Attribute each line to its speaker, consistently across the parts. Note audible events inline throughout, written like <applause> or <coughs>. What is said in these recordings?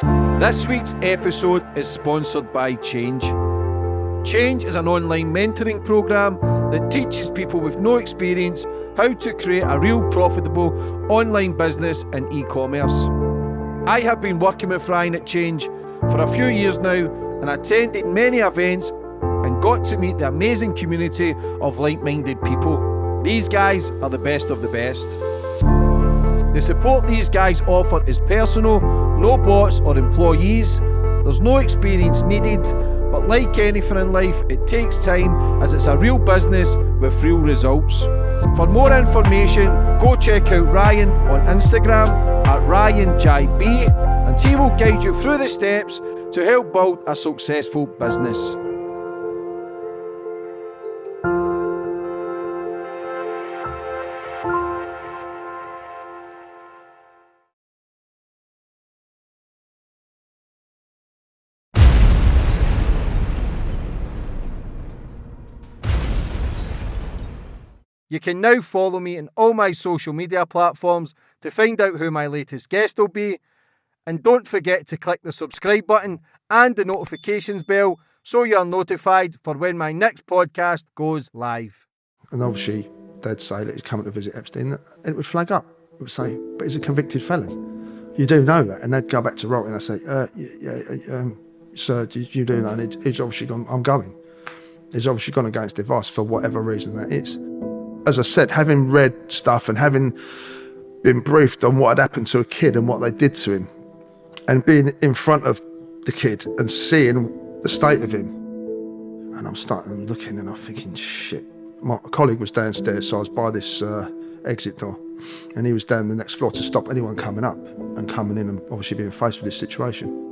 Speaker 1: This week's episode is sponsored by Change. Change is an online mentoring program that teaches people with no experience how to create a real profitable online business in e commerce. I have been working with Ryan at Change for a few years now and attended many events and got to meet the amazing community of like minded people. These guys are the best of the best. The support these guys offer is personal, no bots or employees. There's no experience needed, but like anything in life, it takes time as it's a real business with real results. For more information, go check out Ryan on Instagram at RyanJB and he will guide you through the steps to help build a successful business. You can now follow me in all my social media platforms to find out who my latest guest will be. And don't forget to click the subscribe button and the notifications bell so you're notified for when my next podcast goes live.
Speaker 2: And obviously, they'd say that he's coming to visit Epstein, and it would flag up. It would say, but he's a convicted felon. You do know that. And they'd go back to Rock and they'd say, uh, yeah, yeah, um, sir, you do know, and he's obviously gone, I'm going. He's obviously gone against advice for whatever reason that is as I said, having read stuff and having been briefed on what had happened to a kid and what they did to him, and being in front of the kid and seeing the state of him, and I'm starting looking and I'm thinking, shit. My colleague was downstairs, so I was by this uh, exit door, and he was down the next floor to stop anyone coming up and coming in and obviously being faced with this situation.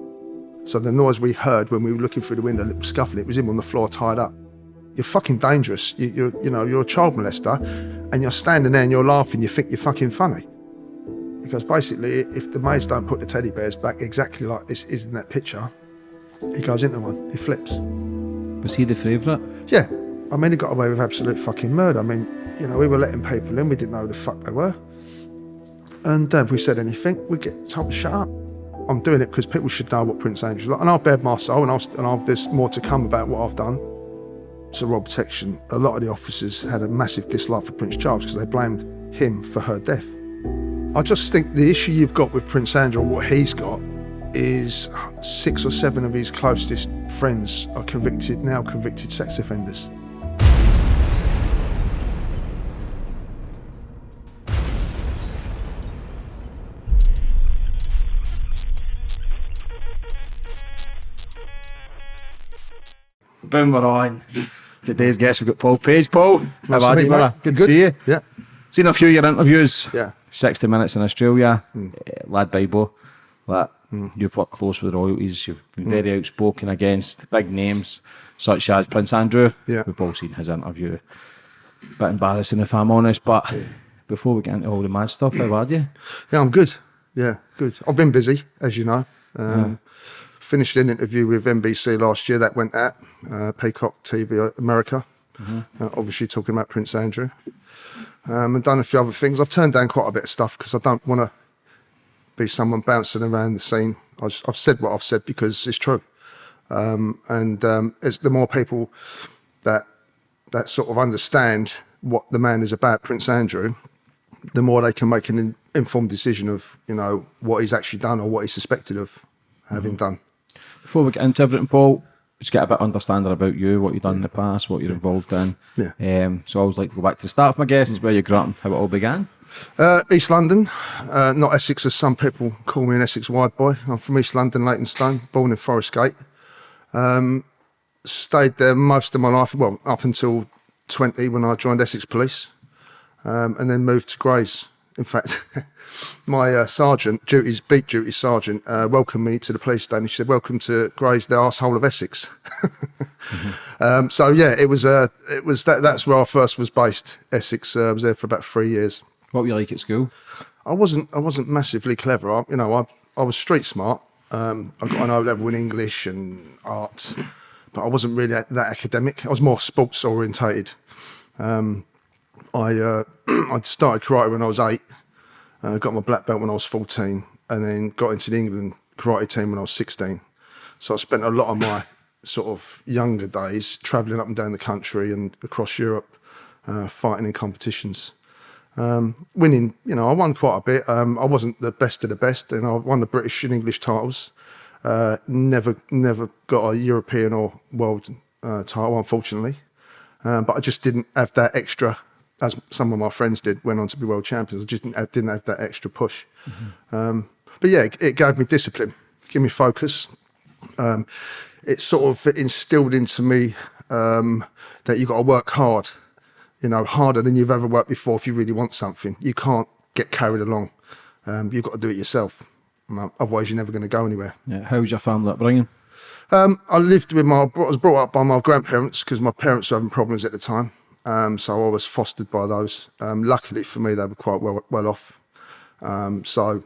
Speaker 2: So the noise we heard when we were looking through the window, little scuffle, it was him on the floor tied up you're fucking dangerous. You, you're, you know, you're a child molester, and you're standing there and you're laughing. You think you're fucking funny, because basically, if the maids don't put the teddy bears back exactly like this is in that picture, he goes into one. He flips.
Speaker 3: Was he the favourite?
Speaker 2: Yeah. I mean, he got away with absolute fucking murder. I mean, you know, we were letting people in. We didn't know who the fuck they were. And uh, if we said anything, we get told to shut up. I'm doing it because people should know what Prince Andrew's like. And I'll bear my soul, and, I'll, and I'll, there's more to come about what I've done to rob protection, a lot of the officers had a massive dislike for Prince Charles because they blamed him for her death. I just think the issue you've got with Prince Andrew, what he's got, is six or seven of his closest friends are convicted, now convicted sex offenders.
Speaker 3: Boom, we're on. Today's guest, we've got Paul Page. Paul,
Speaker 2: Nice
Speaker 3: how are you, brother? Good,
Speaker 2: Good.
Speaker 3: to see you.
Speaker 2: Yeah.
Speaker 3: Seen a few of your interviews.
Speaker 2: Yeah.
Speaker 3: 60 Minutes in Australia, uh, Lad Bible. That You've worked close with royalties. You've been very outspoken against big names such as Prince Andrew.
Speaker 2: Yeah.
Speaker 3: We've all seen his interview. Bit embarrassing if I'm honest, but before we get into all the mad stuff, how are you?
Speaker 2: Yeah, I'm good. Yeah, good. I've been busy, as you know. Um, Finished an interview with NBC last year. That went out. Uh, Peacock TV America. Uh, obviously talking about Prince Andrew. Um, and done a few other things. I've turned down quite a bit of stuff because I don't want to be someone bouncing around the scene. I just, I've said what I've said because it's true. Um, and um, it's the more people that that sort of understand what the man is about, Prince Andrew, the more they can make an in, informed decision of you know what he's actually done or what he's suspected of having done.
Speaker 3: Before we get into everything, Paul, just get a bit understanding about you, what you've done in the past, what you're involved in.
Speaker 2: Yeah.
Speaker 3: Um, so I always like to go back to the start of my guests, where you grew up how it all began.
Speaker 2: Uh, East London, uh, not Essex as some people call me an Essex wide boy. I'm from East London, Leytonstone, born in Forest Gate. Um, stayed there most of my life, well, up until 20 when I joined Essex Police, um, and then moved to Grays. In fact, <laughs> my uh, sergeant, duties, beat duty sergeant, uh, welcomed me to the police station. She said, "Welcome to Grays, the arsehole of Essex." <laughs> um, so yeah, it was. Uh, it was that. That's where I first was based. Essex. Uh, I was there for about three years.
Speaker 3: What were you like at school?
Speaker 2: I wasn't I wasn't massively clever. I, you know, I I was street smart. Um, I got an O level in English and art, but I wasn't really that, that academic. I was more sports orientated. Um, I uh, <clears throat> I started karate when I was eight. Uh, got my black belt when I was fourteen, and then got into the England karate team when I was 16. So I spent a lot of my sort of younger days traveling up and down the country and across Europe, uh, fighting in competitions. Um, winning, you know, I won quite a bit. Um, I wasn't the best of the best, and I won the British and English titles. Uh, never, never got a European or world uh, title, unfortunately. Um, but I just didn't have that extra, as some of my friends did, went on to be world champions. I just didn't have, didn't have that extra push. Mm-hmm. Um, but yeah, it, it, gave me discipline, gave me focus. Um, it sort of instilled into me um, that you've got to work hard you know, harder than you've ever worked before if you really want something. You can't get carried along. Um, you've got to do it yourself. Otherwise, you're never going to go anywhere.
Speaker 3: Yeah. How was your family upbringing?
Speaker 2: Um, I lived with my, I was brought up by my grandparents because my parents were having problems at the time. Um, so I was fostered by those. Um, luckily for me, they were quite well, well off. Um, so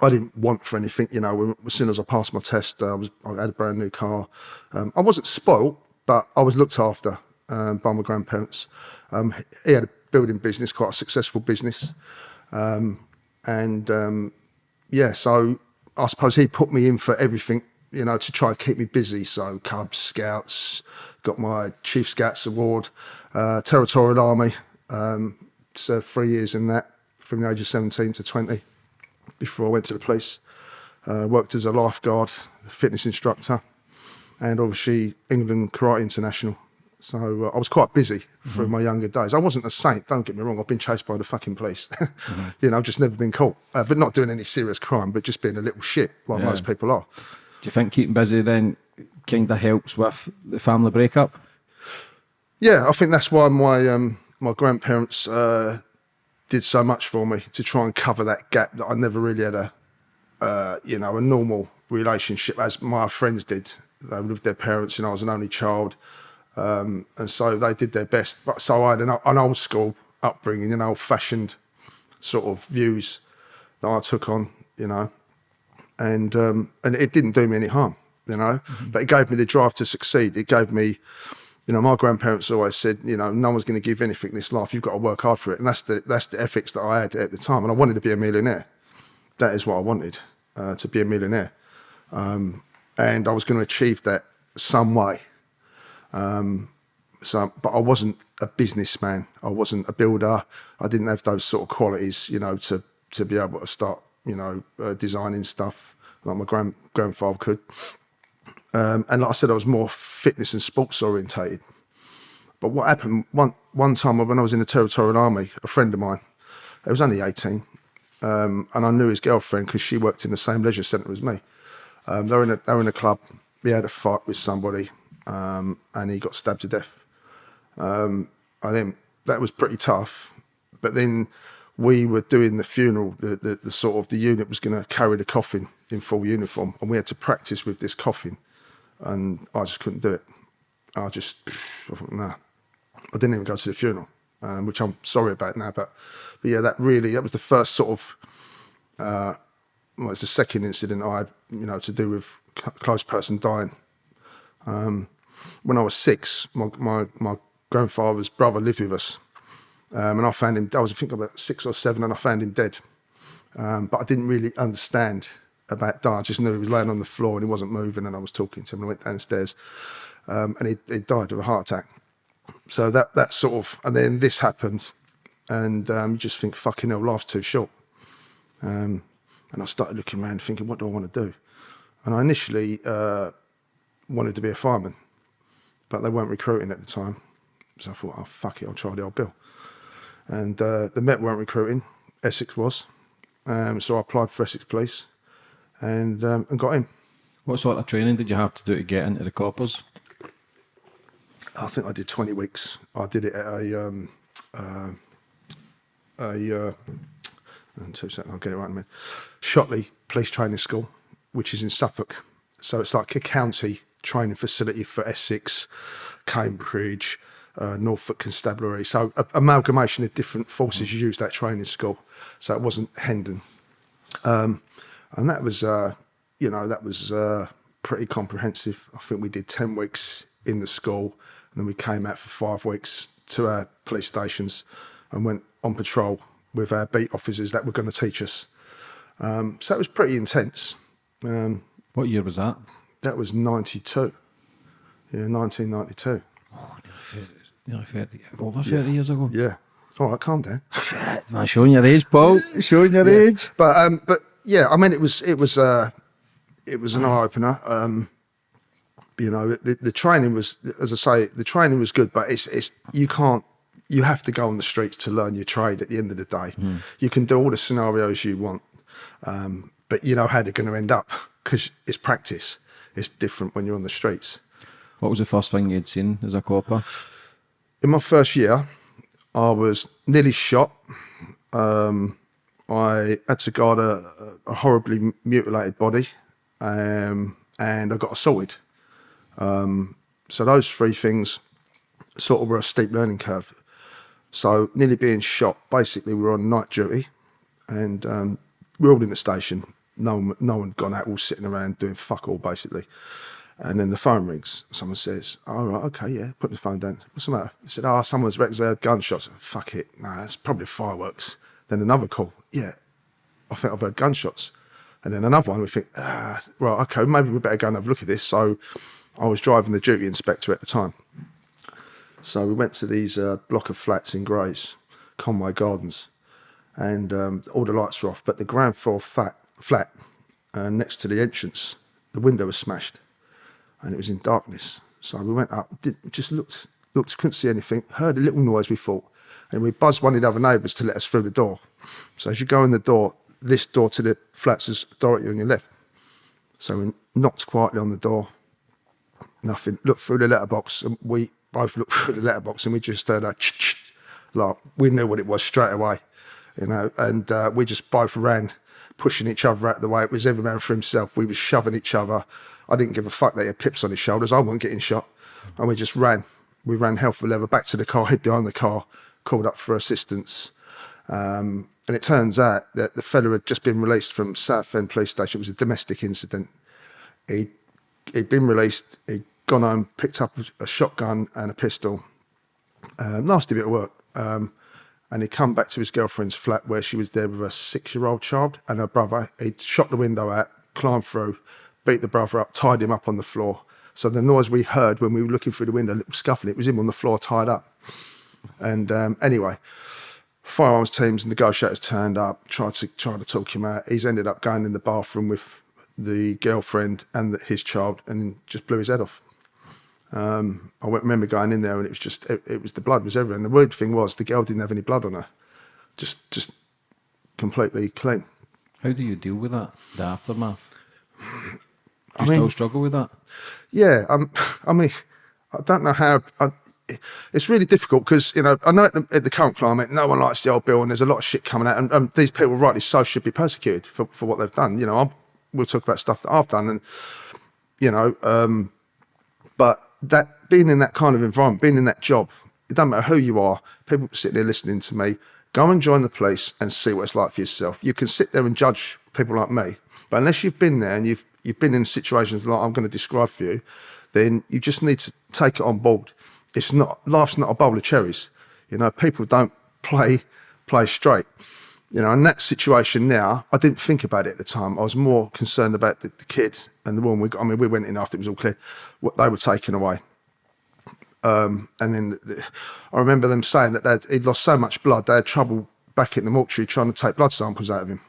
Speaker 2: I didn't want for anything, you know, as soon as I passed my test, uh, I was, I had a brand new car. I wasn't spoilt, but I was looked after um, by my grandparents. Um, he had a building business, quite a successful business. Um, and um, yeah, so I suppose he put me in for everything, you know, to try and keep me busy. So Cubs, Scouts, got my Chief Scouts Award, uh, Territorial Army, um, served three years in that from the age of 17 to 20 before I went to the police. Uh, worked as a lifeguard, fitness instructor, and obviously England Karate International. So uh, I was quite busy through mm-hmm. my younger days. I wasn't a saint, don't get me wrong. I've been chased by the fucking police. <laughs> mm-hmm. You know, I've just never been caught. Uh, but not doing any serious crime, but just being a little shit like yeah. most people are.
Speaker 3: Do you think keeping busy then kind of helps with the family breakup?
Speaker 2: Yeah, I think that's why my um, my grandparents uh, did so much for me to try and cover that gap that I never really had a, uh, you know, a normal relationship as my friends did. They lived with their parents, and I was an only child. Um, and so they did their best. But so I had an, an old school upbringing, an old fashioned sort of views that I took on, you know, and um, and it didn't do me any harm, you know, mm-hmm. but it gave me the drive to succeed. It gave me, you know, my grandparents always said, you know, no one's going to give anything in this life. You've got to work hard for it, and that's the that's the ethics that I had at the time. And I wanted to be a millionaire. That is what I wanted uh, to be a millionaire, um, and I was going to achieve that some way um, so, but I wasn't a businessman. I wasn't a builder. I didn't have those sort of qualities, you know, to to be able to start, you know, uh, designing stuff like my grand grandfather could. Um, and like I said, I was more fitness and sports orientated. But what happened one one time when I was in the Territorial Army, a friend of mine, it was only eighteen, um, and I knew his girlfriend because she worked in the same leisure centre as me. Um, they were in a they in a club. We had a fight with somebody um, and he got stabbed to death. Um, I think that was pretty tough. But then we were doing the funeral. The, the, the sort of the unit was going to carry the coffin in full uniform, and we had to practice with this coffin, and I just couldn't do it. I just, I thought, nah. I didn't even go to the funeral, um, which I'm sorry about now. But, but yeah, that really that was the first sort of. Uh, well, it's the second incident I had, you know, to do with close person dying. Um, when I was six, my, my, my grandfather's brother lived with us. Um, and I found him, I was I think about six or seven, and I found him dead. Um, but I didn't really understand about dying. I just knew he was laying on the floor and he wasn't moving, and I was talking to him. And I went downstairs, um, and he, he, died of a heart attack. So that that sort of, and then this happened, and um, you just think, fucking hell, life's too short. Um, and I started looking around, thinking, what do I want to do? And I initially uh, wanted to be a fireman but they weren't recruiting at the time. So I thought, oh, fuck it, I'll try the old bill. And uh, the Met weren't recruiting, Essex was. Um, so I applied for Essex Police and, um, and got in.
Speaker 3: What sort of training did you have to do to get into the coppers?
Speaker 2: I think I did 20 weeks. I did it at a, um, uh, a, uh, two seconds, I'll get it right in a minute. Shotley Police Training School, which is in Suffolk. So it's like a county training facility for Essex, Cambridge, uh, Norfolk Constabulary. So a, amalgamation of different forces mm. used that training school. So it wasn't Hendon. Um, and that was, uh, you know, that was uh, pretty comprehensive. I think we did 10 weeks in the school and then we came out for five weeks to our police stations and went on patrol with our beat officers that were going to teach us. Um, so it was pretty intense. Um,
Speaker 3: What year was that?
Speaker 2: that was 92. Yeah, 1992.
Speaker 3: Nearly 30, over 30 years ago.
Speaker 2: Yeah. All right, calm down.
Speaker 3: Man, showing your age, Paul. Showing your
Speaker 2: Yeah.
Speaker 3: age.
Speaker 2: But um, but yeah, I mean, it was it was uh, it was an eye opener. Um, you know, the, the training was, as I say, the training was good, but it's it's you can't. You have to go on the streets to learn your trade. At the end of the day, you can do all the scenarios you want, um, but you know how they're going to end up because it's practice. It's different when you're on the streets.
Speaker 3: What was the first thing you'd seen as a copper?
Speaker 2: in my first year, I was nearly shot. Um, I had to guard a, a horribly mutilated body, um, and I got assaulted. Um, so those three things sort of were a steep learning curve. So nearly being shot. Basically, we were on night duty, and um, we we're all in the station. No one, no one gone out, all sitting around doing fuck all, basically. And then the phone rings. Someone says, "All right, okay, yeah." Put the phone down. What's the matter? I said, "Oh, someone's wrecked. Had gunshots." Fuck it. Nah, it's probably fireworks. Then another call. Yeah, I think I've heard gunshots. And then another one. We think, ah, right, okay, maybe we better go and have a look at this. So I was driving the duty inspector at the time. So we went to these uh, block of flats in Grays, Conway Gardens, and um, all the lights were off. But the ground floor flat, flat uh, next to the entrance, the window was smashed, and it was in darkness. So we went up, did, just looked, looked, couldn't see anything. Heard a little noise. We thought, and we buzzed one of the other neighbours to let us through the door. So as you go in the door, this door to the flats is directly on your left. So we knocked quietly on the door. Nothing. Looked through the letterbox, and we both looked through the letterbox, and we just heard a ch-ch, like we knew what it was straight away, you know. And uh, we just both ran, pushing each other out the way. It was every man for himself. We was shoving each other. I didn't give a fuck that he had pips on his shoulders. I wasn't getting shot, and we just ran. We ran hell for leather back to the car, hid behind the car, called up for assistance. Um, and it turns out that the fella had just been released from Southend Police Station. It was a domestic incident. He he'd been released. He'd gone home, picked up a shotgun and a pistol. Um, nasty bit of work. Um, and he'd come back to his girlfriend's flat where she was there with a six-year-old child and her brother. He'd shot the window out, climbed through, beat the brother up, tied him up on the floor. So the noise we heard when we were looking through the window, little scuffle, it was him on the floor tied up. And um, anyway, firearms teams, and negotiators turned up, tried to try to talk him out. He's ended up going in the bathroom with the girlfriend and the, his child, and just blew his head off. Um, I remember going in there, and it was just it, it was the blood was everywhere. And the weird thing was the girl didn't have any blood on her, just just completely clean.
Speaker 3: How do you deal with that, the aftermath? Do you
Speaker 2: I
Speaker 3: still struggle with that?
Speaker 2: Yeah, um, <laughs> I mean, I don't know how. I, it's really difficult because you know I know at the, at the current climate, no one likes the old bill, and there's a lot of shit coming out, and um, these people, rightly so, should be persecuted for, for what they've done. You know, I'm, we'll talk about stuff that I've done, and you know, um, but that being in that kind of environment, being in that job, it doesn't matter who you are. People sitting there listening to me, go and join the police and see what it's like for yourself. You can sit there and judge people like me, but unless you've been there and you've you've been in situations like I'm going to describe for you, then you just need to take it on board. It's not life's not a bowl of cherries. You know, people don't play play straight. You know, in that situation now, I didn't think about it at the time. I was more concerned about the, the kid and the woman. We got, I mean, we went in after it was all clear. What they were taken away. Um, and then the, I remember them saying that he'd lost so much blood, they had trouble back in the mortuary trying to take blood samples out of him.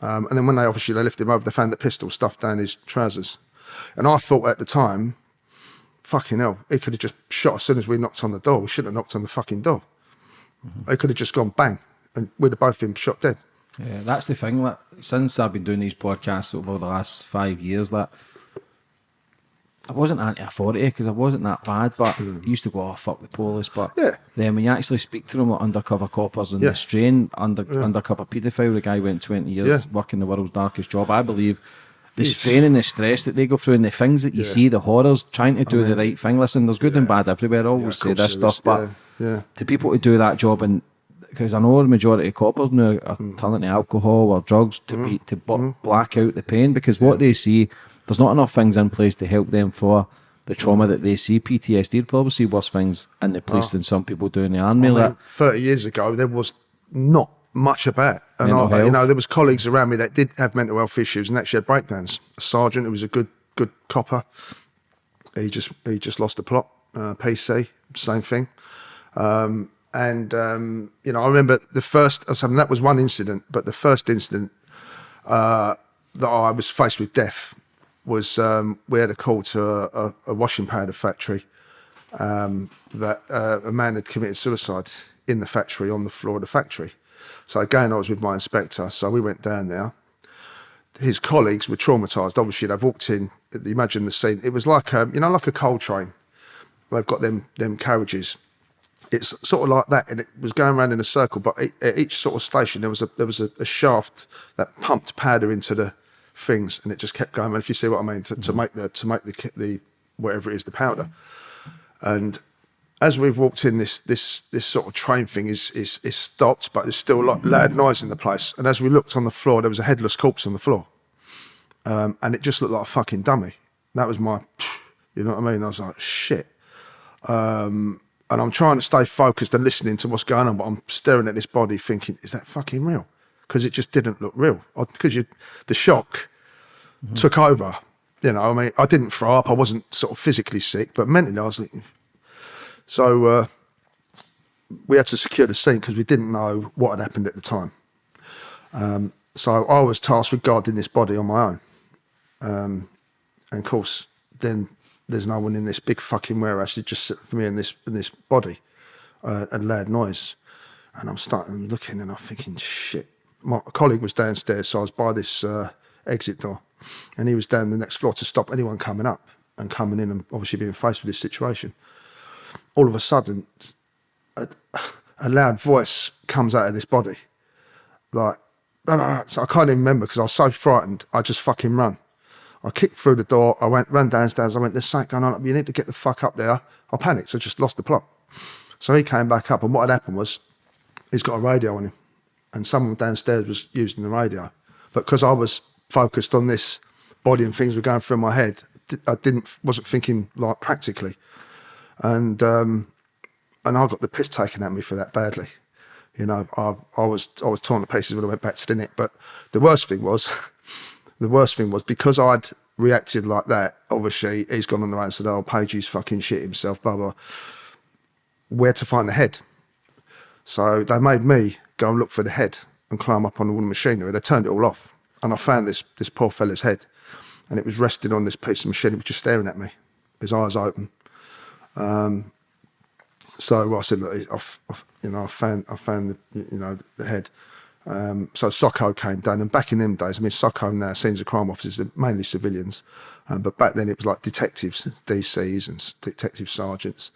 Speaker 2: Um, and then when they obviously they lifted him over, they found the pistol stuffed down his trousers. And I thought at the time, fucking hell, he could have just shot as soon as we knocked on the door. We shouldn't have knocked on the fucking door. It could have just gone bang, and we'd have both been shot dead.
Speaker 3: Yeah, that's the thing. That since I've been doing these podcasts over the last five years, that I wasn't anti-authority because I wasn't that bad, but I mm. used to go, "Oh fuck the police." But
Speaker 2: Yeah.
Speaker 3: then when you actually speak to them, like undercover coppers and
Speaker 2: Yeah.
Speaker 3: the strain, under undercover paedophile, the guy went twenty years
Speaker 2: Yeah.
Speaker 3: working the world's darkest job. I believe the strain and the stress that they go through and the things that you see, the horrors, trying to do the right thing. Listen, there's good and bad everywhere. I always
Speaker 2: Yeah,
Speaker 3: say this stuff, but
Speaker 2: Yeah, yeah.
Speaker 3: to people to do that job and because I know the majority of coppers now are
Speaker 2: Mm.
Speaker 3: turning to alcohol or drugs to be, to bu- black out the pain because what they see there's not enough things in place to help them for the
Speaker 2: Mm.
Speaker 3: trauma that they see. PTSD would probably see worse things in the police than some people do in the army.
Speaker 2: I
Speaker 3: like,
Speaker 2: 30 years ago, there was not much about. And
Speaker 3: Mental
Speaker 2: I, you know, there was colleagues around me that did have mental health issues and actually had breakdowns. A sergeant who was a good good copper, he just he just lost the plot. Uh, PC, same thing. Um, and um, you know, I remember the first. I mean, that was one incident, but the first incident uh, that I was faced with death was um, we had a call to a, a, a washing powder factory um, that uh, a man had committed suicide in the factory on the floor of the factory. So again, I was with my inspector. So we went down there. His colleagues were traumatized. Obviously, they've walked in. Imagine the scene. It was like a, you know, like a coal train. They've got them them carriages. It's sort of like that, and it was going around in a circle. But e- at each sort of station, there was a there was a, a shaft that pumped powder into the things, and it just kept going. And if you see what I mean, to, to mm-hmm. make the to make the the whatever it is, the powder. And as we've walked in, this this this sort of train thing is is is stopped, but there's still like loud noise in the place. And as we looked on the floor, there was a headless corpse on the floor, um, and it just looked like a fucking dummy. That was my, <sniffs> you know what I mean? I was like, shit. Um, and I'm trying to stay focused and listening to what's going on, but I'm staring at this body, thinking, is that fucking real? Because it just didn't look real. Because you, the shock took over. You know, I mean, I didn't throw up. I wasn't sort of physically sick, but mentally, I was like, so uh, we had to secure the scene because we didn't know what had happened at the time. Um, so I was tasked with guarding this body on my own. Um, and of course, then there's no one in this big fucking warehouse. It's just for me and this and this body, uh, and loud noise. And I'm starting looking, and I'm thinking, shit. My colleague was downstairs, so I was by this uh, exit door, and he was down the next floor to stop anyone coming up and coming in, and obviously being faced with this situation. All of a sudden, a, a loud voice comes out of this body, like. So I can't even remember because I was so frightened. I just fucking run. I kicked through the door. I went, ran downstairs. I went, there's something going on. You need to get the fuck up there. I panicked. So I just lost the plot. So he came back up. And what had happened was he's got a radio on him. And someone downstairs was using the radio. But because I was focused on this body and things were going through my head, I didn't, wasn't thinking like practically. And, um, and I got the piss taken at me for that badly. You know, I, I was, I was torn to pieces when I went back to the net. But the worst thing was, <laughs> the worst thing was because I'd reacted like that, obviously he's gone on the right and said, Oh, Pagey's fucking shit himself, blah blah. Where to find the head? So they made me go and look for the head and climb up on all the machinery. They turned it all off. And I found this this poor fella's head. And it was resting on this piece of machinery, just staring at me, his eyes open. Um, so I said, look, I've, I've, you know, I found, I found the, you know, the head. Um, so SOCO came down, and back in them days, I mean, SOCO now, scenes of crime officers, they're mainly civilians, um, but back then it was like detectives, DCs, and detective sergeants.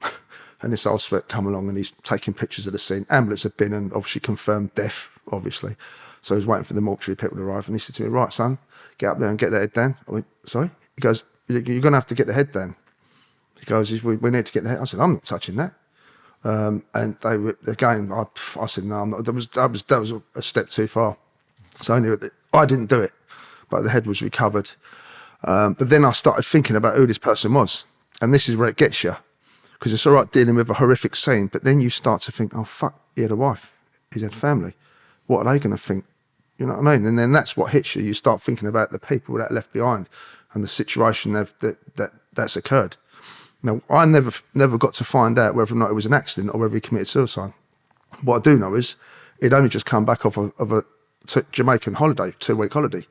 Speaker 2: <laughs> and this old sweat come along, and he's taking pictures of the scene. Ambulance had been and obviously confirmed death, obviously. So he was waiting for the mortuary people to arrive, and he said to me, "Right, son, get up there and get that head down." I went, "Sorry." He goes, "You're going to have to get the head down." He goes, "We, we need to get head." I said, "I'm not touching that." Um, and they were again. I, I said no. I'm not. That was that was that was a step too far. So I knew that I didn't do it, but the head was recovered. Um, but then I started thinking about who this person was, and this is where it gets you, because it's all right dealing with a horrific scene, but then you start to think, oh fuck, he had a wife, he had family. What are they going to think? You know what I mean? And then that's what hits you. You start thinking about the people that left behind and the situation that that, that that's occurred. Now, I never never got to find out whether or not it was an accident or whether he committed suicide. What I do know is he'd only just come back off of, of a Jamaican holiday, two week holiday.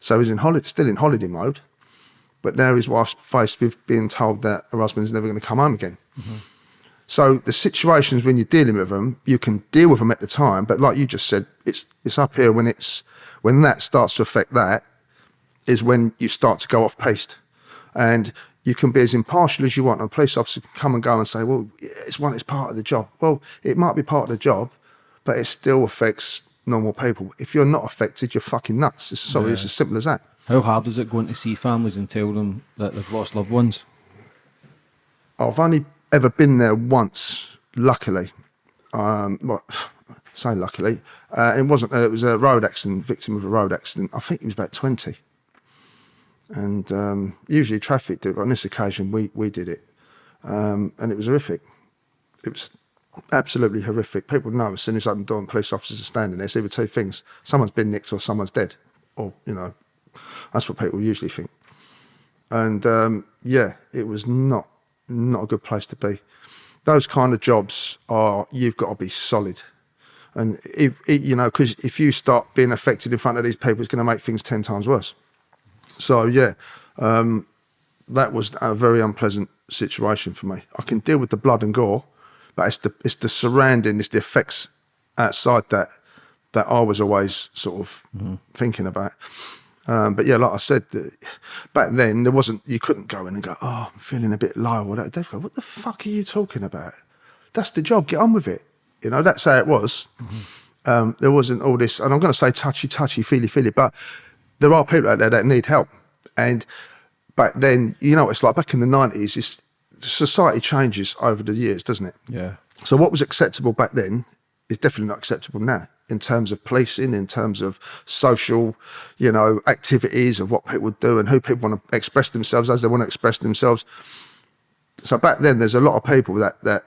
Speaker 2: So he's in holiday, still in holiday mode, but now his wife's faced with being told that her husband's never going to come home again. Mm-hmm. So the situations when you're dealing with them, you can deal with them at the time, but like you just said, it's it's up here when it's when that starts to affect that is when you start to go off piste, and you can be as impartial as you want. And a police officer can come and go and say, "Well, it's one, it's part of the job." Well, it might be part of the job, but it still affects normal people. If you're not affected, you're fucking nuts. It's, sorry, it's as simple as that.
Speaker 3: How hard is it going to see families and tell them that they've lost loved ones?
Speaker 2: I've only ever been there once, luckily. Um, well, <sighs> say luckily. Uh, it wasn't. Uh, it was a road accident. Victim of a road accident. I think he was about twenty. And um, usually traffic do, it, but on this occasion we we did it, um, and it was horrific. It was absolutely horrific. People know as soon as I open the door and police officers are standing there, it's either two things: someone's been nicked or someone's dead, or you know, that's what people usually think. And um, yeah, it was not not a good place to be. Those kind of jobs are you've got to be solid, and if you know because if you start being affected in front of these people, it's going to make things ten times worse. So yeah, um, that was a very unpleasant situation for me. I can deal with the blood and gore, but it's the it's the surrounding, it's the effects outside that that I was always sort of thinking about. Um, but yeah, like I said, back then there wasn't. You couldn't go in and go, "Oh, I'm feeling a bit low." Or that. They'd go, "What the fuck are you talking about? That's the job. Get on with it." You know, that's how it was. Um, there wasn't all this, and I'm going to say touchy, touchy, feely, feely, but there are people out there that need help. And back then, you know, what it's like back in the 90s. It's, society changes over the years, doesn't it?
Speaker 3: Yeah.
Speaker 2: So what was acceptable back then is definitely not acceptable now in terms of policing, in terms of social, you know, activities of what people do and who people want to express themselves as they want to express themselves. So back then, there's a lot of people that that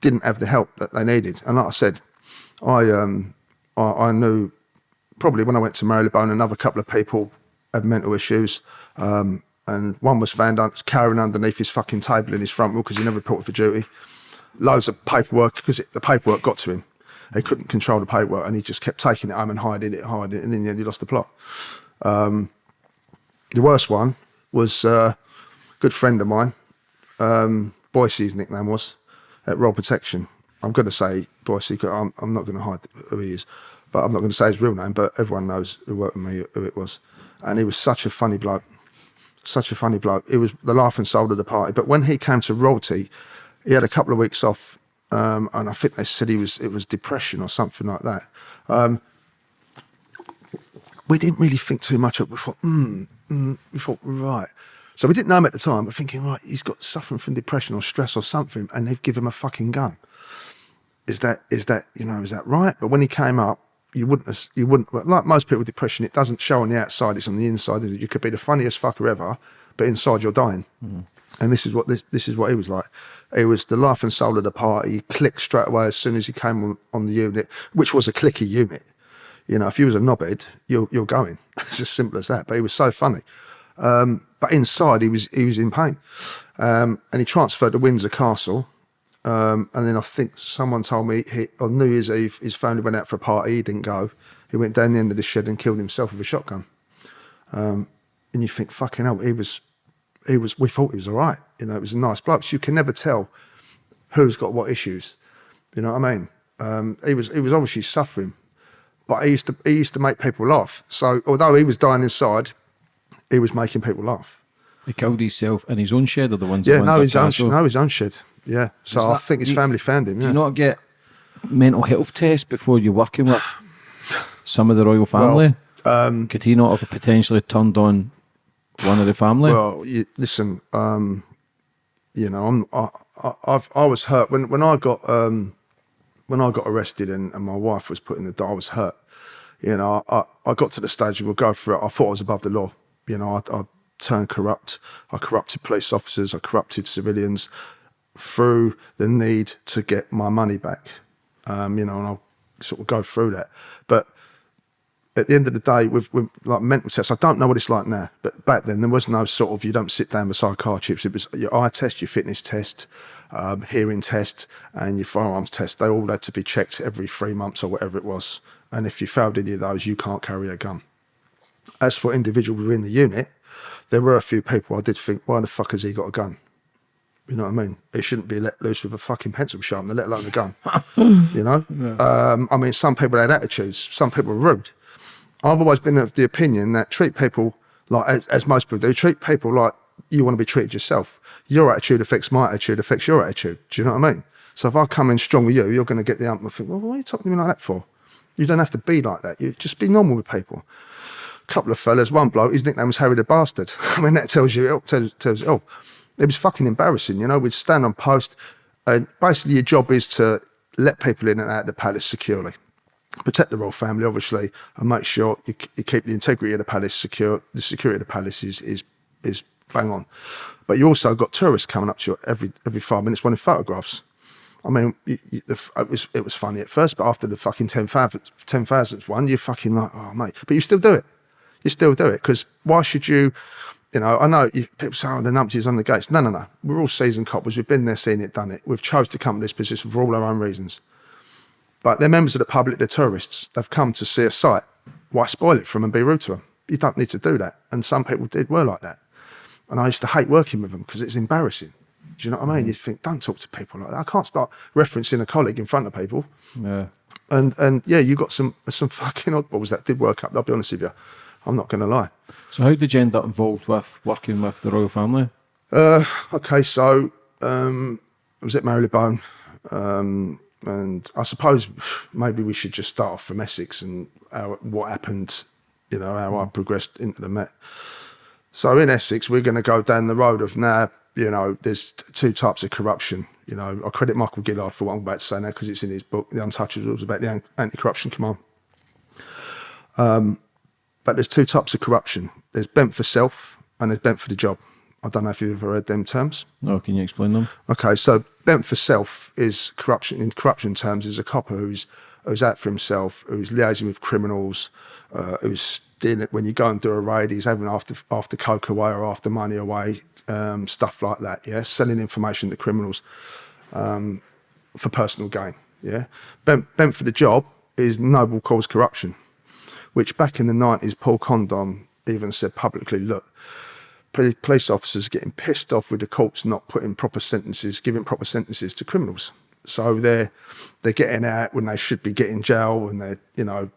Speaker 2: didn't have the help that they needed. And like I said, I um I, I knew probably when I went to Marylebone, another couple of people had mental issues. Um, and one was found un- carrying underneath his fucking table in his front room because he never reported for duty. Loads of paperwork because the paperwork got to him. He couldn't control the paperwork and he just kept taking it home and hiding it, hiding it. And in the end, he lost the plot. Um, the worst one was uh, a good friend of mine. Um, Boise, nickname was, at Roll Protection. I'm going to say Boise, I'm, I'm not going to hide who he is, but I'm not going to say his real name, but everyone knows who worked with me who it was. And he was such a funny bloke, such a funny bloke. He was the laughing soul of the party. But when he came to Royalty, he had a couple of weeks off, um, and I think they said he was it was depression or something like that. Um, we didn't really think too much of it. We thought, mm, mm, we thought, right. So we didn't know him at the time, but thinking, right, he's got suffering from depression or stress or something, and they've given him a fucking gun. Is that is that you know is that right? But when he came up, you wouldn't you wouldn't like most people with depression. It doesn't show on the outside; it's on the inside. You could be the funniest fucker ever, but inside you're dying. And this is what this this is what he was like. He was the laughing soul of the party. He clicked straight away as soon as he came on, on the unit, which was a clicky unit. You know, if you was a knobhead, you're you're going. <laughs> It's as simple as that. But he was so funny. Um, but inside, he was he was in pain, um, and he transferred to Windsor Castle. Um, and then I think someone told me he, on New Year's Eve his family went out for a party. He didn't go. He went down the end of the shed and killed himself with a shotgun. Um, and you think, fucking hell, he was, he was. We thought he was all right. You know, it was a nice bloke. So you can never tell who's got what issues. You know what I mean? Um, he was he was obviously suffering, but he used to he used to make people laugh. So although he was dying inside, he was making people laugh.
Speaker 3: He killed himself in his own shed or the ones
Speaker 2: Yeah, no, his own no his own shed. Yeah, so
Speaker 3: Is
Speaker 2: I
Speaker 3: that-
Speaker 2: think his
Speaker 3: you-
Speaker 2: family found him.
Speaker 3: Do
Speaker 2: Yeah.
Speaker 3: you not get mental health tests before you're working with some of the royal family?
Speaker 2: um,
Speaker 3: Could he not have potentially turned on one of the family?
Speaker 2: Well, you, listen, um, you know, I'm, I, I, I've, I was hurt when when I got um, when I got arrested and, and my wife was put in the. door, I was hurt. You know, I, I, got to the stage we'll go for it. I thought I was above the law. You know, I, I turned corrupt. I corrupted police officers. I corrupted civilians through the need to get my money back. Um, you know, and I'll sort of go through that. But at the end of the day, with, with like mental tests, I don't know what it's like now, but back then there was no sort of you don't sit down beside car chips. It was your eye test, your fitness test, um, hearing test, and your firearms test. They all had to be checked every three months or whatever it was. And if you failed any of those, you can't carry a gun. As for individuals within the unit, there were a few people I did think, why the fuck has he got a gun? You know what I mean? It shouldn't be let loose with a fucking pencil sharpener, let alone a gun. <laughs> you know? Um, I mean, some people had attitudes, some people were rude. I've always been of the opinion that treat people like, as, as most people do, treat people like you want to be treated yourself. Your attitude affects my attitude, affects your attitude. Do you know what I mean? So if I come in strong with you, you're going to get the ump and think, well, why are you talking to me like that for? You don't have to be like that. You just be normal with people. A couple of fellas, one bloke, his nickname was Harry the Bastard. <laughs> I mean, that tells you, it tells, tells you, oh, it was fucking embarrassing. You know, we'd stand on post, and basically your job is to let people in and out of the palace securely protect the royal family, obviously, and make sure you, you keep the integrity of the palace secure. The security of the palace is is is bang on. But you also got tourists coming up to you every every five minutes wanting photographs. I mean, you, you, the, it was it was funny at first, but after the fucking 10,000th 10,000th one, you're fucking like, oh mate, but you still do it. You still do it because why should you? You know, I know you, people say, oh, the numpties on the gates. No, no, no. We're all seasoned coppers. We've been there, seen it, done it. We've chose to come to this position for all our own reasons. But they're members of the public, they're tourists. They've come to see a site. Why spoil it for them and be rude to them? You don't need to do that. And some people did were like that. And I used to hate working with them because it's embarrassing. Do you know what I mean? Mm. You think, don't talk to people like that. I can't start referencing a colleague in front of people.
Speaker 3: Yeah.
Speaker 2: And and yeah, you got some some fucking oddballs that did work up. I'll be honest with you. I'm not going to lie.
Speaker 3: So how did you end up involved with working with the royal family?
Speaker 2: Uh, okay, so um, I was at Marylebone, um, and I suppose maybe we should just start off from Essex and how, what happened. You know how I progressed into the Met. So in Essex, we're going to go down the road of now. You know, there's two types of corruption. You know, I credit Michael Gillard for what I'm about to say now because it's in his book, The Untouchables, about the anti-corruption command. Um, but there's two types of corruption. There's bent for self and there's bent for the job. I don't know if you've ever heard them terms.
Speaker 3: No, can you explain them?
Speaker 2: Okay, so bent for self is corruption in corruption terms is a copper who's who's out for himself, who's liaising with criminals, uh, who's dealing when you go and do a raid, he's having after after coke away or after money away, um, stuff like that. Yeah, selling information to criminals um, for personal gain. Yeah, bent bent for the job is noble cause corruption which back in the 90s, Paul Condon even said publicly, look, police officers getting pissed off with the courts not putting proper sentences, giving proper sentences to criminals. So they're they're getting out when they should be getting jail and they're, you know,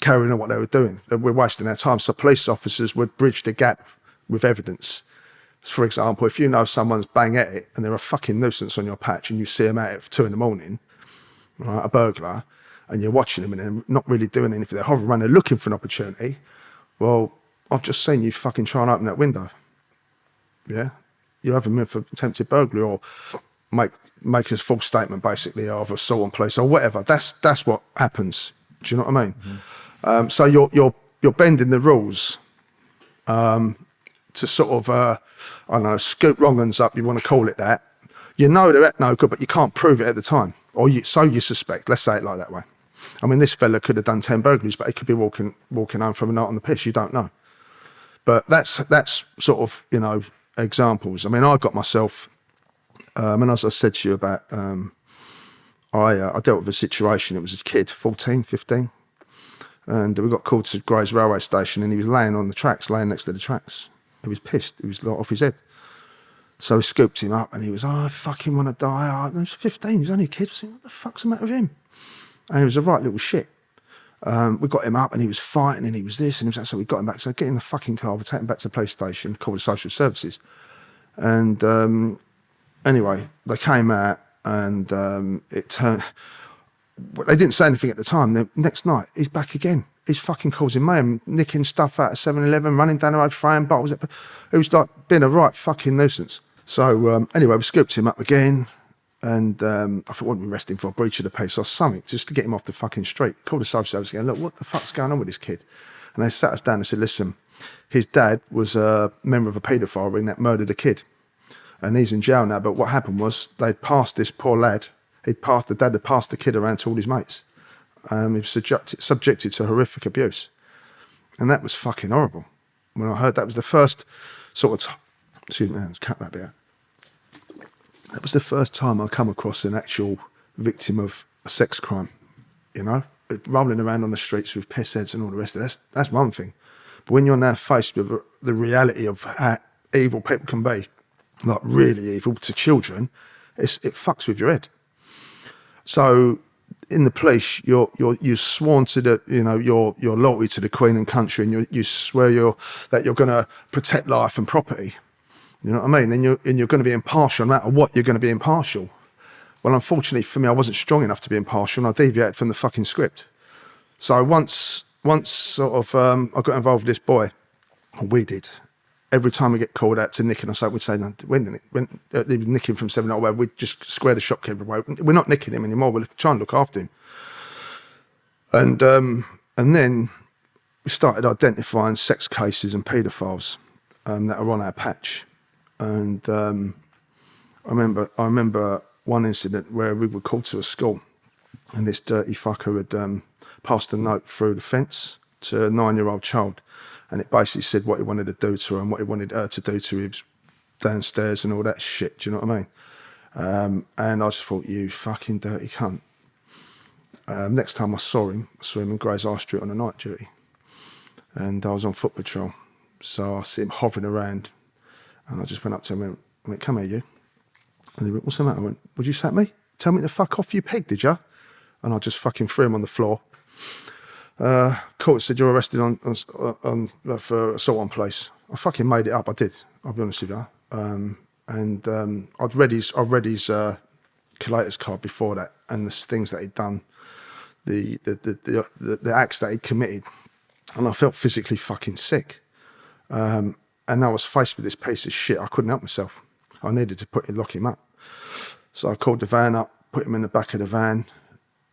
Speaker 2: carrying on what they were doing. We're wasting our time. So police officers would bridge the gap with evidence. For example, if you know someone's bang at it and they're a fucking nuisance on your patch and you see them at two in the morning, right, a burglar, and you're watching them and they're not really doing anything. They're hovering around, they're looking for an opportunity. Well, I've just seen you fucking try and open that window. Yeah. You have them in for attempted burglary or make make a false statement basically of assault on police or whatever. That's that's what happens. Do you know what I mean? Mm-hmm. Um, so you're you're you're bending the rules um, to sort of uh, I don't know scoop wrong uns up. You want to call it that? You know they're no good, but you can't prove it at the time, or you, so you suspect. Let's say it like that way. I mean, this fella could have done ten burglaries, but he could be walking walking home from a night on the piss. You don't know. But that's that's sort of you know examples. I mean, I got myself, um, and as I said to you about, um, I uh, I dealt with a situation. It was a kid, 14, 15, and we got called to Grays railway station, and he was laying on the tracks, laying next to the tracks. He was pissed. He was off his head. So we scooped him up, and he was, oh, I fucking want to die. I was 15. He was only a kid. I was thinking, what the fuck's the matter with him? And he was a right little shit. Um, we got him up and he was fighting and he was this and he was that. So we got him back. So get in the fucking car, we take him back to the police station, called the social services. And um, anyway, they came out and um, it turned. They didn't say anything at the time. The next night, he's back again. He's fucking causing mayhem, nicking stuff out of 7 Eleven, running down the road, throwing bottles. It was like being a right fucking nuisance. So um, anyway, we scooped him up again. And um, I thought, what we arresting for? A breach of the peace or something, just to get him off the fucking street. Called the social service again, look, what the fuck's going on with this kid? And they sat us down and said, listen, his dad was a member of a paedophile ring that murdered a kid. And he's in jail now. But what happened was they'd passed this poor lad, he'd passed, the dad had passed the kid around to all his mates. Um, he was subjected, subjected to horrific abuse. And that was fucking horrible. When I heard that was the first sort of, excuse me, cut that bit out that was the first time I come across an actual victim of a sex crime. You know, rolling around on the streets with piss heads and all the rest of that. That's, that's one thing. But when you're now faced with the reality of how evil people can be, like really evil to children, it fucks with your head. So in the police, you're you're you sworn to the you know your your loyalty to the Queen and country, and you you swear you're that you're going to protect life and property. You know what I mean? And you're, and you're going to be impartial no matter what, you're going to be impartial. Well, unfortunately for me, I wasn't strong enough to be impartial and I deviated from the fucking script. So once, once sort of, um, I got involved with this boy, we did. Every time we get called out to nick and I we'd say, no, when, when uh, they were nicking from 7 where we'd just square the shopkeeper away. We're not nicking him anymore. We're trying to look after him. And, um, and then we started identifying sex cases and paedophiles um, that are on our patch and um, I remember I remember one incident where we were called to a school and this dirty fucker had um, passed a note through the fence to a nine-year-old child and it basically said what he wanted to do to her and what he wanted her to do to him downstairs and all that shit. Do you know what I mean? Um, and I just thought, you fucking dirty cunt. Um, next time I saw him, I saw him in Gray's High Street on a night duty. And I was on foot patrol. So I see him hovering around. And I just went up to him and went, come here, you. And he went, what's the matter? I went, would you slap me? Tell me to fuck off, you pig, did you? And I just fucking threw him on the floor. Uh, court said you're arrested on, on, on uh, for assault on place. I fucking made it up. I did. I'll be honest with you. Um, and um, I'd read his, I'd read his uh, collator's card before that, and the things that he'd done, the the the, the, the, the acts that he'd committed, and I felt physically fucking sick. Um, and I was faced with this piece of shit. I couldn't help myself. I needed to put him, lock him up. So I called the van up, put him in the back of the van,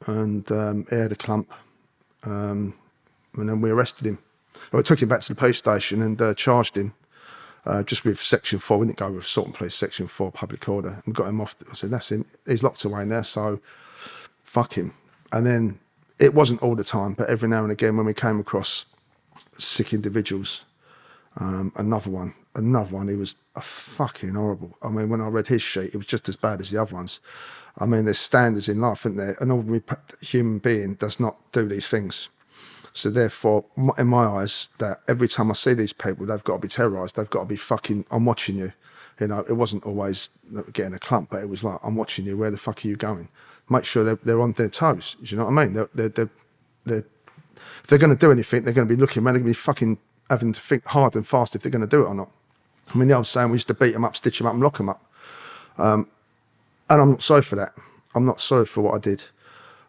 Speaker 2: and um, aired a clump um, and then we arrested him. We took him back to the police station and uh, charged him uh, just with Section 4. We didn't go with assault and police, Section 4 public order, and got him off. I said, that's him. He's locked away there, so fuck him. And then it wasn't all the time, but every now and again when we came across sick individuals, um, another one, another one, he was a fucking horrible. I mean, when I read his sheet, it was just as bad as the other ones. I mean, there's standards in life, isn't there? An ordinary human being does not do these things. So therefore, in my eyes, that every time I see these people, they've got to be terrorised. They've got to be fucking. I'm watching you. You know, it wasn't always getting a clump, but it was like, I'm watching you. Where the fuck are you going? Make sure they're, they're on their toes. Do you know what I mean? They're, they're, they're, they're if they're going to do anything, they're going to be looking. Man, they're going to be fucking having to think hard and fast if they're going to do it or not. I mean, the old saying we used to beat them up, stitch them up, and lock them up. Um, and I'm not sorry for that. I'm not sorry for what I did.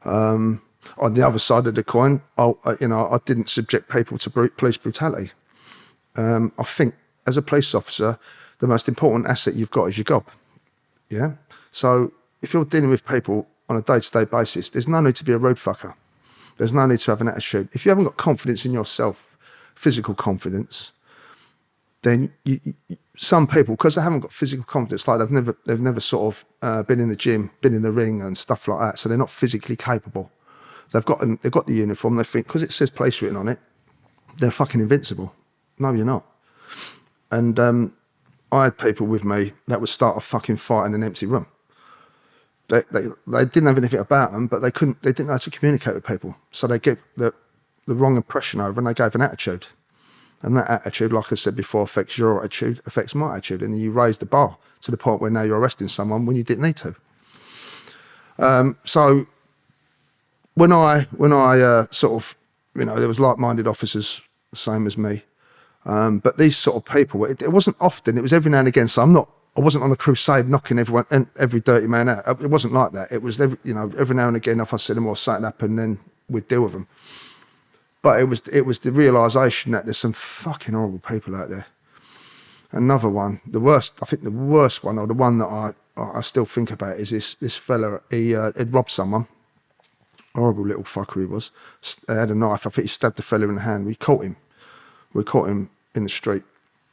Speaker 2: Um, on the other side of the coin, I, you know, I didn't subject people to police brutality. Um, I think as a police officer, the most important asset you've got is your job. Yeah. So if you're dealing with people on a day-to-day -day basis, there's no need to be a road fucker. There's no need to have an attitude. If you haven't got confidence in yourself, physical confidence, then you, you, some people, because they haven't got physical confidence, like they've never, they've never sort of uh, been in the gym, been in the ring and stuff like that, so they're not physically capable. They've got, they've got the uniform. They think because it says place written on it, they're fucking invincible. No, you're not. And um, I had people with me that would start a fucking fight in an empty room. They, they, they didn't have anything about them, but they couldn't, they didn't know how to communicate with people. So they gave the, the wrong impression over and they gave an attitude. And that attitude, like I said before, affects your attitude, affects my attitude. And you raise the bar to the point where now you're arresting someone when you didn't need to. Um, so when I, when I uh, sort of, you know, there was like-minded officers, the same as me. Um, but these sort of people, it, it, wasn't often, it was every now and again. So I'm not, I wasn't on a crusade knocking everyone and every dirty man out. It wasn't like that. It was, every, you know, every now and again, if I see them or something happen, then we'd deal with them. But it was it was the realization that there's some fucking horrible people out there. Another one, the worst, I think the worst one, or the one that I I still think about is this this fella. He uh, had robbed someone. Horrible little fucker he was. He had a knife. I think he stabbed the fella in the hand. We caught him. We caught him in the street,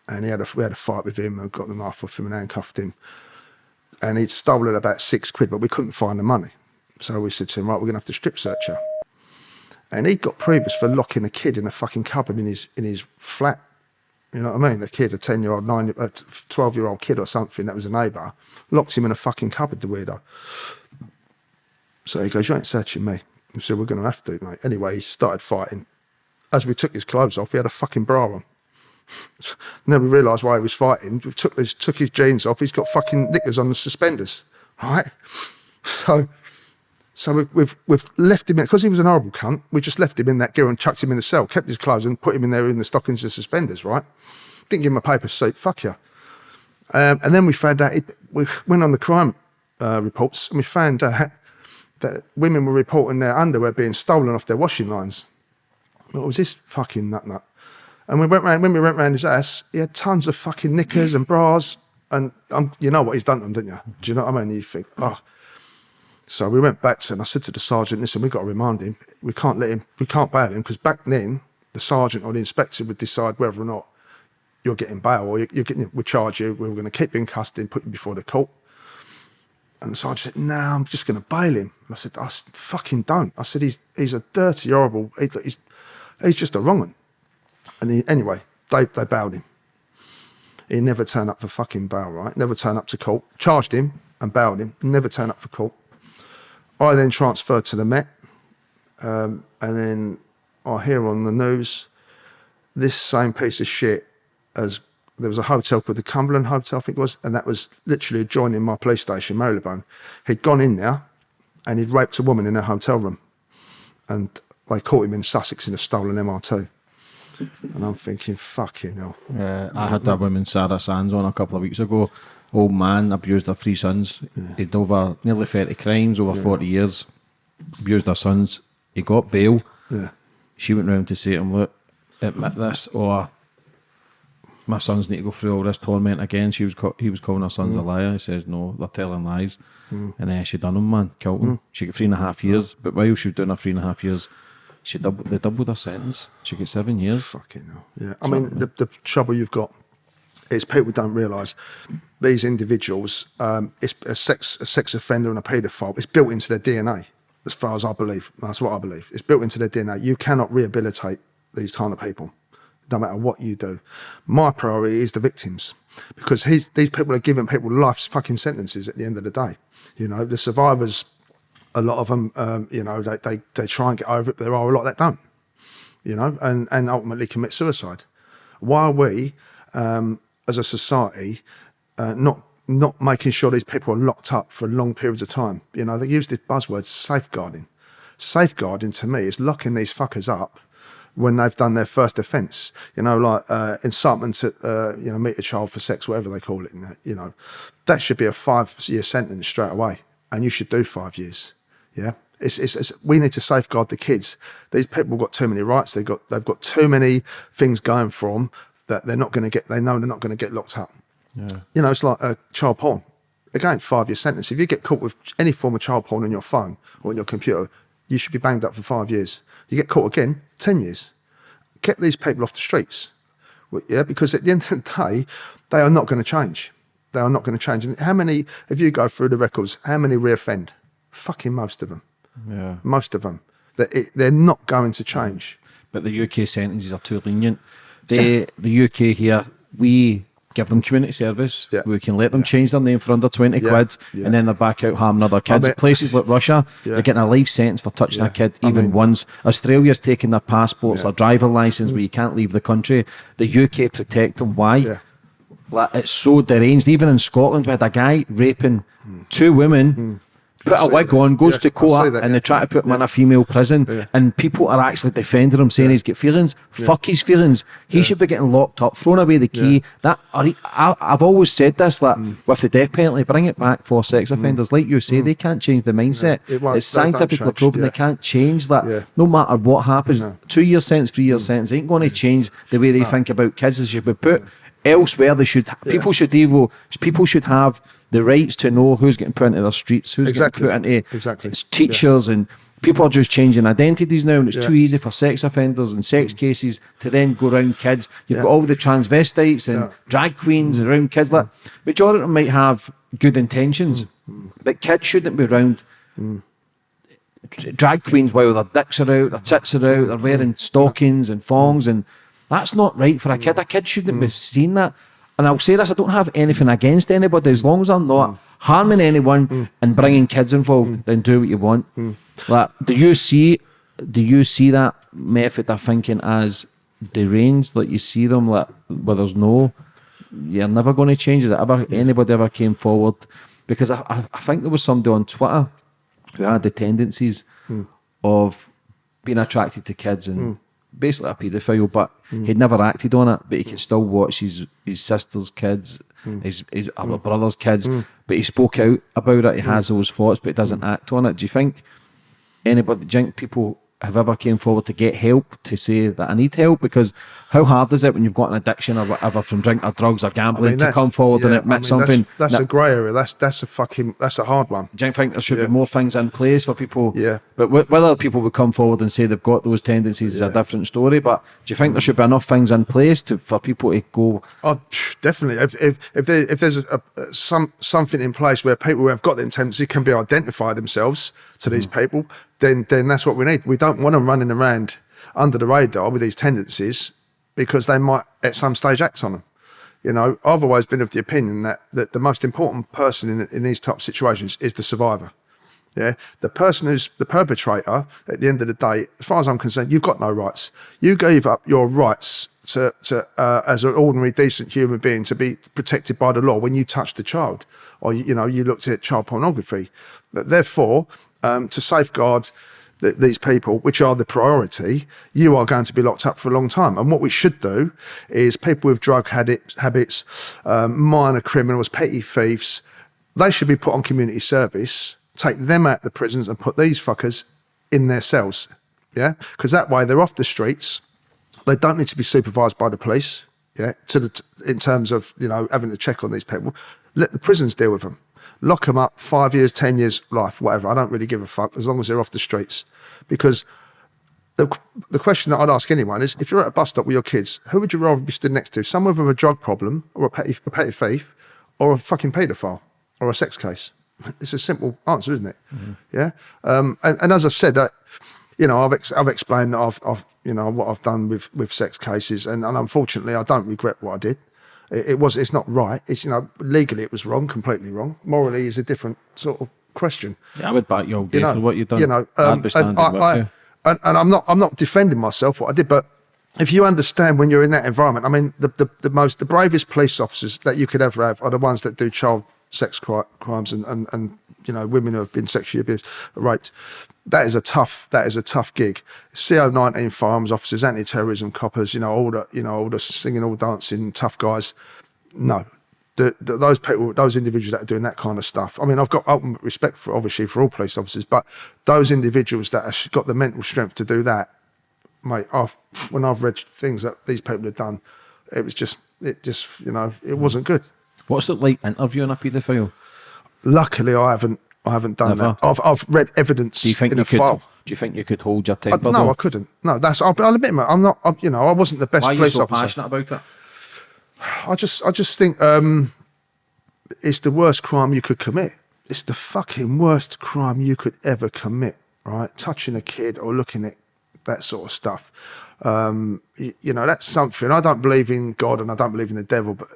Speaker 2: and he had a we had a fight with him and got the knife off him and handcuffed him. And he'd stolen about six quid, but we couldn't find the money. So we said to him, right, we're gonna have to strip search her and he got previous for locking a kid in a fucking cupboard in his in his flat. You know what I mean? The kid, a ten year old, nine, uh, a twelve year old kid or something that was a neighbour, locked him in a fucking cupboard. The weirdo. So he goes, "You ain't searching me." I said, "We're going to have to, mate." Anyway, he started fighting. As we took his clothes off, he had a fucking bra on. <laughs> Never realised why he was fighting. We took his took his jeans off. He's got fucking knickers on the suspenders, right? <laughs> So so we, we've we've left him in because he was an horrible cunt. We just left him in that gear and chucked him in the cell, kept his clothes and put him in there in the stockings and suspenders. Right? Didn't give him a paper suit. Fuck you. Um, and then we found out we went on the crime uh, reports and we found out that women were reporting their underwear being stolen off their washing lines. What was this fucking nut nut? And we went round when we went round his ass. He had tons of fucking knickers and bras, and um, you know what he's done to them, didn't you? Do you know what I mean? You think, oh so we went back to, and I said to the sergeant, listen, we've got to remind him, we can't let him, we can't bail him, because back then, the sergeant or the inspector would decide whether or not you're getting bail or you're, you're getting, we charge you, we're going to keep you in custody and put you before the court. And the sergeant said, "No, I'm just going to bail him." And I said, "I fucking don't." I said, "He's he's a dirty, horrible. he- He's he's just a wrong one." And he, anyway, they they bailed him. He never turned up for fucking bail, right? Never turned up to court. Charged him and bailed him. Never turned up for court. I then transferred to the Met, um, and then I hear on the news this same piece of shit as there was a hotel called the Cumberland Hotel, I think it was, and that was literally adjoining my police station, Marylebone. He'd gone in there and he'd raped a woman in a hotel room, and they caught him in Sussex in a stolen MR2. And I'm thinking, fucking hell.
Speaker 3: Uh, I had that woman Sarah Sands on a couple of weeks ago. Old man abused her three sons. He'd over nearly thirty crimes over forty years. Abused her sons. He got bail.
Speaker 2: Yeah.
Speaker 3: She went round to say to him, "Look, admit this, or my sons need to go through all this torment again." She was he was calling her sons a mm. liar. He says, "No, they're telling lies." Mm. And then she done him, man, killed him. Mm. She got three and a half years. But while she was doing her three and a half years, she doubled they doubled her sentence. She got seven years.
Speaker 2: Fucking hell. Yeah. I mean, the, the trouble you've got is people don't realise these individuals, um, it's a sex, a sex offender and a paedophile, it's built into their DNA, as far as I believe. That's what I believe. It's built into their DNA. You cannot rehabilitate these kind of people, no matter what you do. My priority is the victims because he's, these people are giving people life's fucking sentences at the end of the day. You know, the survivors, a lot of them, um, you know, they, they, they try and get over it, but there are a lot that don't you know, and, and ultimately commit suicide. Why are we, um, as a society, uh, not not making sure these people are locked up for long periods of time? You know, they use this buzzword safeguarding. Safeguarding to me is locking these fuckers up when they've done their first offence. You know, like uh, incitement to uh, you know meet a child for sex, whatever they call it. You know, that should be a five-year sentence straight away, and you should do five years. Yeah. It's, it's, it's, we need to safeguard the kids. These people have got too many rights. They've got they've got too many things going for them that they're not going to get. They know they're not going to get locked up. You know, it's like uh, child porn. Again, five year sentence. If you get caught with any form of child porn on your phone or on your computer, you should be banged up for five years. You get caught again, ten years. Get these people off the streets. Well, Yeah, because at the end of the day, they are not going to change. They are not going to change. And how many, if you go through the records, how many reoffend? Fucking most of them.
Speaker 3: Yeah.
Speaker 2: Most of them. They're, it, they're not going to change.
Speaker 3: but the UK sentences are too lenient. They, the UK here, we give them community service.
Speaker 2: Yeah.
Speaker 3: We can let them change their name for under 20
Speaker 2: Yeah.
Speaker 3: quid
Speaker 2: Yeah.
Speaker 3: and then they're back out harming other kids.
Speaker 2: bet-
Speaker 3: Places like Russia, <laughs>
Speaker 2: Yeah.
Speaker 3: they're getting a life sentence for touching
Speaker 2: Yeah.
Speaker 3: a kid
Speaker 2: I
Speaker 3: even
Speaker 2: mean-
Speaker 3: once. Australia's taking their passports,
Speaker 2: Yeah.
Speaker 3: their driver license where you can't leave the country. The UK protect them. Why?
Speaker 2: Yeah.
Speaker 3: Like, it's so deranged. Even in Scotland, we had a guy raping hmm. two women. Hmm. Put a wig on, goes
Speaker 2: Yeah,
Speaker 3: to court,
Speaker 2: that,
Speaker 3: and
Speaker 2: yeah.
Speaker 3: they try to put him in a female prison,
Speaker 2: Yeah.
Speaker 3: and people are actually defending him, saying he's got feelings. Fuck his feelings. He should be getting locked up, thrown away the key.
Speaker 2: Yeah.
Speaker 3: That I, I've always said this that with the death penalty, bring it back for sex offenders. Like you say, they can't change the mindset.
Speaker 2: It
Speaker 3: it's scientifically proven
Speaker 2: yeah.
Speaker 3: they can't change that.
Speaker 2: Yeah.
Speaker 3: No matter what happens, two year sentence, three year sentence ain't going to change the way they think about kids. They should be put elsewhere. They should people should able people should have the rights to know who's getting put into their streets, who's
Speaker 2: Exactly.
Speaker 3: getting put into
Speaker 2: Exactly.
Speaker 3: it's teachers and people are just changing identities now and it's
Speaker 2: Yeah.
Speaker 3: too easy for sex offenders and sex cases to then go around kids. You've
Speaker 2: Yeah.
Speaker 3: got all the transvestites and
Speaker 2: Yeah.
Speaker 3: drag queens mm. around kids. Like mm. majority of them might have good intentions,
Speaker 2: Mm.
Speaker 3: but kids shouldn't be around mm. d- drag queens while their dicks are out, their tits are out, they're wearing stockings and thongs, and that's not right for a kid. A kid shouldn't be seeing that. And I'll say this: I don't have anything against anybody as long as I'm not mm. harming anyone mm. and bringing kids involved. Mm. Then do what you want. Like, do you see? Do you see that method of thinking as deranged? Like you see them like where there's no, you're never going to change it. Ever anybody ever came forward? Because I, I, I think there was somebody on Twitter who had the tendencies of being attracted to kids and basically a paedophile, but mm. he'd never acted on it, but he can still watch his, his sister's kids, mm. his, his uh, other brother's kids, mm. but he spoke out about it, he has those thoughts, but he doesn't act on it. Do you think anybody, do you think people have ever came forward to get help to say that I need help? Because how hard is it when you've got an addiction or whatever from drink or drugs or gambling to come forward and admit
Speaker 2: I mean,
Speaker 3: something?
Speaker 2: That's, that's
Speaker 3: that-
Speaker 2: a grey area. That's that's a fucking that's a hard one.
Speaker 3: do you think there should
Speaker 2: Yeah.
Speaker 3: be more things in place for people?
Speaker 2: Yeah.
Speaker 3: But wh- whether people would come forward and say they've got those tendencies is a different story. But do you think there should be enough things in place to for people to go?
Speaker 2: Oh, definitely. If if if, there, if there's a, a, some something in place where people who have got the tendency can be identified themselves to these
Speaker 3: Mm.
Speaker 2: people, then then that's what we need. We don't want them running around under the radar with these tendencies because they might at some stage act on them. You know, I've always been of the opinion that that the most important person in in these type of situations is the survivor. Yeah, the person who's the perpetrator at the end of the day, as far as I'm concerned, you've got no rights. You gave up your rights to, to uh, as an ordinary, decent human being to be protected by the law when you touched a child, or you know you looked at child pornography. But therefore, um, to safeguard th- these people, which are the priority, you are going to be locked up for a long time. And what we should do is people with drug habits, habits um, minor criminals, petty thieves, they should be put on community service, take them out of the prisons and put these fuckers in their cells. Yeah, because that way they're off the streets. They don't need to be supervised by the police. Yeah, to the in terms of you know having to check on these people. Let the prisons deal with them. Lock them up five years, ten years, life, whatever. I don't really give a fuck as long as they're off the streets. Because the, the question that I'd ask anyone is if you're at a bus stop with your kids, who would you rather be stood next to? Someone with a drug problem or a petty, a petty thief or a fucking paedophile or a sex case? <laughs> It's a simple answer, isn't it? Yeah. Um, and, and as I said, uh, you know, I've, ex- I've explained that I've, I've, you know, what I've done with, with sex cases. And, and unfortunately, I don't regret what I did. It, it was, it's not right. It's, you know, legally it was wrong, completely wrong. Morally is a different sort of question
Speaker 3: Yeah, I would back you all
Speaker 2: you know
Speaker 3: for what you've done.
Speaker 2: You know, um, and, I, I, and, and, I'm not I'm not defending myself what I did, but if you understand when you're in that environment, I mean, the, the, the most the bravest police officers that you could ever have are the ones that do child sex crimes and, and and you know women who have been sexually abused, raped. That is a tough that is a tough gig. CO nineteen firearms officers, anti terrorism coppers, you know, all the you know all the singing, all dancing, tough guys. No, the, the, those people, those individuals that are doing that kind of stuff. I mean, I've got ultimate respect for obviously for all police officers, but those individuals that have got the mental strength to do that, mate. I've, when I've read things that these people have done, it was just, it just, you know, it wasn't good.
Speaker 3: What's it like interviewing a paedophile?
Speaker 2: Luckily, I haven't, I haven't done
Speaker 3: Never?
Speaker 2: that. I've, I've read evidence
Speaker 3: Do you think
Speaker 2: in
Speaker 3: you
Speaker 2: a
Speaker 3: could?
Speaker 2: file.
Speaker 3: Do you think you could hold your
Speaker 2: I,
Speaker 3: temper?
Speaker 2: no,
Speaker 3: though?
Speaker 2: I couldn't. No, that's. I'll, I'll admit, mate. I'm not. I, you know, I wasn't the best
Speaker 3: Why are you
Speaker 2: police
Speaker 3: so
Speaker 2: officer.
Speaker 3: passionate about that?
Speaker 2: I just I just think um, it's the worst crime you could commit. It's the fucking worst crime you could ever commit, right? Touching a kid or looking at that sort of stuff. Um, you, you know, that's something. I don't believe in God and I don't believe in the devil, but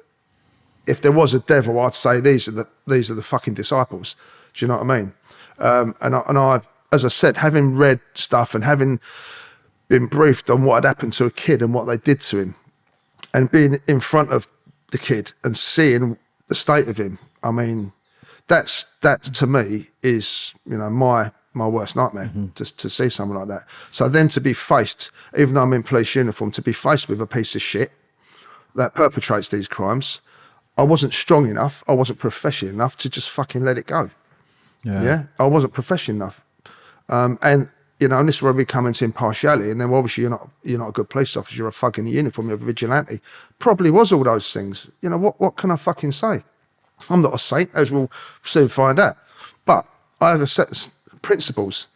Speaker 2: if there was a devil, I'd say these are the these are the fucking disciples. Do you know what I mean? Um, and I, and I, as I said, having read stuff and having been briefed on what had happened to a kid and what they did to him, and being in front of the kid and seeing the state of him, I mean, that's that to me is you know my my worst nightmare just to see someone like that. So then to be faced, even though I'm in police uniform, to be faced with a piece of shit that perpetrates these crimes, I wasn't strong enough, I wasn't professional enough to just fucking let it go. Yeah, I wasn't professional enough, um, and you know, and this is where we come into impartiality. And then obviously you're not you're not a good police officer. You're a fucking uniform. You're a vigilante. Probably was all those things. You know what? What can I fucking say? I'm not a saint, as we'll soon find out. But I have a set of principles.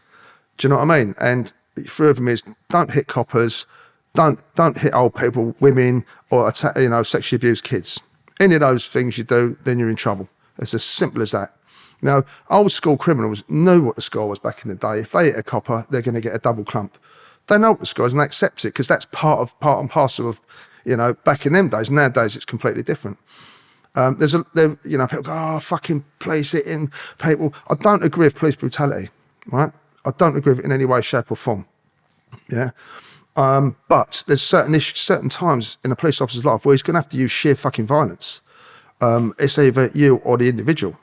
Speaker 2: Do you know what I mean? And three of them is don't hit coppers, don't don't hit old people, women, or attack, you know sexually abuse kids. Any of those things you do, then you're in trouble. It's as simple as that. Now, old school criminals knew what the score was back in the day. If they hit a copper, they're going to get a double clump. They know what the score is and they accept it because that's part of part and parcel of, you know, back in them days. Nowadays, it's completely different. Um, there's a, there, you know, people go, oh, fucking police hitting people. I don't agree with police brutality, right? I don't agree with it in any way, shape, or form. Yeah. Um, but there's certain issues, certain times in a police officer's life where he's going to have to use sheer fucking violence. Um, it's either you or the individual,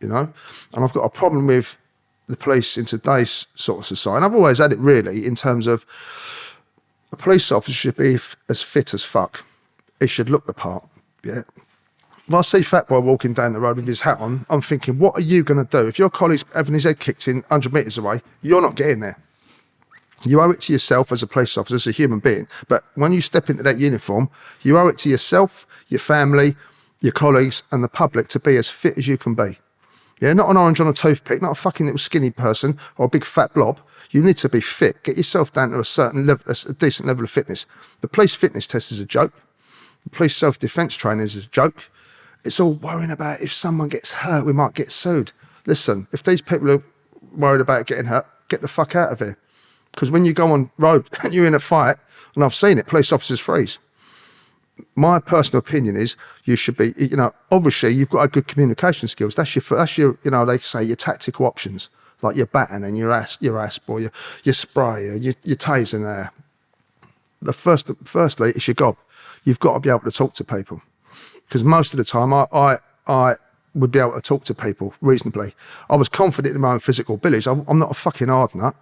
Speaker 2: you know. And I've got a problem with the police in today's sort of society. And I've always had it really in terms of a police officer should be as fit as fuck. He should look the part. Yeah. If I see Fat Boy walking down the road with his hat on, I'm thinking, what are you going to do? If your colleague's having his head kicked in 100 metres away, you're not getting there. You owe it to yourself as a police officer, as a human being. But when you step into that uniform, you owe it to yourself, your family, your colleagues, and the public to be as fit as you can be. Yeah, not an orange on a toothpick, not a fucking little skinny person or a big fat blob. You need to be fit. Get yourself down to a certain level, a decent level of fitness. The police fitness test is a joke. The police self-defense training is a joke. It's all worrying about if someone gets hurt, we might get sued. Listen, if these people are worried about getting hurt, get the fuck out of here. Because when you go on road and <laughs> you're in a fight, and I've seen it, police officers freeze. My personal opinion is you should be, you know, obviously you've got a good communication skills. That's your, that's your, you know, they say your tactical options, like your baton and your ass, your asp or your, your spray your, your taser there. The first, firstly, it's your gob. You've got to be able to talk to people. Because most of the time I, I, I would be able to talk to people reasonably. I was confident in my own physical abilities. I'm, I'm not a fucking hard nut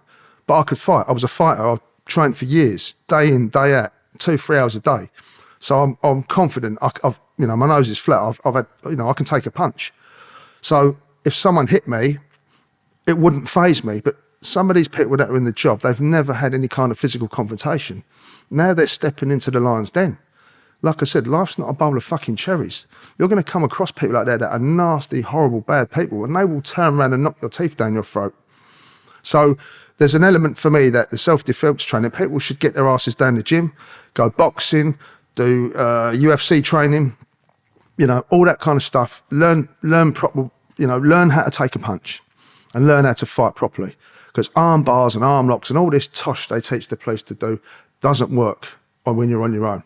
Speaker 2: but I could fight. I was a fighter. I trained for years, day in, day out, two, three hours a day. So I'm, I'm confident. I, have you know, my nose is flat. I've, I've had, you know, I can take a punch. So if someone hit me, it wouldn't phase me. But some of these people that are in the job, they've never had any kind of physical confrontation. Now they're stepping into the lion's den. Like I said, life's not a bowl of fucking cherries. You're going to come across people like that that are nasty, horrible, bad people, and they will turn around and knock your teeth down your throat. So there's an element for me that the self-defense training, people should get their asses down the gym, go boxing, do uh, UFC training, you know, all that kind of stuff. Learn, learn proper, you know, learn how to take a punch and learn how to fight properly. Because arm bars and arm locks and all this tosh they teach the police to do doesn't work when you're on your own.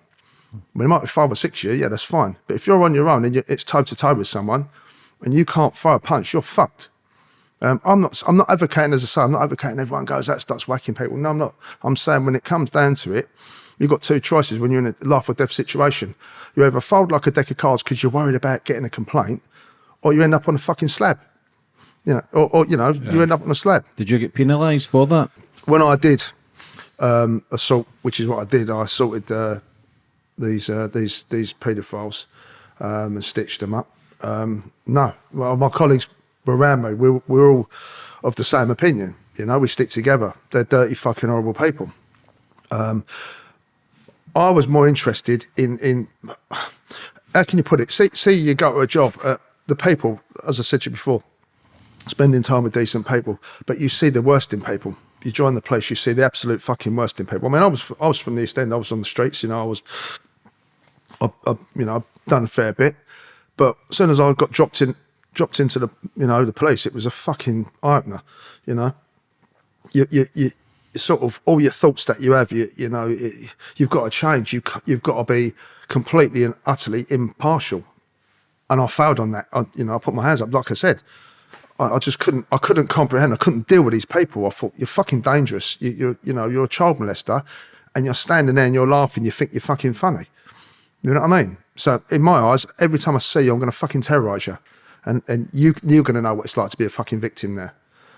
Speaker 2: Mean, it might be five or six years, yeah, that's fine. But if you're on your own and it's toe to toe with someone and you can't fire a punch, you're fucked. Um, I'm not. I'm not advocating, as I say, I'm not advocating everyone goes that starts whacking people. No, I'm not. I'm saying when it comes down to it, you've got two choices when you're in a life or death situation. You either fold like a deck of cards because you're worried about getting a complaint, or you end up on a fucking slab. You know, or, or you know, yeah. you end up on a slab.
Speaker 3: Did you get penalised for that?
Speaker 2: When I did um, assault, which is what I did, I assaulted uh, these uh, these these paedophiles um, and stitched them up. Um, no, well, my colleagues me, we're, we're all of the same opinion. You know, we stick together. They're dirty, fucking horrible people. Um, I was more interested in in how can you put it? See, see, you go to a job. Uh, the people, as I said to you before, spending time with decent people, but you see the worst in people. You join the place, you see the absolute fucking worst in people. I mean, I was I was from the East End. I was on the streets. You know, I was, I, I you know, I've done a fair bit. But as soon as I got dropped in dropped into the you know the police, it was a fucking eye opener. You know, you you you sort of all your thoughts that you have, you you know, it, you've got to change. You you've got to be completely and utterly impartial. And I failed on that. I, you know, I put my hands up. Like I said, I, I, just couldn't. I couldn't comprehend. I couldn't deal with these people. I thought you're fucking dangerous. You, you're you know you're a child molester, and you're standing there and you're laughing. You think you're fucking funny. You know what I mean? So in my eyes, every time I see you, I'm going to fucking terrorise you and and you you're going to know what it's like to be a fucking victim there.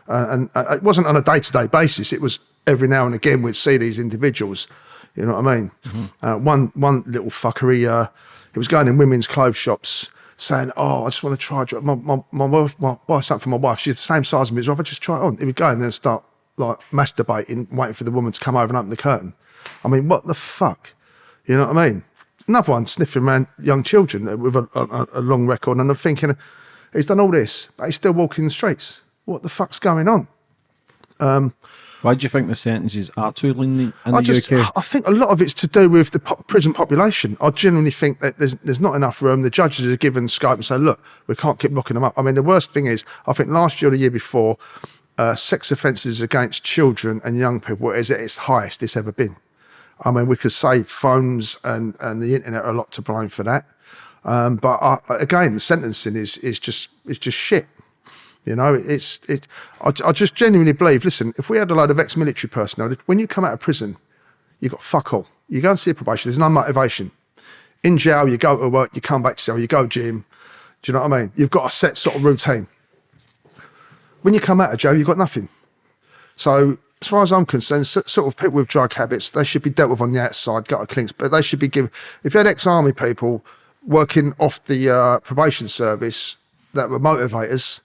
Speaker 2: Uh, and uh, it wasn't on a day to day basis. It was every now and again we'd see these individuals. You know what I mean? Mm -hmm. uh, one one little fuckery. Uh, he was going in women's clothes shops saying, "Oh, I just want to try. My my my wife, my buy something for my wife. She's the same size as me. So if I just try it on, he would go and then start like masturbating, waiting for the woman to come over and open the curtain. I mean, what the fuck? You know what I mean? Another one sniffing around young children with a, a, a long record, and I'm thinking He's done all this, but he's still walking the streets. What the fuck's going on? Um,
Speaker 3: Why do you think the sentences are too lenient in
Speaker 2: I
Speaker 3: the
Speaker 2: just,
Speaker 3: UK?
Speaker 2: I think a lot of it's to do with the po prison population. I genuinely think that there's there's not enough room. The judges are given scope and say, look, we can't keep locking them up. I mean, the worst thing is, I think last year or the year before, uh, sex offences against children and young people is at its highest it's ever been. I mean, we could say phones and, and the internet are a lot to blame for that. Um, but I, again, the sentencing is is just is just shit. You know, it's it. I, I just genuinely believe. Listen, if we had a load of ex-military personnel, when you come out of prison, you got fuck all. You go and see a probation. There's no motivation. In jail, you go to work, you come back to cell, you go gym. Do you know what I mean? You've got a set sort of routine. When you come out of jail, you've got nothing. So as far as I'm concerned, sort of people with drug habits, they should be dealt with on the outside, gutter clinks, but they should be given, if you had ex-army people working off the uh, probation service that were motivators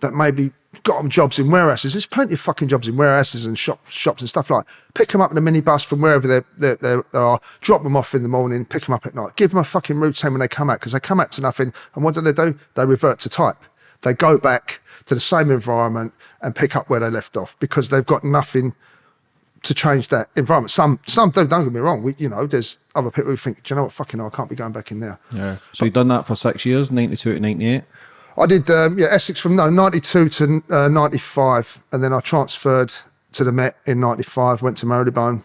Speaker 2: that maybe got them jobs in warehouses. There's plenty of fucking jobs in warehouses and shop, shops and stuff like. Pick them up in a minibus from wherever they're, they're, they are. Drop them off in the morning. Pick them up at night. Give them a fucking routine when they come out because they come out to nothing. And what do they do? They revert to type. They go back to the same environment and pick up where they left off because they've got nothing to change that environment. Some some do. Don't get me wrong. We, you know, there's other people who think, do you know what? Fucking, hell, I can't be going back in there.
Speaker 3: Yeah. So you've done that for six years, 92 to 98.
Speaker 2: I did, um, yeah, Essex from no, 92 to uh, 95. And then I transferred to the Met in 95, went to Marylebone.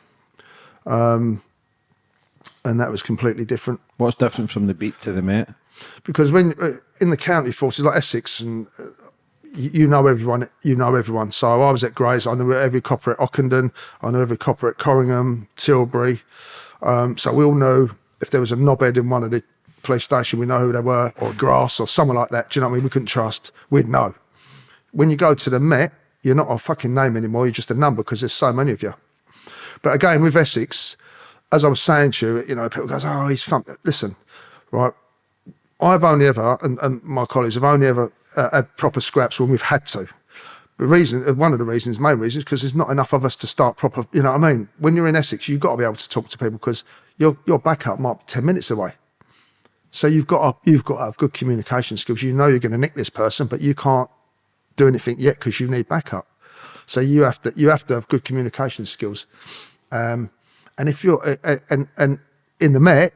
Speaker 2: Um, and that was completely different
Speaker 3: What's different from the beat to the Met?
Speaker 2: because when uh, in the county forces like Essex and uh, you, know everyone, you know everyone. So I was at Grays, I knew every copper at Ockendon, I knew every copper at Corringham, Tilbury. Um, so we all knew if there was a knobhead in one of the police station, we know who they were, or grass or someone like that. Do you know what I mean? We couldn't trust. We'd know. When you go to the Met, you're not a fucking name anymore. You're just a number because there's so many of you. But again, with Essex, as I was saying to you, you know, people goes, "Oh, he's fun." Listen, right? I've only ever, and, and my colleagues have only ever uh, had proper scraps when we've had to. The reason, uh, one of the reasons, main reason, is because there's not enough of us to start proper. You know what I mean? When you're in Essex, you've got to be able to talk to people because your your backup might be ten minutes away. So you've got to, you've got to have good communication skills. You know you're going to nick this person, but you can't do anything yet because you need backup. So you have to you have to have good communication skills. Um, and if you're and and in the Met,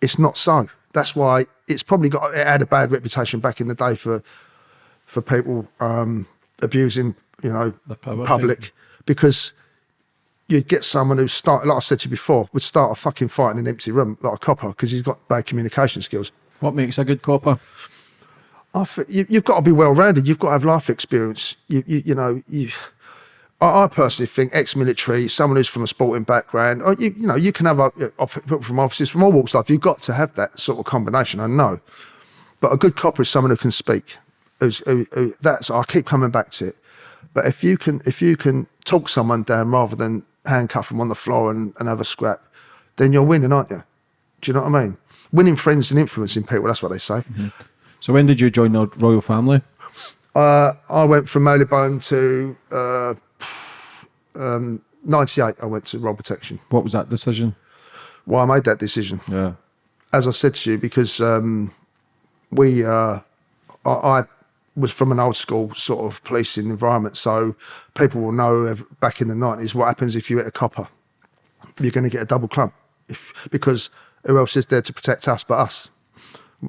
Speaker 2: it's not so. That's why it's probably got it had a bad reputation back in the day for for people um, abusing you know
Speaker 3: The public.
Speaker 2: public because you'd get someone who start like I said to you before would start a fucking fight in an empty room like a copper because he's got bad communication skills.
Speaker 3: What makes a good copper?
Speaker 2: I think you, you've got to be well rounded. You've got to have life experience. You, you, you know, you. I, I personally think ex-military, someone who's from a sporting background, or you, you know, you can have uh, off- people from offices from all walks of life. You've got to have that sort of combination. I know, but a good copper is someone who can speak. Who's, who, who, that's I keep coming back to it. But if you can, if you can talk someone down rather than handcuff them on the floor and, and have a scrap, then you're winning, aren't you? Do you know what I mean? Winning friends and influencing people. That's what they say.
Speaker 3: So when did you join the royal family?
Speaker 2: Uh, I went from Marylebone to uh, um, 98. I went to Royal Protection.
Speaker 3: What was that decision?
Speaker 2: Why I made that decision,
Speaker 3: Yeah.
Speaker 2: as I said to you, because um, we, uh, I, I was from an old school sort of policing environment, so people will know back in the 90s what happens if you hit a copper. You're going to get a double clump, if because who else is there to protect us but us?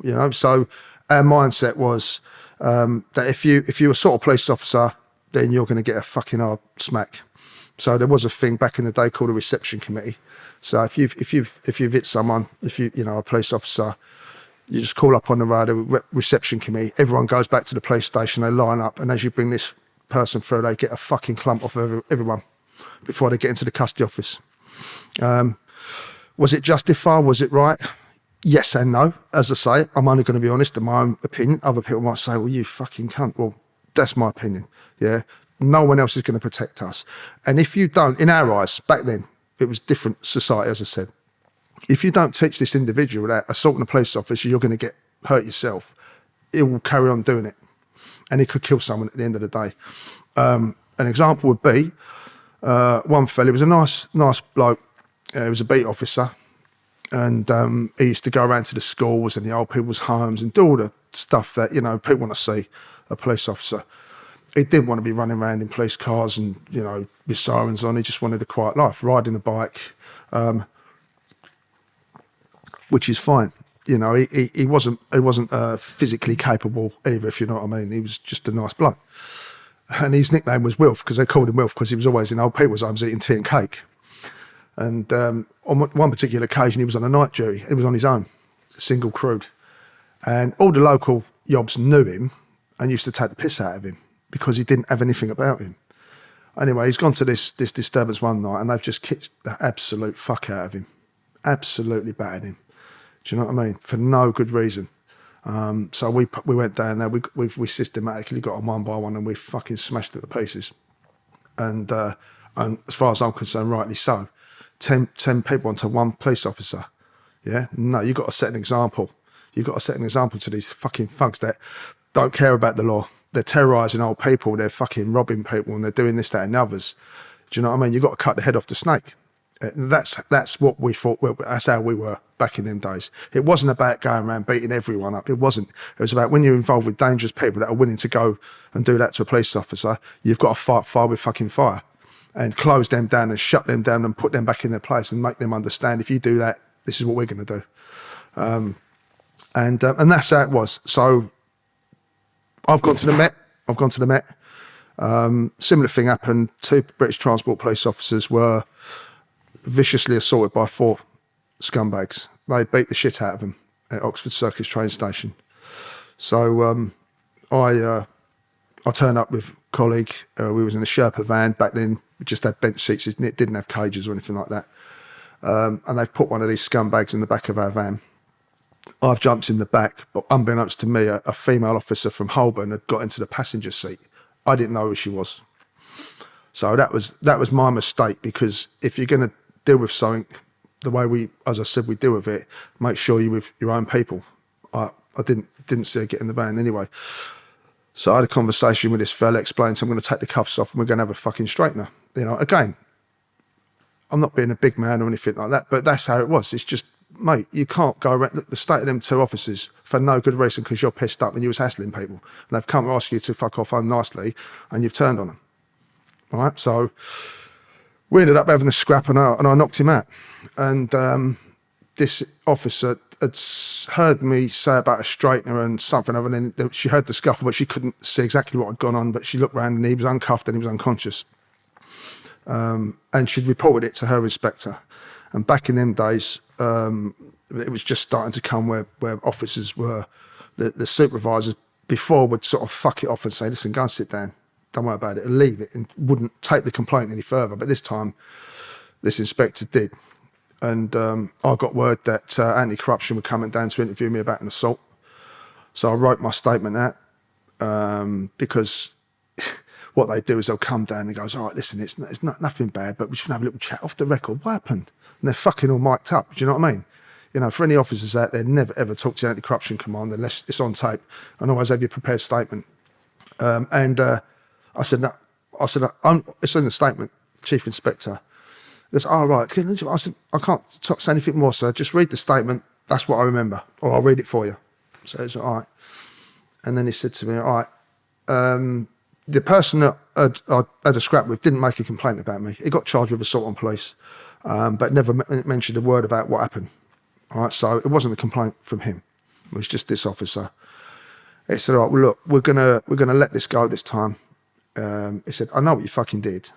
Speaker 2: you know. So our mindset was um, that if you if you're a sort of police officer, then you're going to get a fucking hard smack. So there was a thing back in the day called a reception committee. So if you've if you've if you've hit someone, if you you know a police officer, you just call up on the radio re- reception committee. Everyone goes back to the police station. They line up, and as you bring this person through, they get a fucking clump off of every, everyone before they get into the custody office. Um, was it justified? Was it right? Yes and no. As I say, I'm only going to be honest in my own opinion. Other people might say, well, you fucking cunt. Well, that's my opinion. Yeah. No one else is going to protect us. And if you don't, in our eyes, back then, it was different society, as I said. If you don't teach this individual that assaulting a police officer, you're going to get hurt yourself, it will carry on doing it. And it could kill someone at the end of the day. Um, an example would be uh, one fella, he was a nice, nice bloke. Uh, he was a beat officer and um, he used to go around to the schools and the old people's homes and do all the stuff that you know people want to see a police officer. He didn't want to be running around in police cars and you know with sirens on. He just wanted a quiet life, riding a bike, um, which is fine. You know, he, he, he wasn't he wasn't uh, physically capable either, if you know what I mean. He was just a nice bloke, and his nickname was Wilf because they called him Wilf because he was always in old people's homes eating tea and cake. And um, on one- particular occasion, he was on a night jury. He was on his own, single crewed. And all the local yobs knew him and used to take the piss out of him because he didn't have anything about him. Anyway, he's gone to this, this disturbance one night and they've just kicked the absolute fuck out of him. Absolutely battered him. Do you know what I mean? For no good reason. Um, so we we went down there. We, we we systematically got on one by one, and we fucking smashed it to pieces. And uh, and as far as I'm concerned, rightly so. 10, 10 people onto one police officer. Yeah, no, you got to set an example. You got to set an example to these fucking thugs that don't care about the law. They're terrorising old people, they're fucking robbing people, and they're doing this, that, and others. Do you know what I mean? You've got to cut the head off the snake. Uh, That's that's what we thought. That's how we were back in them days. It wasn't about going around beating everyone up. It wasn't. It was about when you're involved with dangerous people that are willing to go and do that to a police officer. You've got to fight fire with fucking fire, and close them down and shut them down and put them back in their place and make them understand. If you do that, this is what we're going to do. Um, and uh, and that's how it was. So I've gone to the Met. I've gone to the Met. Um, similar thing happened. Two British Transport Police officers were viciously assaulted by four scumbags. They beat the shit out of them at Oxford Circus train station. So um, I uh, I turned up with a colleague. Uh, we was in a Sherpa van back then. We just had bench seats. It didn't have cages or anything like that. Um, and they've put one of these scumbags in the back of our van. I've jumped in the back, but unbeknownst to me, a, a female officer from Holborn had got into the passenger seat. I didn't know who she was. So that was that was my mistake because if you're going to deal with something the way we, as I said, we deal with it, make sure you're with your own people. I, I didn't didn't see her get in the van anyway. So I had a conversation with this fella, explained, so I'm going to take the cuffs off and we're going to have a fucking straightener. You know, again, I'm not being a big man or anything like that, but that's how it was. It's just, mate, you can't go around. The state of them two officers for no good reason because you're pissed up and you was hassling people. And they've come to ask you to fuck off home nicely and you've turned on them. All right. So we ended up having a scrap and I, and I knocked him out. And um, this officer had heard me say about a straightener and something other than she heard the scuffle, but she couldn't see exactly what had gone on. But she looked round and he was uncuffed and he was unconscious and she'd reported it to her inspector. And back in them days, um, it was just starting to come where, where officers were, the, the supervisors before would sort of fuck it off and say, listen, go and sit down. Don't worry about it and leave it and wouldn't take the complaint any further. But this time, this inspector did. And um, I got word that uh, anti-corruption were coming down to interview me about an assault. So I wrote my statement out um, because <laughs> what they do is they'll come down and goes, all right, listen, it's, it's not nothing bad, but we should have a little chat off the record. What happened? And they're fucking all mic'd up. Do you know what I mean? You know, for any officers out there, never ever talk to the anti-corruption command unless it's on tape, and always have your prepared statement. Um, and uh, I said, no, I said, I'm, it's in the statement, Chief Inspector. He goes, all right. Can you-" I said, I can't talk, say anything more, sir. Just read the statement. That's what I remember, or I'll read it for you. So it's all right. And then he said to me, all right, um, the person that I had a scrap with didn't make a complaint about me. He got charged with assault on police, um, but never mentioned a word about what happened. All right, so it wasn't a complaint from him. It was just this officer. He said, "All right, well, look, we're gonna we're gonna let this go this time." Um, he said, "I know what you fucking did."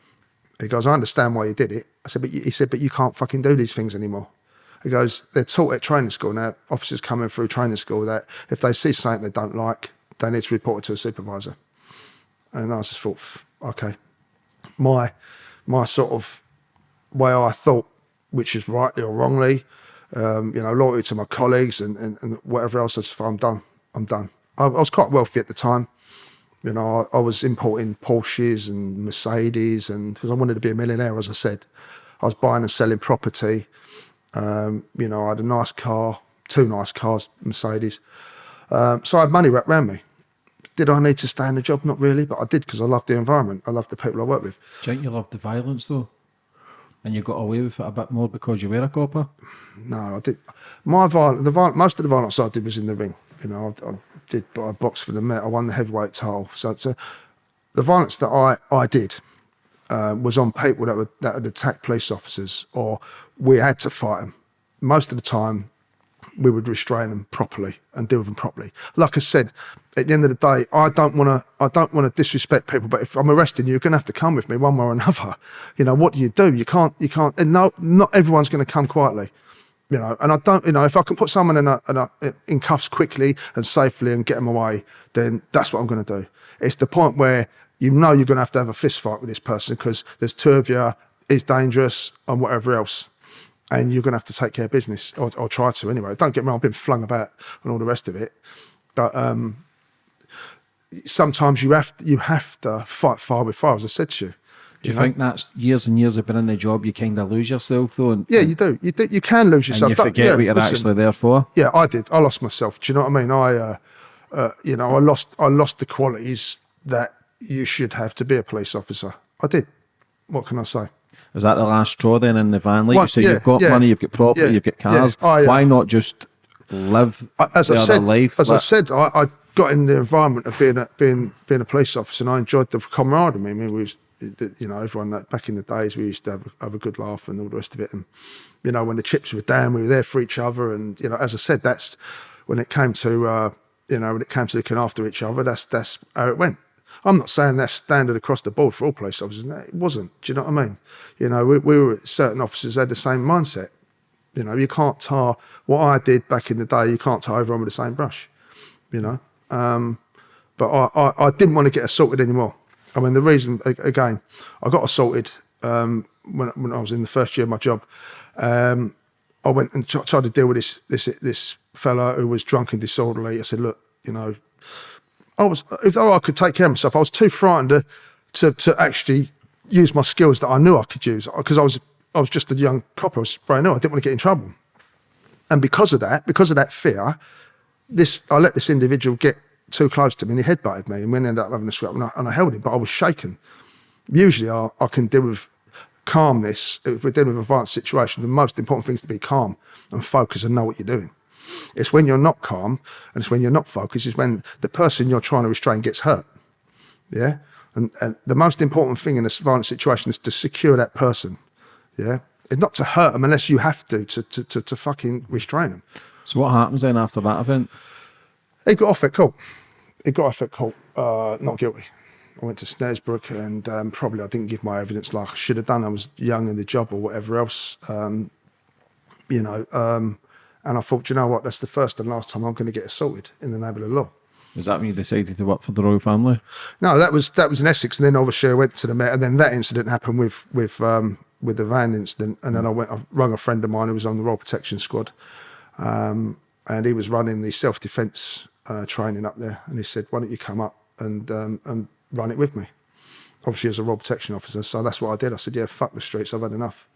Speaker 2: He goes, "I understand why you did it." I said, "But he said, but you can't fucking do these things anymore." He goes, "They're taught at training school now. Officers coming through training school that if they see something they don't like, they need to report it to a supervisor." And I just thought, okay, my my sort of way I thought, which is rightly or wrongly, um, you know, loyalty to my colleagues and, and, and whatever else. I I'm done. I'm done. I, I was quite wealthy at the time. You know, I, I was importing Porsches and Mercedes, and because I wanted to be a millionaire, as I said, I was buying and selling property. Um, you know, I had a nice car, two nice cars, Mercedes. Um, so I had money wrapped around me. Did I need to stay in the job? Not really, but I did because I loved the environment. I loved the people I work with.
Speaker 3: Do you loved the violence though? And you got away with it a bit more because you were a copper?
Speaker 2: No, I did. My violence, the viol most of the violence I did was in the ring. You know, I, I did, I boxed for the Met. I won the heavyweight title. So, so the violence that I I did uh, was on people that would that would attack police officers, or we had to fight them. Most of the time, we would restrain them properly and deal with them properly. Like I said, at the end of the day, I don't want to. I don't want to disrespect people. But if I'm arresting you, you're going to have to come with me one way or another. You know what do you do? You can't. You can't. And no, not everyone's going to come quietly. You know, and I don't. You know, if I can put someone in a, in, a, in cuffs quickly and safely and get them away, then that's what I'm going to do. It's the point where you know you're going to have to have a fist fight with this person because there's two of you. It's dangerous and whatever else and you're going to have to take care of business or, or try to anyway. Don't get me wrong, I've been flung about and all the rest of it, but um, sometimes you have to, you have to fight fire with fire, as I said to you.
Speaker 3: Do you,
Speaker 2: know?
Speaker 3: think that's years and years of being in the job, you kind of lose yourself though? And,
Speaker 2: Yeah, you do. You do. You can lose
Speaker 3: and
Speaker 2: yourself.
Speaker 3: you
Speaker 2: Don't-
Speaker 3: forget
Speaker 2: yeah,
Speaker 3: what you're
Speaker 2: listen,
Speaker 3: actually there for?
Speaker 2: Yeah, I did. I lost myself. Do you know what I mean? I, uh, uh, you know, I lost. I lost the qualities that you should have to be a police officer. I did. What can I say?
Speaker 3: Is that the last straw then in the van? Like
Speaker 2: Well,
Speaker 3: you say,
Speaker 2: yeah,
Speaker 3: you've got
Speaker 2: yeah.
Speaker 3: money, you've got property,
Speaker 2: Yeah,
Speaker 3: you've got cars.
Speaker 2: Oh, yeah.
Speaker 3: Why not just live
Speaker 2: I- as
Speaker 3: the
Speaker 2: I
Speaker 3: other
Speaker 2: said,
Speaker 3: life?
Speaker 2: as I said, I, I got in the environment of being a, being being a police officer, and I enjoyed the camaraderie. I mean, we was, you know, everyone back in the days we used to have, have a good laugh and all the rest of it. And you know, when the chips were down, we were there for each other. And you know, as I said, that's when it came to uh, you know when it came to looking after each other. That's that's how it went. I'm not saying that's standard across the board for all police officers. No, It wasn't. Do you know what I mean? You know, we, we were certain officers had the same mindset. You know, you can't tar what I did back in the day. You can't tar everyone with the same brush. You know, um, but I, I, I didn't want to get assaulted anymore. I mean, the reason again, I got assaulted um, when when I was in the first year of my job. Um, I went and tried to deal with this this this fella who was drunk and disorderly. I said, look, you know, I was if I could take care of myself, I was too frightened to to, to actually use my skills that I knew I could use because I was I was just a young cop. I was brand new. I didn't want to get in trouble, and because of that, because of that fear, this I let this individual get too close to me and he headbutted me and we ended up having a scrap and I, and I held him, but I was shaken. Usually I, I can deal with calmness if we're dealing with a violent situation. The most important thing is to be calm and focus and know what you're doing. It's when you're not calm and it's when you're not focused is when the person you're trying to restrain gets hurt. Yeah. And, and the most important thing in a violent situation is to secure that person. Yeah. It's not to hurt them unless you have to, to, to, to, to fucking restrain them.
Speaker 3: So what happens then after that event?
Speaker 2: He got off at court. He got off at court, uh, not guilty. I went to Snaresbrook and um, probably I didn't give my evidence like I should have done. I was young in the job or whatever else, um, you know. Um, and I thought, you know what, that's the first and last time I'm going to get assaulted in the name of the law.
Speaker 3: Is that when you decided to work for the royal family?
Speaker 2: No, that was that was in Essex, and then obviously I went to the Met, and then that incident happened with with um, with the van incident, and then I went, I rung a friend of mine who was on the Royal Protection Squad, um, and he was running the self defence uh, training up there, and he said, "Why don't you come up and um, and run it with me?" Obviously, as a Royal Protection officer, so that's what I did. I said, "Yeah, fuck the streets, I've had enough,"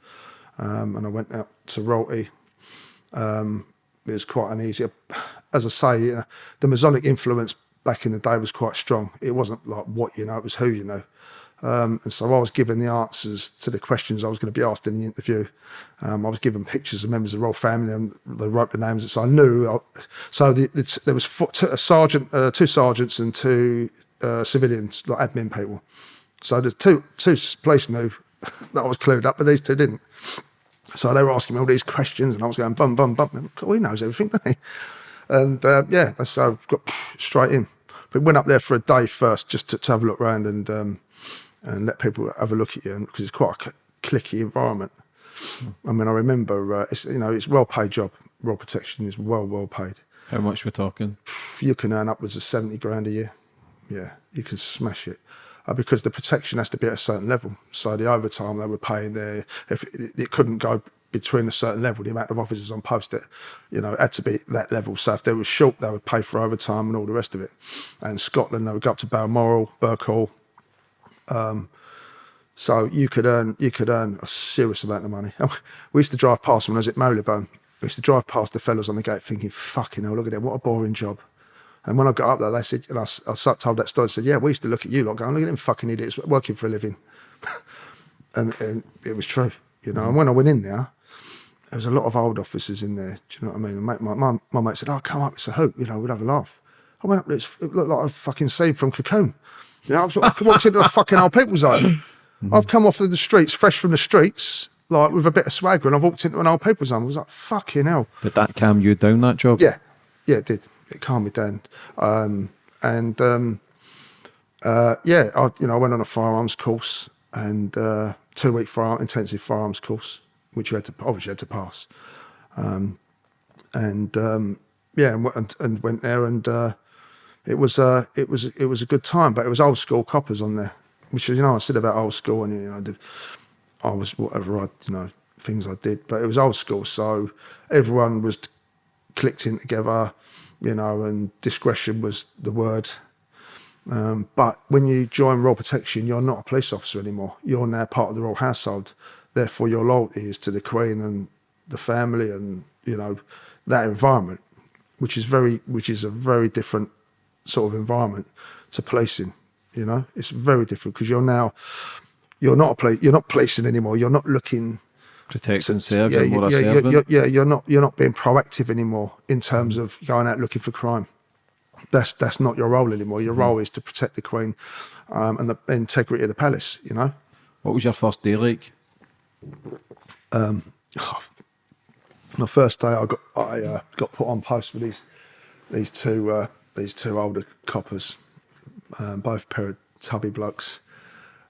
Speaker 2: um, and I went out to Ralty. Um, it was quite an easy, as I say, you know, the Masonic influence back in the day was quite strong. It wasn't like what you know, it was who you know. Um, and so I was given the answers to the questions I was going to be asked in the interview. Um, I was given pictures of members of the royal family, and they wrote the names, so I knew. I, so the, the, there was four, two, a sergeant, uh, two sergeants, and two uh, civilians, like admin people. So the two two police knew <laughs> that I was clued up, but these two didn't. So they were asking me all these questions, and I was going bum bum bum. God, he knows everything, doesn't he? And uh, yeah, so I got <sniffs> straight in. But went up there for a day first, just to, to have a look around and um, and let people have a look at you, because it's quite a clicky environment. I mean, I remember uh, it's you know it's well paid job. Royal Protection is well well paid.
Speaker 3: How much we're talking?
Speaker 2: You can earn upwards of seventy grand a year. Yeah, you can smash it. Uh, because the protection has to be at a certain level. So the overtime they were paying there, if it, it couldn't go between a certain level, the amount of officers on post, it, you know, had to be that level. So if they were short, they would pay for overtime and all the rest of it. And Scotland, they would go up to Balmoral, Birkhall. Um, so you could earn you could earn a serious amount of money. <laughs> We used to drive past when I was at Marylebone. We used to drive past the fellas on the gate thinking, fucking hell, look at them, what a boring job. And when I got up there, they said, and I, I told that story, I said, yeah, we used to look at you lot going, look at them fucking idiots working for a living. <laughs> and, and it was true, you know. And when I went in there, there was a lot of old officers in there. Do you know what I mean? Mate, my, my, my mate said, oh, come up, it's a hoot, you know, we'd have a laugh. I went up there, it looked like a fucking scene from Cocoon. You know, I, was, I walked into a fucking old people's home. I've come off of the streets, fresh from the streets, like with a bit of swagger, and I've walked into an old people's home. I was like, fucking hell.
Speaker 3: Did that calm you down, that job?
Speaker 2: Yeah, yeah, it did. It calmed me down. Um, and um, uh, yeah, I, you know, I went on a firearms course and uh, two week fire, intensive firearms course, which you had to obviously had to pass. Um, and um, yeah, and, and, and went there, and uh, it was uh, it was it was a good time. But it was old school coppers on there, which is you know I said about old school, and you know the, I was whatever I you know things I did, but it was old school, so everyone was clicked in together, you know, and discretion was the word. Um, but when you join Royal Protection, you're not a police officer anymore. You're now part of the royal household. Therefore, your loyalty is to the Queen and the family, and you know that environment, which is very, which is a very different sort of environment to policing. You know, it's very different because you're now you're not a police. You're not placing anymore. You're not looking.
Speaker 3: Protect and serve
Speaker 2: Yeah,
Speaker 3: and
Speaker 2: you-
Speaker 3: what
Speaker 2: yeah,
Speaker 3: I
Speaker 2: yeah,
Speaker 3: serve.
Speaker 2: you're, yeah, you're not you're not being proactive anymore in terms of going out looking for crime. That's that's not your role anymore. Your role is to protect the Queen um, and the integrity of the palace. You know.
Speaker 3: What was your first day like?
Speaker 2: Um <sighs> my first day, I got I uh, got put on post with these these two uh, these two older coppers, um, both pair of tubby blokes,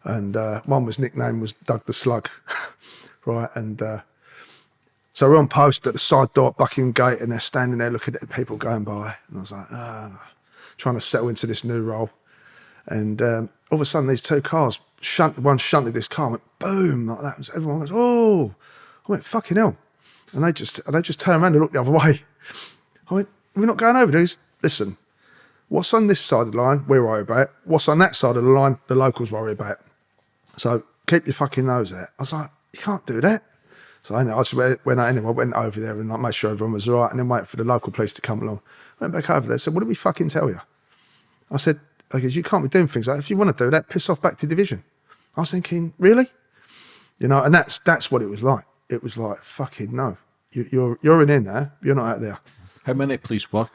Speaker 2: and uh, one was nicknamed was Doug the Slug, <laughs> right? And uh, so we're on post at the side door at Buckingham Gate, and they're standing there looking at people going by, and I was like, ah, trying to settle into this new role, and um, all of a sudden these two cars shunted one shunted this car, went boom like that. And everyone goes, oh, I went fucking hell. And they just and they just turned around and looked the other way. I went, we're not going over these. Listen, what's on this side of the line, we worry about. What's on that side of the line, the locals worry about. So keep your fucking nose out. I was like, you can't do that. So I, just went, went out anyway, went over there and like, made sure everyone was all right and then waited for the local police to come along. Went back over there, said, what did we fucking tell you? I said, I you can't be doing things like If you want to do that, piss off back to division. I was thinking, really? You know, and that's that's what it was like. It was like, fucking no. You, you're you're in here now. You're not out there.
Speaker 3: How many police work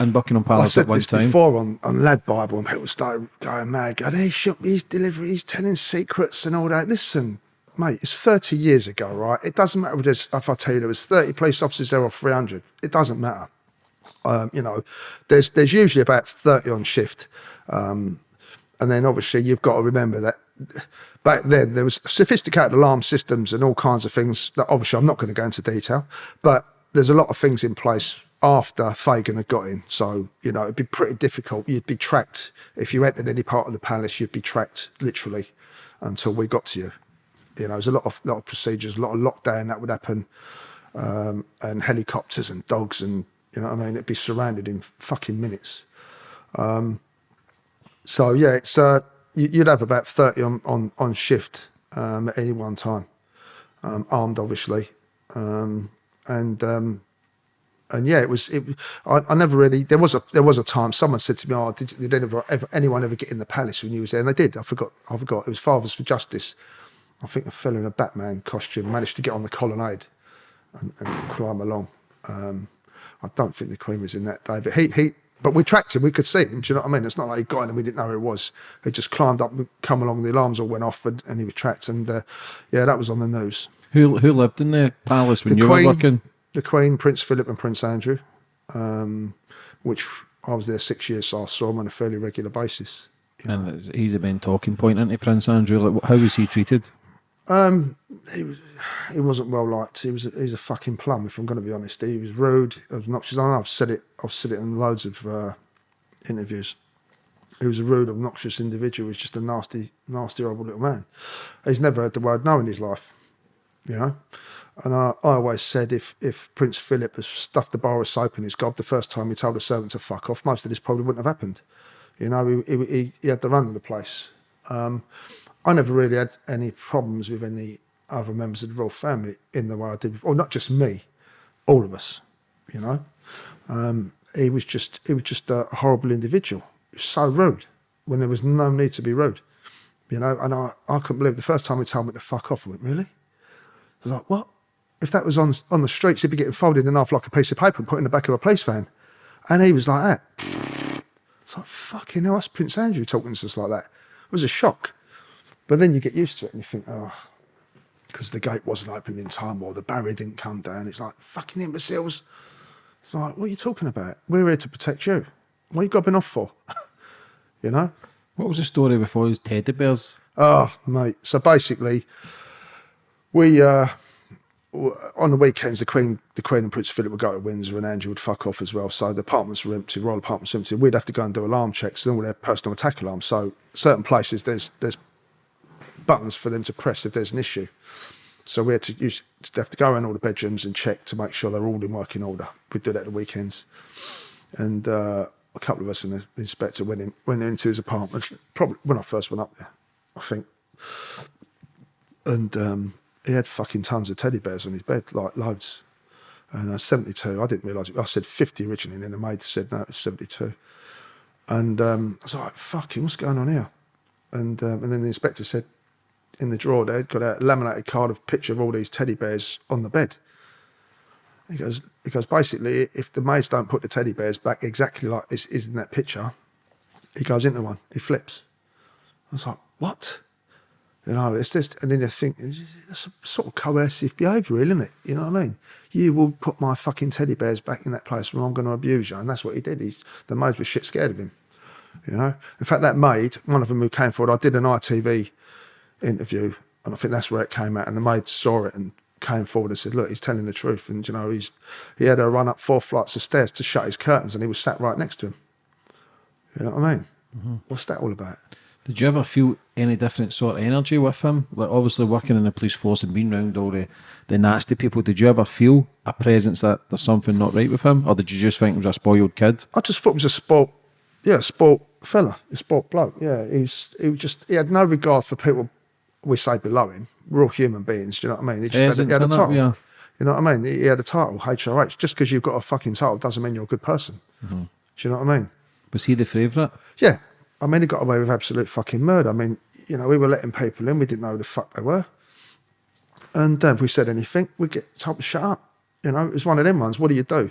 Speaker 3: in Buckingham Palace
Speaker 2: said
Speaker 3: at one time?
Speaker 2: before on, on Lad Bible, and people started going mad. Going, he shook, he's delivering, he's telling secrets and all that. Listen, mate, it's 30 years ago, right? It doesn't matter if, if I tell you there was 30 police officers there or 300. It doesn't matter. Um, you know, there's there's usually about 30 on shift. Um, and then obviously you've got to remember that back then there was sophisticated alarm systems and all kinds of things that obviously I'm not going to go into detail, but there's a lot of things in place after Fagan had got in. So, you know, it'd be pretty difficult. You'd be tracked. If you entered any part of the palace, you'd be tracked literally until we got to you. You know, there's a lot of lot of procedures, a lot of lockdown that would happen, um, and helicopters and dogs and you know what I mean. It'd be surrounded in fucking minutes. So yeah, it's uh, you- you'd have about thirty on on on shift um, at any one time, um, armed obviously, um, and um, and yeah, it was. It, I, I never really. There was a there was a time someone said to me, "Oh, did, did ever, ever anyone ever get in the palace when you was there?" And they did. I forgot. I forgot. It was Fathers for Justice. I think a fella in a Batman costume managed to get on the colonnade and, and climb along. Um, I don't think the Queen was in that day, but he he. But we tracked him. We could see him. Do you know what I mean? It's not like he got in and we didn't know who it was. He just climbed up, and come along. The alarms all went off, and, and he was tracked. And uh, yeah, that was on the news.
Speaker 3: Who who lived in the palace when
Speaker 2: The
Speaker 3: you
Speaker 2: Queen,
Speaker 3: were working?
Speaker 2: The Queen, Prince Philip, and Prince Andrew, um, which I was there six years, so I saw him on a fairly regular basis.
Speaker 3: And he's a main talking point, isn't he, Prince Andrew? Like, how was he treated?
Speaker 2: he was he wasn't well liked. He was a, he was a fucking plum. If I'm going to be honest, he was rude, obnoxious. I know I've said it. I've said it in loads of uh, interviews. He was a rude, obnoxious individual. He was just a nasty, nasty, horrible little man. He's never heard the word no in his life, you know. And I, I always said if if Prince Philip has stuffed the bar of soap in his gob the first time he told a servant to fuck off, most of this probably wouldn't have happened. You know, he, he, he- had the run of the place. Um, I never really had any problems with any other members of the royal family in the way I did before. Not just me, all of us. You know, um, he was just he was just a horrible individual. He was so rude when there was no need to be rude. You know, and I, I couldn't believe the first time he told me to fuck off. I went, really? I was like, what? If that was on on the streets, he'd be getting folded in half like a piece of paper and put in the back of a police van. And he was like that. It's like, fucking hell, that's Prince Andrew talking to us like that. It was a shock. But then you get used to it and you think, oh, because the gate wasn't open in time or the barrier didn't come down. It's like, fucking imbeciles. It's like, what are you talking about? We're here to protect you. What you gobbing off for? <laughs> you know?
Speaker 3: What was the story before his teddy bears?
Speaker 2: Oh, mate. So basically, we uh, on the weekends, the Queen, the Queen and Prince Philip would go to Windsor, and Andrew would fuck off as well. So the apartments were empty, royal apartments were empty. We'd have to go and do alarm checks, and all their personal attack alarms. So certain places, there's there's buttons for them to press if there's an issue. So we had to use to have to go around all the bedrooms and check to make sure they're all in working order. We'd do that at the weekends, and uh, a couple of us and the inspector went in went into his apartment. Probably when I first went up there, I think, and um, he had fucking tons of teddy bears on his bed, like loads. And uh, 72, I didn't realise it. I said 50 originally, and then the maid said no, it's 72. And um, I was like, fucking, what's going on here? And um, and then the inspector said, in the drawer they'd got a laminated card of picture of all these teddy bears on the bed. He goes, he goes, basically, if the maids don't put the teddy bears back exactly like this is in that picture, he goes into one, he flips. I was like, what? You know, it's just, and then you think, that's a sort of coercive behaviour, isn't it? You know what I mean? You will put my fucking teddy bears back in that place where I'm going to abuse you. And that's what he did. He, the maids were shit scared of him. You know? In fact, that maid, one of them who came forward, I did an ITV interview, and I think that's where it came out. And the maid saw it and came forward and said, "Look, he's telling the truth." And you know, he's he had to run up four flights of stairs to shut his curtains, and he was sat right next to him. You know what I mean? Mm-hmm. What's that all about?
Speaker 3: Did you ever feel any different sort of energy with him? Like obviously working in the police force and being around all the, the nasty people, did you ever feel a presence that there's something not right with him? Or did you just think he was a spoiled kid?
Speaker 2: I just thought he was a sport, yeah, sport fella, a sport bloke. Yeah, he was. He was just. He had no regard for people we say below him. We're all human beings. Do you know what I mean? He just had, a- he had a title.
Speaker 3: Yeah.
Speaker 2: You know what I mean? He he had a title, HRH. Just because you've got a fucking title doesn't mean you're a good person.
Speaker 3: Mm-hmm.
Speaker 2: Do you know what I mean?
Speaker 3: Was he the favourite?
Speaker 2: Yeah. I mean, he got away with absolute fucking murder. I mean, you know, we were letting people in. We didn't know who the fuck they were. And uh, if we said anything, we get told to shut up. You know, it's one of them ones. What do you do?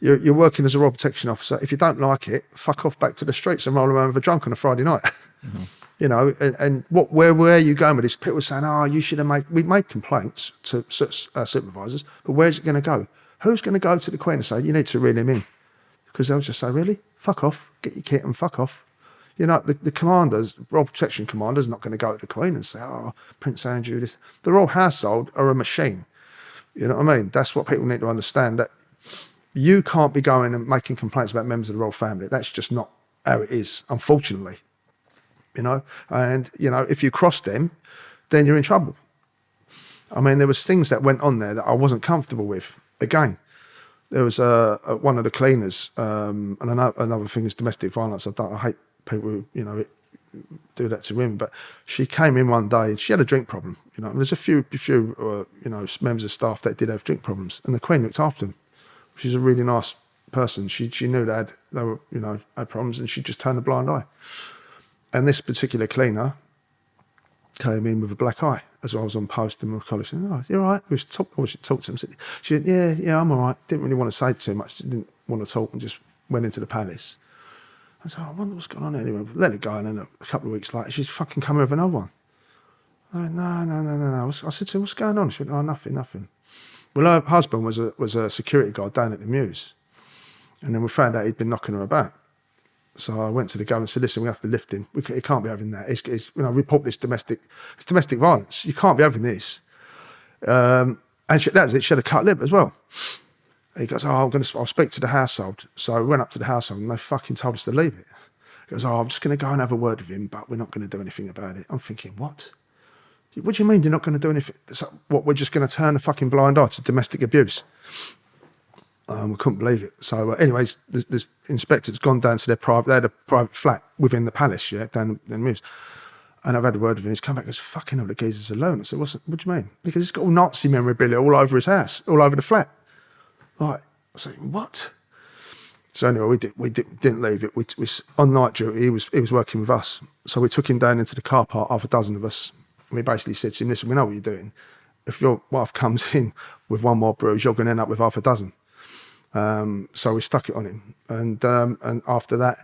Speaker 2: You're, you're working as a royal protection officer. If you don't like it, fuck off back to the streets and roll around with a drunk on a Friday night. <laughs> You know, and, and what where where are you going with this? People were saying, "Oh, you should have made." We made complaints to uh, supervisors, but where's it going to go? Who's going to go to the Queen and say you need to reel him in? Because they'll just say, "Really? Fuck off! Get your kit and fuck off." You know, the, the commanders, Royal Protection Commander's not going to go to the Queen and say, "Oh, Prince Andrew, this." The royal household are a machine. You know what I mean? That's what people need to understand. That you can't be going and making complaints about members of the royal family. That's just not how it is, unfortunately. You know, and you know, if you cross them, then you're in trouble. I mean, there was things that went on there that I wasn't comfortable with. Again, there was uh, uh, one of the cleaners, um, and another, another thing is domestic violence. I, don't, I hate people you know, do that to women. But she came in one day and she had a drink problem. You know, and there's a few, few, uh, you know, members of staff that did have drink problems, and the Queen looked after them. She's a really nice person. She she knew they had they were you know had problems, and she just turned a blind eye. And this particular cleaner came in with a black eye as I was on post in my college. Said, oh, you're all right. We should talk. I should talk to him. She said, yeah, yeah, I'm all right. Didn't really want to say too much. Didn't want to talk and just went into the palace. I said, oh, I wonder what's going on anyway. Let it go. And then a, couple of weeks later, she's fucking come with another one. I went, no, no, no, no, no. I said to her, what's going on? She went, oh, nothing, nothing. Well, her husband was a, was a security guard down at the Mews. And then we found out he'd been knocking her about. So I went to the government and said, listen, we have to lift him. We he can't be having that. It's, it's, you know, report this domestic, it's domestic violence. You can't be having this. Um, and she, that was it. She had a cut lip as well. He goes, oh, I'm going to, I'll speak to the household. So we went up to the household and they fucking told us to leave it. He goes, oh, I'm just going to go and have a word with him, but we're not going to do anything about it. I'm thinking, what? What do you mean you're not going to do anything? What, we're just going to turn a fucking blind eye to domestic abuse? Um, we couldn't believe it. So, uh, anyways, this, this inspector's gone down to their private, they had a private flat within the palace, yeah, down in Mews. And I've had a word with him. He's come back and goes, fucking all the geezer's alone. I said, What's, what do you mean? Because he's got all Nazi memorabilia all over his house, all over the flat. Like, I said, what? So anyway, we did, we did, didn't leave it. We, we on night duty. He was he was working with us, so we took him down into the car park, half a dozen of us. We basically said to him, "Listen, we know what you're doing. If your wife comes in with one more bruise, you're going to end up with half a dozen." Um, so we stuck it on him, and um, and after that,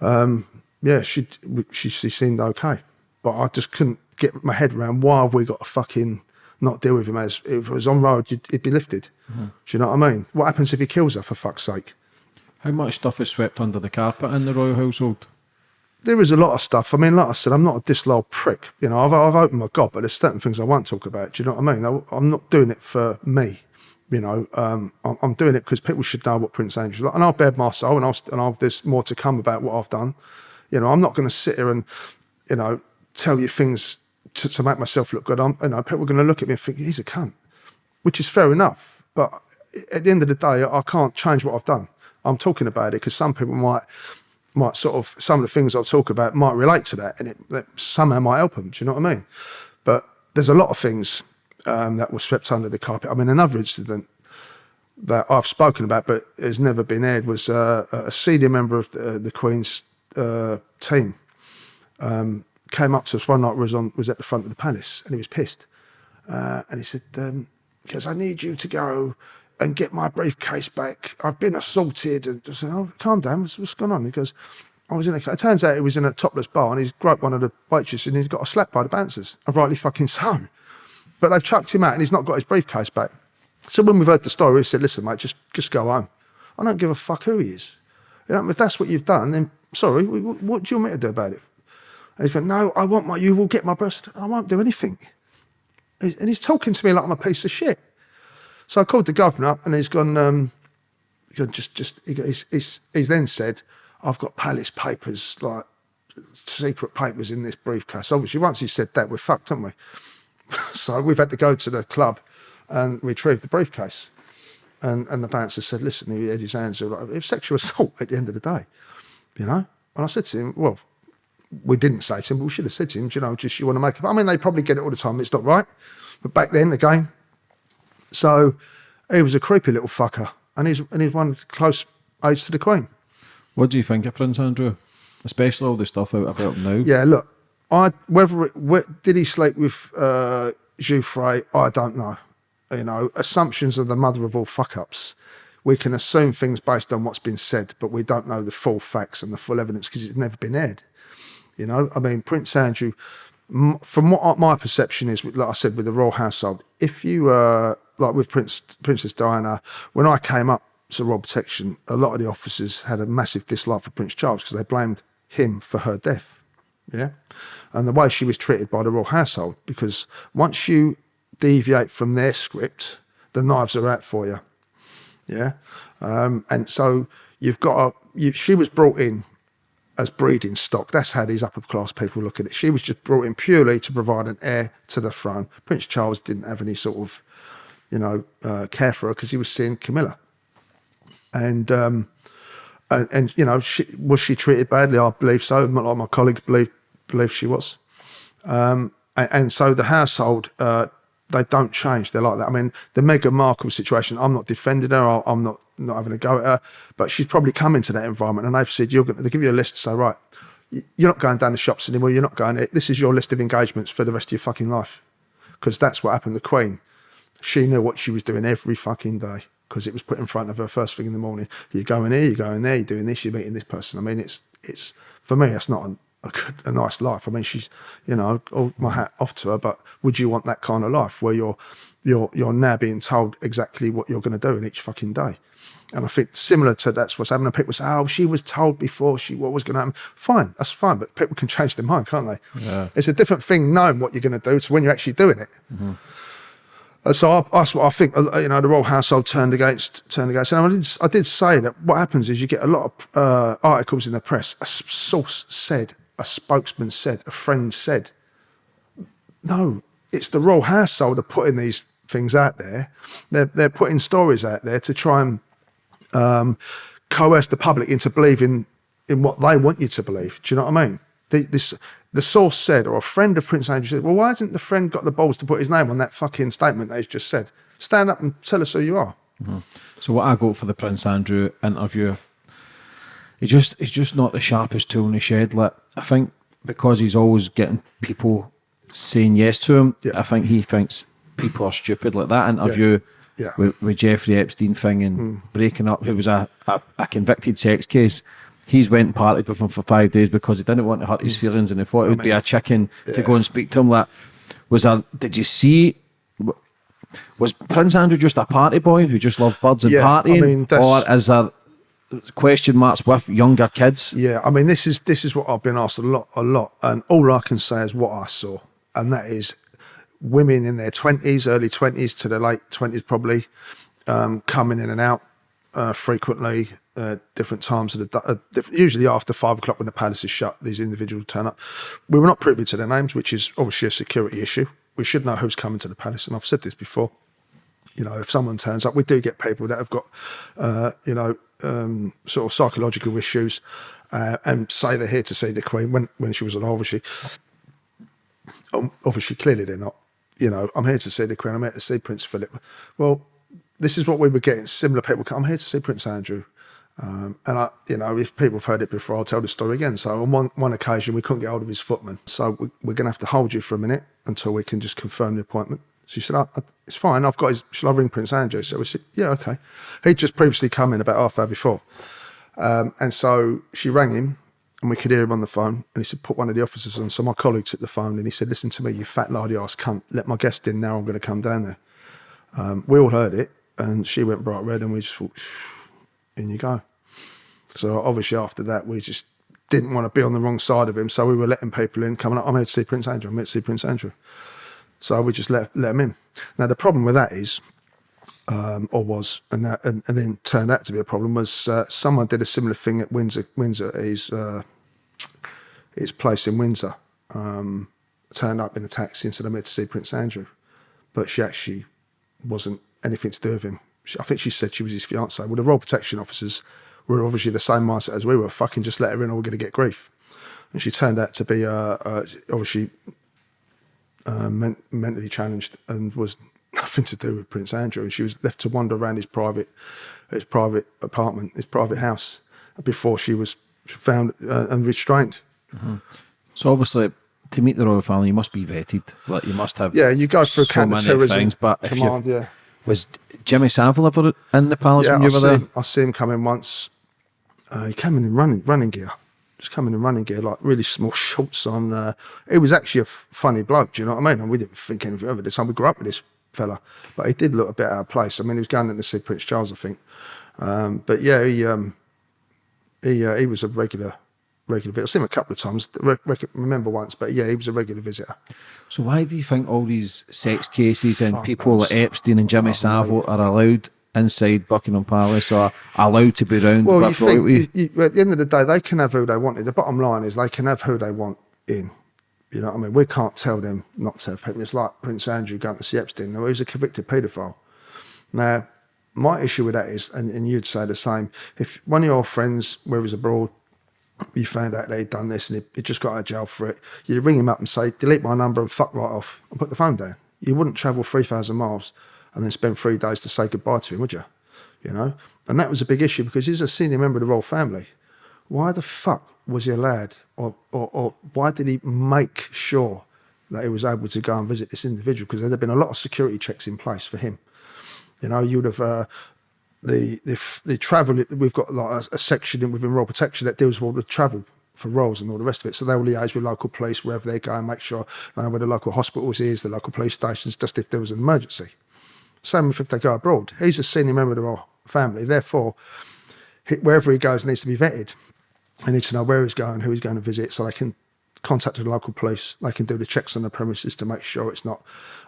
Speaker 2: um, yeah, she, she she seemed okay, but I just couldn't get my head around why have we got to fucking not deal with him as if it was on road, you'd, it'd be lifted. Do you know what I mean? What happens if he kills her for fuck's sake?
Speaker 3: How much stuff is swept under the carpet in the royal household?
Speaker 2: there is a lot of stuff. I mean, like I said, I'm not a disloyal prick. You know, I've, I've opened my gob, but there's certain things I won't talk about. Do you know what I mean? I, I'm not doing it for me. You know, um, I'm, I'm doing it because people should know what Prince Andrew's like, and I'll bear my soul, and I'll, and I'll, there's more to come about what I've done. You know, I'm not going to sit here and, you know, tell you things to, to make myself look good. I'm, you know, people are going to look at me and think he's a cunt, which is fair enough. But at the end of the day, I can't change what I've done. I'm talking about it because some people might might sort of some of the things I'll talk about might relate to that, and it somehow might help them. Do you know what I mean? But there's a lot of things um, that were swept under the carpet. I mean, another incident that I've spoken about but has never been aired was uh, a senior member of the, the Queen's uh, team um, came up to us one night. Was on was at the front of the palace, and he was pissed. Uh, and he said, um, "Because I need you to go and get my briefcase back. I've been assaulted." And I said, "Oh, calm down. What's, what's going on?" He goes, "I was in a." It turns out he was in a topless bar, and he's groped one of the waitresses, and he's got a slap by the bouncers. And rightly fucking so. But they've chucked him out, and he's not got his briefcase back. So when we've heard the story, we said, "Listen, mate, just just go home. I don't give a fuck who he is. You know, if that's what you've done, then sorry. wh- wh- What do you want me to do about it?" And he's going, "No, I want my. You will get my breast. I won't do anything." And he's talking to me like I'm a piece of shit. So I called the governor and he's gone. Um, just, just. He's, he's, he's then said, "I've got palace papers, like secret papers in this briefcase." Obviously, once he said that, we're fucked, haven't we? <laughs> so we've had to go to the club and retrieve the briefcase. And and the bouncer said, "Listen, he had his hands. Like, it was sexual assault at the end of the day, you know." And I said to him, "Well, we didn't say to him, but we should have said to him, do you know, just you want to make it. I mean, they probably get it all the time. It's not right. But back then, again, so he was a creepy little fucker, and he's and he's one close age to the Queen.
Speaker 3: What do you think of Prince Andrew? Especially all the stuff out about him now.
Speaker 2: Yeah, look, I whether it, did he sleep with uh, Giuffre, I don't know. You know, assumptions are the mother of all fuck ups. We can assume things based on what's been said, but we don't know the full facts and the full evidence because it's never been aired. You know, I mean, Prince Andrew, from what my perception is, like I said, with the royal household, if you uh, like with Prince Princess Diana, when I came up to royal protection, a lot of the officers had a massive dislike for Prince Charles because they blamed him for her death. Yeah, and the way she was treated by the royal household, because once you deviate from their script, the knives are out for you. Yeah, um, and so you've got a. You, she was brought in as breeding stock. That's how these upper class people look at it. She was just brought in purely to provide an heir to the throne. Prince Charles didn't have any sort of, you know, uh, care for her because he was seeing Camilla. And, um, and, and you know, she, was she treated badly? I believe so. My colleagues believe believe she was. Um, and, and so the household, uh, they don't change. They're like that. I mean, the Meghan Markle situation. I'm not defending her. I'm not not having a go at her, but she's probably come into that environment, and they've said you're going. to They give you a list to say, right, you're not going down the shops anymore. You're not going. Eh, this is your list of engagements for the rest of your fucking life, because that's what happened to Queen. She knew what she was doing every fucking day because it was put in front of her first thing in the morning. You're going here, you're going there, you're doing this, you're meeting this person. I mean, it's it's for me, it's not a, a, good, a nice life. I mean, she's you know, all my hat off to her. But would you want that kind of life where you're you're you're now being told exactly what you're going to do in each fucking day? And I think similar to that's what's happening. People say, "Oh, she was told before she what was going to happen." Fine, that's fine, but people can change their mind, can't they?
Speaker 3: Yeah.
Speaker 2: It's a different thing knowing what you're going to do to when you're actually doing it. Uh, so I, that's what I think. uh, You know, the royal household turned against turned against. And I did, I did say that what happens is you get a lot of uh, articles in the press. A source said, a spokesman said, a friend said. No, it's the royal household are putting these things out there. They're they're putting stories out there to try and um, coerce the public into believing in what they want you to believe. Do you know what I mean? The, this, the source said, or a friend of Prince Andrew said, well, why hasn't the friend got the balls to put his name on that fucking statement that he's just said? Stand up and tell us who you are.
Speaker 3: So what I got for the Prince Andrew interview, he's just he's just not the sharpest tool in the shed. Like I think because he's always getting people saying yes to him,
Speaker 2: Yeah.
Speaker 3: I think he thinks people are stupid. Like that interview
Speaker 2: Yeah. Mm.
Speaker 3: with, with Jeffrey Epstein thing and breaking up, who was a, a, a convicted sex case. He's went and partied with him for five days because he didn't want to hurt his
Speaker 2: Mm.
Speaker 3: feelings and he thought it would be a chicken to go and speak to him. Like, was a. Did you see? Was Prince Andrew just a party boy who just loved birds and
Speaker 2: Yeah, I
Speaker 3: partying,
Speaker 2: mean, that's-
Speaker 3: or is there question marks with younger kids?
Speaker 2: Yeah, I mean, this is this is what I've been asked a lot, a lot, and all I can say is what I saw, and that is women in their twenties, early twenties to their late twenties, probably um, coming in and out uh, frequently, uh, different times of the uh, usually after five o'clock when the palace is shut. These individuals turn up. We were not privy to their names, which is obviously a security issue. We should know who's coming to the palace, and I've said this before you know, if someone turns up, we do get people that have got, uh, you know, um, sort of psychological issues, uh, and say they're here to see the Queen when when she was alive. Obviously, um, obviously, clearly they're not. You know, I'm here to see the Queen. I'm here to see Prince Philip. Well, this is what we were getting. Similar people. come, I'm here to see Prince Andrew, Um, and I, you know, if people have heard it before, I'll tell the story again. So on one, one occasion, we couldn't get hold of his footman. So we, we're going to have to hold you for a minute until we can just confirm the appointment. She said, it's fine. I've got his, shall I ring Prince Andrew? So we said, yeah, okay. He'd just previously come in about half hour before. Um, and so she rang him and we could hear him on the phone. And he said, put one of the officers on. So my colleague took the phone and he said, listen to me, you fat lardy ass cunt. Let my guest in now. I'm going to come down there. Um, we all heard it and she went bright red and we just thought, in you go. So obviously after that, we just didn't want to be on the wrong side of him. So we were letting people in, coming up, I'm here to see Prince Andrew, I'm here to see Prince Andrew. So we just let, let him in. Now the problem with that is, um, or was, and, that, and, and then turned out to be a problem, was uh, someone did a similar thing at Windsor, Windsor his, uh, his place in Windsor. Um, turned up in a taxi and said, I'm here to see Prince Andrew. But she actually wasn't anything to do with him. She, I think she said she was his fiance. Well, the Royal Protection Officers were obviously the same mindset as we were. Fucking just let her in or we're going to get grief. And she turned out to be uh, uh, obviously uh, men mentally challenged and was nothing to do with Prince Andrew. And she was left to wander around his private, his private apartment, his private house before she was found uh, and restrained.
Speaker 3: Mm -hmm. So obviously, to meet the royal family, you must be vetted. Like you must have.
Speaker 2: Yeah, you go through so counter-terrorism things, but command. Yeah.
Speaker 3: Was Jimmy Savile ever in the palace
Speaker 2: yeah,
Speaker 3: when you
Speaker 2: I
Speaker 3: were there?
Speaker 2: I see him come in once. Uh, he came in in running running gear. Just coming in running gear, like really small <laughs> shorts on. Uh, he was actually a funny bloke. Do you know what I mean? And we didn't think anything of it. This time we grew up with this fella, but he did look a bit out of place. I mean, he was going in to see Prince Charles, I think. Um, but yeah, he um, he uh, he was a regular regular visitor. I've seen him a couple of times. Re remember once, but yeah, he was a regular visitor.
Speaker 3: So why do you think all these sex cases and people like Epstein and Jimmy Savile are allowed inside Buckingham Palace or allowed to be around?
Speaker 2: Well, you think, you, you, at the end of the day, they can have who they want. The bottom line is they can have who they want in. You know what I mean? We can't tell them not to have people. It's like Prince Andrew going to see Epstein. Now, he's a convicted paedophile. Now, my issue with that is, and, and you'd say the same, if one of your friends, where he's abroad, you found out they'd done this and he, he just got out of jail for it, you'd ring him up and say, delete my number and fuck right off and put the phone down. You wouldn't travel 3,000 miles and then spend three days to say goodbye to him, would you? You know? And that was a big issue because he's a senior member of the royal family. Why the fuck was he allowed or, or, or why did he make sure that he was able to go and visit this individual? Because there had been a lot of security checks in place for him. You know, you'd have uh, the the the travel. We've got like a, a section within Royal Protection that deals with all the travel for roles and all the rest of it. So they will liaise with local police wherever they go and make sure they know where the local hospitals is, the local police stations, just if there was an emergency. Same if they go abroad. He's a senior member of the royal family, therefore, wherever he goes needs to be vetted. They need to know where he's going, who he's going to visit, so they can contact the local police. They can do the checks on the premises to make sure it's not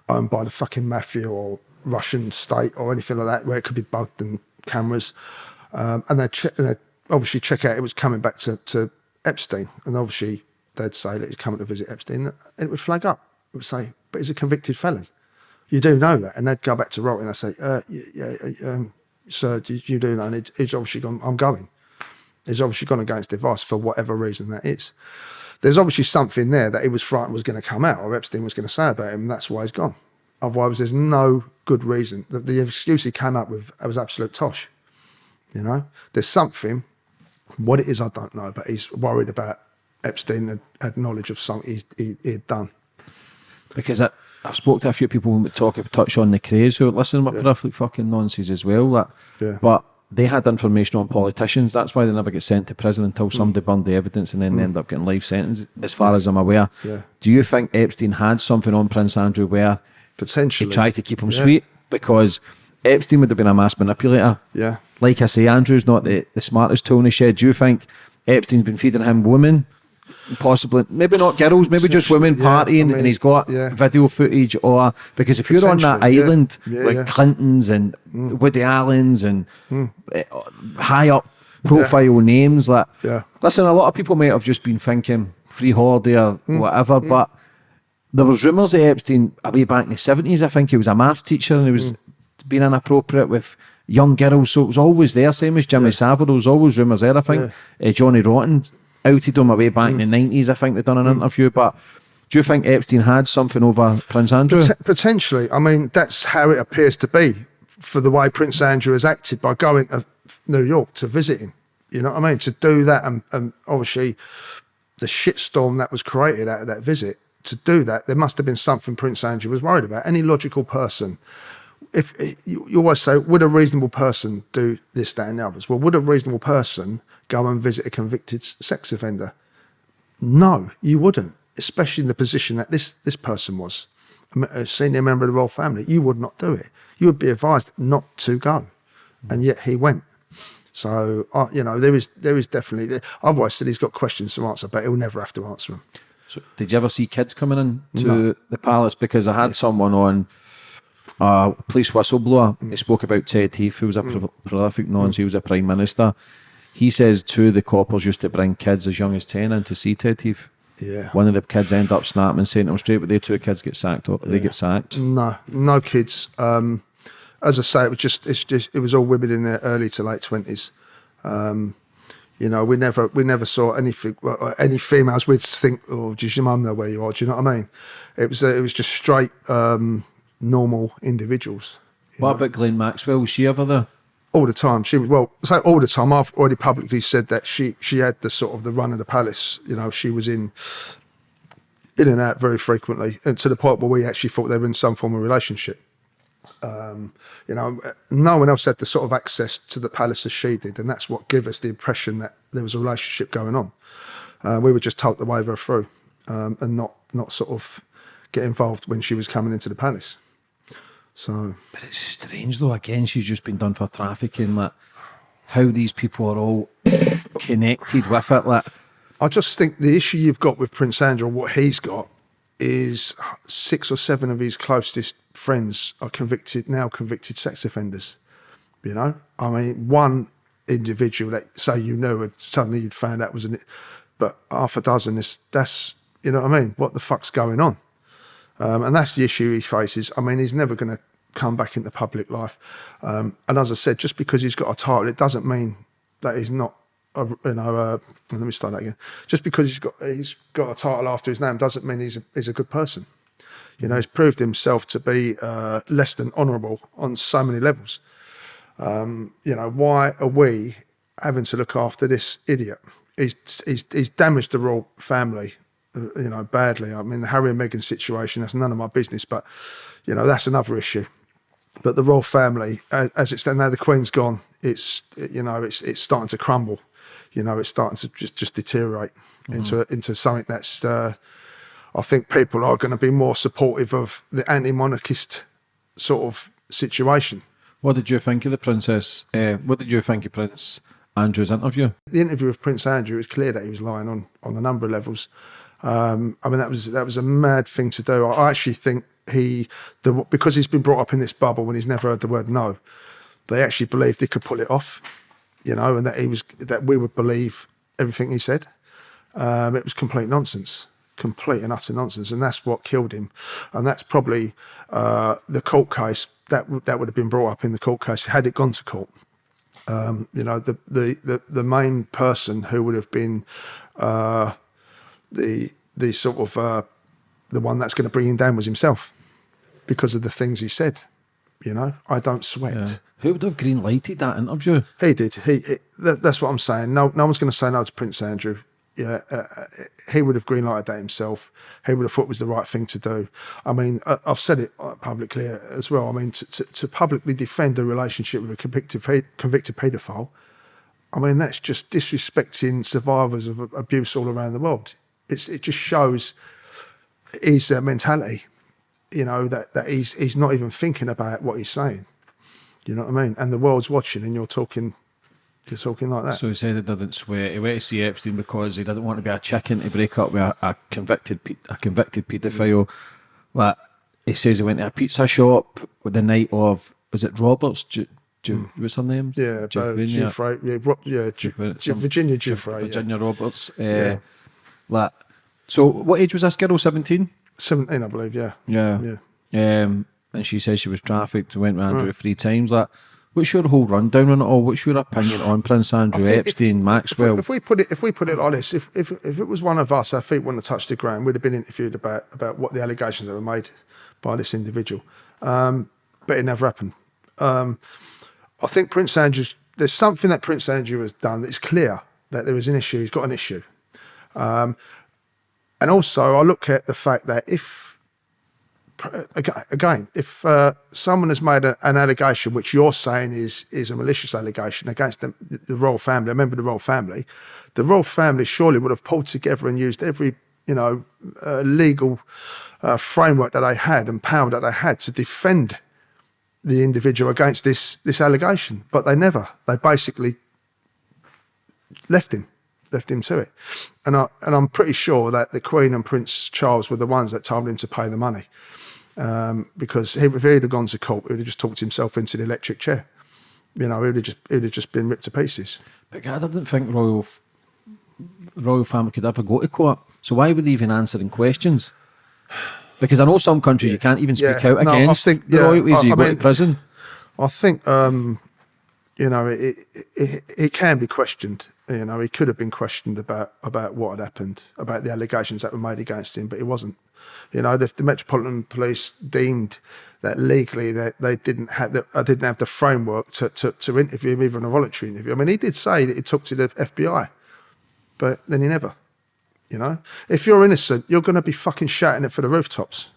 Speaker 2: owned by the fucking mafia or Russian state or anything like that, where it could be bugged and cameras. Um, and they they obviously check out it was coming back to, to Epstein, and obviously they'd say that he's coming to visit Epstein, and it would flag up. It would say, but he's a convicted felon. You do know that, and they'd go back to Rock and they say, uh, yeah, um, sir, you do know, and he's obviously gone. I'm going. He's obviously gone against advice for whatever reason that is. There's obviously something there that he was frightened was going to come out, or Epstein was going to say about him, and that's why he's gone. Otherwise, there's no good reason. The, the excuse he came up with was absolute tosh. You know, there's something. What it is, I don't know, but he's worried about Epstein had, had knowledge of something he, he, had done.
Speaker 3: Because I, I've spoke to a few people who talk touch on the Krays who listen with yeah. perfect fucking nonsense as well. That,
Speaker 2: yeah.
Speaker 3: but they had information on politicians. That's why they never get sent to prison until mm. somebody burned the evidence and then mm. they end up getting life sentence. As far as I'm aware,
Speaker 2: yeah.
Speaker 3: do you think Epstein had something on Prince Andrew where
Speaker 2: potentially
Speaker 3: he tried to keep him yeah. sweet because Epstein would have been a mass manipulator.
Speaker 2: Yeah.
Speaker 3: Like I say, Andrew's not the, the smartest tool in the shed. Do you think Epstein's been feeding him women? Possibly, maybe not girls, maybe just women yeah, partying, I mean, and he's got yeah. video footage. Or because if you're on that island yeah, with Clintons and mm. Woody Allen's and mm. high up profile names, like listen, a lot of people might have just been thinking free holiday or mm. whatever, mm. but there was rumours that Epstein, way back in the 70s, I think he was a maths teacher and he was mm. being inappropriate with young girls. So it was always there, same as Jimmy yeah. Savile. There was always rumours there, I think. Yeah. Uh, Johnny Rotten outed on my way back mm. in the 90s, I think they'd done an mm. interview. But do you think Epstein had something over Prince Andrew? Pot
Speaker 2: potentially. I mean, that's how it appears to be for the way Prince Andrew has acted by going to New York to visit him. You know what I mean? To do that, and, and obviously the shitstorm that was created out of that visit, to do that, there must have been something Prince Andrew was worried about. Any logical person, if you, you always say, would a reasonable person do this, that, and the others? Well, would a reasonable person go and visit a convicted sex offender? No, you wouldn't, especially in the position that this this person was, a senior member of the royal family. You would not do it. You would be advised not to go, and yet he went. So uh, you know there is there is definitely. I've always said he's got questions to answer, but he'll never have to answer them.
Speaker 3: So did you ever see kids coming in to the palace? Because I had someone on a police whistleblower. He spoke about Ted Heath, who was a pro- prolific nonce. He was a prime minister. He says two of the coppers used to bring kids as young as ten in to see Ted Heath.
Speaker 2: Yeah.
Speaker 3: One of the kids end up snapping and saying to him straight, but the two kids get sacked. Or they get sacked.
Speaker 2: No, no kids. Um, as I say, it was just it's just it was all women in their early to late twenties. Um, you know, we never we never saw anything any females. We'd think, oh, does your mum know where you are? Do you know what I mean? It was uh, it was just straight um, normal individuals
Speaker 3: What about Ghislaine Maxwell? Was she ever there?
Speaker 2: all the time. She was well, so all the time. I've already publicly said that she she had the sort of the run of the palace. You know, she was in in and out very frequently, and to the point where we actually thought they were in some form of relationship. Um, you know, no one else had the sort of access to the palace as she did, and that's what gave us the impression that there was a relationship going on. Uh, we were just told to wave her through, um, and not not sort of get involved when she was coming into the palace. So
Speaker 3: But it's strange though. Again, she's just been done for trafficking. Like how these people are all connected with it. Like
Speaker 2: I just think the issue you've got with Prince Andrew, what he's got, is six or seven of his closest friends are convicted now convicted sex offenders. You know, I mean, one individual that say you know and suddenly you'd found out was an, but half a dozen is that's you know what I mean. What the fuck's going on? Um, and that's the issue he faces. I mean, he's never going to come back into public life. Um, and as I said, just because he's got a title, it doesn't mean that he's not. A, you know, uh, let me start that again. Just because he's got he's got a title after his name doesn't mean he's a, he's a good person. You know, he's proved himself to be uh, less than honourable on so many levels. Um, you know, why are we having to look after this idiot? He's he's, he's damaged the royal family you know, badly. I mean, the Harry and Meghan situation, that's none of my business, but, you know, that's another issue. But the royal family, as, as it's now the Queen's gone, it's, you know, it's it's starting to crumble. You know, it's starting to just, just deteriorate into into something that's, uh, I think people are going to be more supportive of the anti-monarchist sort of situation.
Speaker 3: what did you think of the princess? Uh, what did you think of Prince Andrew's interview?
Speaker 2: the interview with Prince Andrew, it was clear that he was lying on on a number of levels. Um, I mean, that was that was a mad thing to do. I actually think he, the, because he's been brought up in this bubble and he's never heard the word no, they actually believed he could pull it off, you know, and that he was that we would believe everything he said. Um, it was complete nonsense, complete and utter nonsense, and that's what killed him. And that's probably uh, the court case that that would have been brought up in the court case had it gone to court um, you know, the, the, the, the main person who would have been uh, the the sort of uh, the one that's going to bring him down was himself because of the things he said. You know, I don't sweat.
Speaker 3: Yeah. Who would have green lighted that interview?
Speaker 2: He did. He, he that, that's what I'm saying. No, no one's going to say no to Prince Andrew. Yeah, uh, uh, he would have green lighted that himself. He would have thought it was the right thing to do. I mean, uh, I've said it uh, publicly as well. I mean, to, to, to publicly defend a relationship with a convicted convicted paedophile, I mean, that's just disrespecting survivors of abuse all around the world. It's, it just shows his uh, mentality. You know that that he's he's not even thinking about what he's saying. You know what I mean? And the world's watching, and you're talking, you're talking like that.
Speaker 3: So he said he didn't swear. He went to see Epstein because he didn't want to be a chicken to break up with a, a convicted a convicted paedophile. Like he says, he went to a pizza shop with the night of was it Roberts? Ju- Ju- What's her name?
Speaker 2: Mm. Yeah, uh, Giuffre, yeah, Ro- yeah, Gi-
Speaker 3: Giovanni-
Speaker 2: Gi- Virginia
Speaker 3: Gi-
Speaker 2: Giuffre, yeah.
Speaker 3: Virginia Roberts. Uh,
Speaker 2: Yeah.
Speaker 3: Like, so what age was this girl? Seventeen.
Speaker 2: 17, I believe, yeah.
Speaker 3: Yeah.
Speaker 2: Yeah.
Speaker 3: Um, and she says she was trafficked. Went with Andrew three times. Like, what's your whole rundown on it all? What's your opinion on Prince Andrew,
Speaker 2: think if-
Speaker 3: Epstein,
Speaker 2: If we,
Speaker 3: Maxwell?
Speaker 2: if we put it, if we put it this, if, if if it was one of us, our feet wouldn't have touched the ground. We'd have been interviewed about about what the allegations that were made by this individual, um, but it never happened. Um, I think Prince Andrew's there's something that Prince Andrew has done that's clear that there is an issue. He's got an issue. Um, and also, I look at the fact that if, again, if uh, someone has made a, an allegation which you're saying is is a malicious allegation against the, the royal family, a member of the royal family, the royal family surely would have pulled together and used every you know uh, legal uh, framework that they had and power that they had to defend the individual against this this allegation, but they never. They basically left him, left him to it, and I and I'm pretty sure that the Queen and Prince Charles were the ones that told him to pay the money, um, because he, if he'd have gone to court, he'd have just talked himself into the electric chair. You know, he'd have just he'd have just been ripped to pieces.
Speaker 3: But I didn't think royal royal family could ever go to court. So why were they even answering questions? Because I know some countries you can't even speak
Speaker 2: Yeah.
Speaker 3: out
Speaker 2: No, I
Speaker 3: against
Speaker 2: think-
Speaker 3: the
Speaker 2: yeah,
Speaker 3: royalties.
Speaker 2: I-
Speaker 3: you
Speaker 2: I
Speaker 3: go
Speaker 2: mean-
Speaker 3: to prison.
Speaker 2: I think um, you know it, it, it, it can be questioned. You know, he could have been questioned about about what had happened, about the allegations that were made against him, but he wasn't. You know, if the Metropolitan Police deemed that legally that they didn't have I didn't have the framework to, to to interview him, even a voluntary interview. I mean, he did say that he took to the FBI, but then he never. You know, if you're innocent, you're going to be fucking shouting it for the rooftops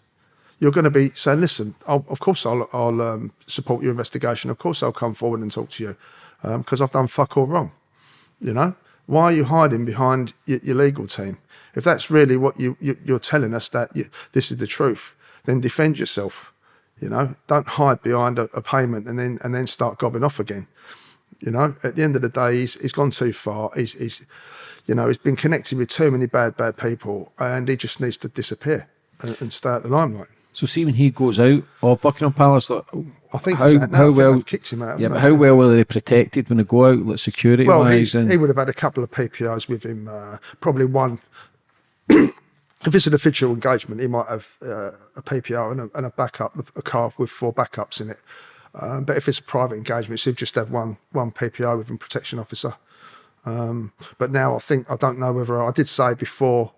Speaker 2: you're going to be saying, listen, I'll, of course I'll, I'll um, support your investigation. Of course I'll come forward and talk to you because I've done fuck all wrong. You know, why are you hiding behind your, your legal team? If that's really what you, you, you're telling us that you, this is the truth, then defend yourself. You know, don't hide behind a, a payment and then and then start gobbing off again. You know, at the end of the day, he's he's gone too far. He's he's, you know, he's been connected with too many bad bad people, and he just needs to disappear and, and stay out the limelight.
Speaker 3: So see when he goes out of Buckingham Palace, like,
Speaker 2: I think
Speaker 3: how,
Speaker 2: he's out now. I
Speaker 3: how
Speaker 2: think
Speaker 3: well
Speaker 2: they've kicked him out,
Speaker 3: Yeah, but how well were they protected when they go out, like security
Speaker 2: Well,
Speaker 3: wise? And
Speaker 2: he would have had a couple of PPOs with him. Uh, probably one. <coughs> if it's an official engagement, he might have uh, a PPO and a, and a backup, a car with four backups in it. Um, but if it's a private engagement, so he'd just have one one PPO with him, protection officer. Um, but now I think I don't know whether I did say before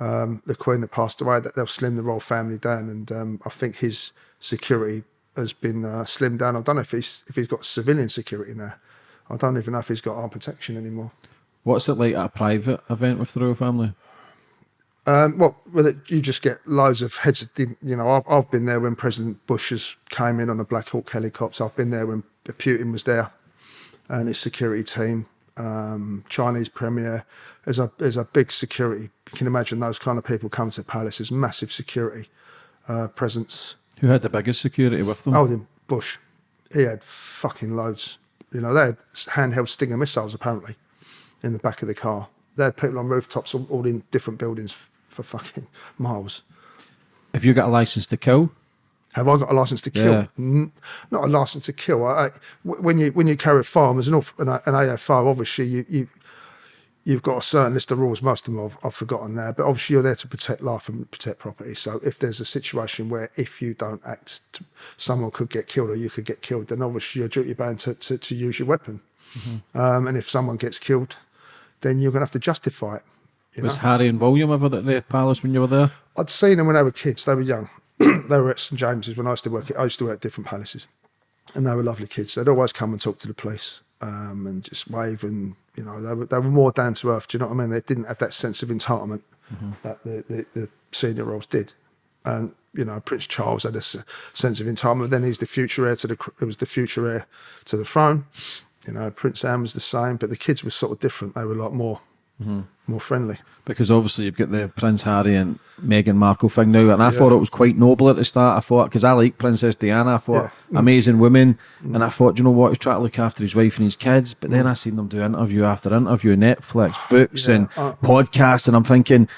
Speaker 2: um, the Queen had passed away that they'll slim the royal family down, and um, I think his security has been uh, slimmed down. I don't know if he's if he's got civilian security now. I don't even know if he's got armed protection anymore.
Speaker 3: what's it like at a private event with the royal family?
Speaker 2: Um, well, it, you just get loads of heads. Of, you know, I've, I've been there when President Bush has came in on a Black Hawk helicopter. I've been there when Putin was there, and his security team. Um, Chinese premier. There's a there's a big security. You can imagine those kind of people come to the palace. There's massive security uh, presence.
Speaker 3: Who had the biggest security with them?
Speaker 2: Oh, then Bush, he had fucking loads. You know, they had handheld Stinger missiles apparently in the back of the car. They had people on rooftops all, all in different buildings for fucking <laughs> miles.
Speaker 3: Have you got a license to kill?
Speaker 2: Have I got a license to kill?
Speaker 3: Yeah.
Speaker 2: Not a license to kill. I, I- when you when you carry a firearm as an, an, an AFO, obviously you, you you've got a certain list of rules. Most of them I've, I've forgotten now, but obviously you're there to protect life and protect property. So if there's a situation where if you don't act, someone could get killed or you could get killed, then obviously you're duty bound to, to, to use your weapon. Um, and if someone gets killed, then you're going to have to justify it.
Speaker 3: Was
Speaker 2: know?
Speaker 3: Harry and William ever at the palace when you were there?
Speaker 2: I'd seen them when they were kids. They were young. They were at St James's when I used to work. I used to work at different palaces, and they were lovely kids. They'd always come and talk to the police um, and just wave, and you know they were they were more down to earth. Do you know what I mean? They didn't have that sense of entitlement that the, the, the senior roles did. And you know, Prince Charles had a sense of entitlement. Then he's the future heir to the. It was the future heir to the throne. You know, Prince Anne was the same, but the kids were sort of different. They were like more, more friendly.
Speaker 3: Because obviously you've got the Prince Harry and Meghan Markle thing now, and I
Speaker 2: Yeah.
Speaker 3: thought it was quite noble at the start. I thought because I like Princess Diana, I thought
Speaker 2: Yeah.
Speaker 3: amazing woman, and I thought, you know what, he's trying to look after his wife and his kids. But
Speaker 2: Mm.
Speaker 3: then I seen them do interview after interview, Netflix, <sighs> books,
Speaker 2: Yeah,
Speaker 3: and
Speaker 2: uh,
Speaker 3: podcasts, and I'm thinking,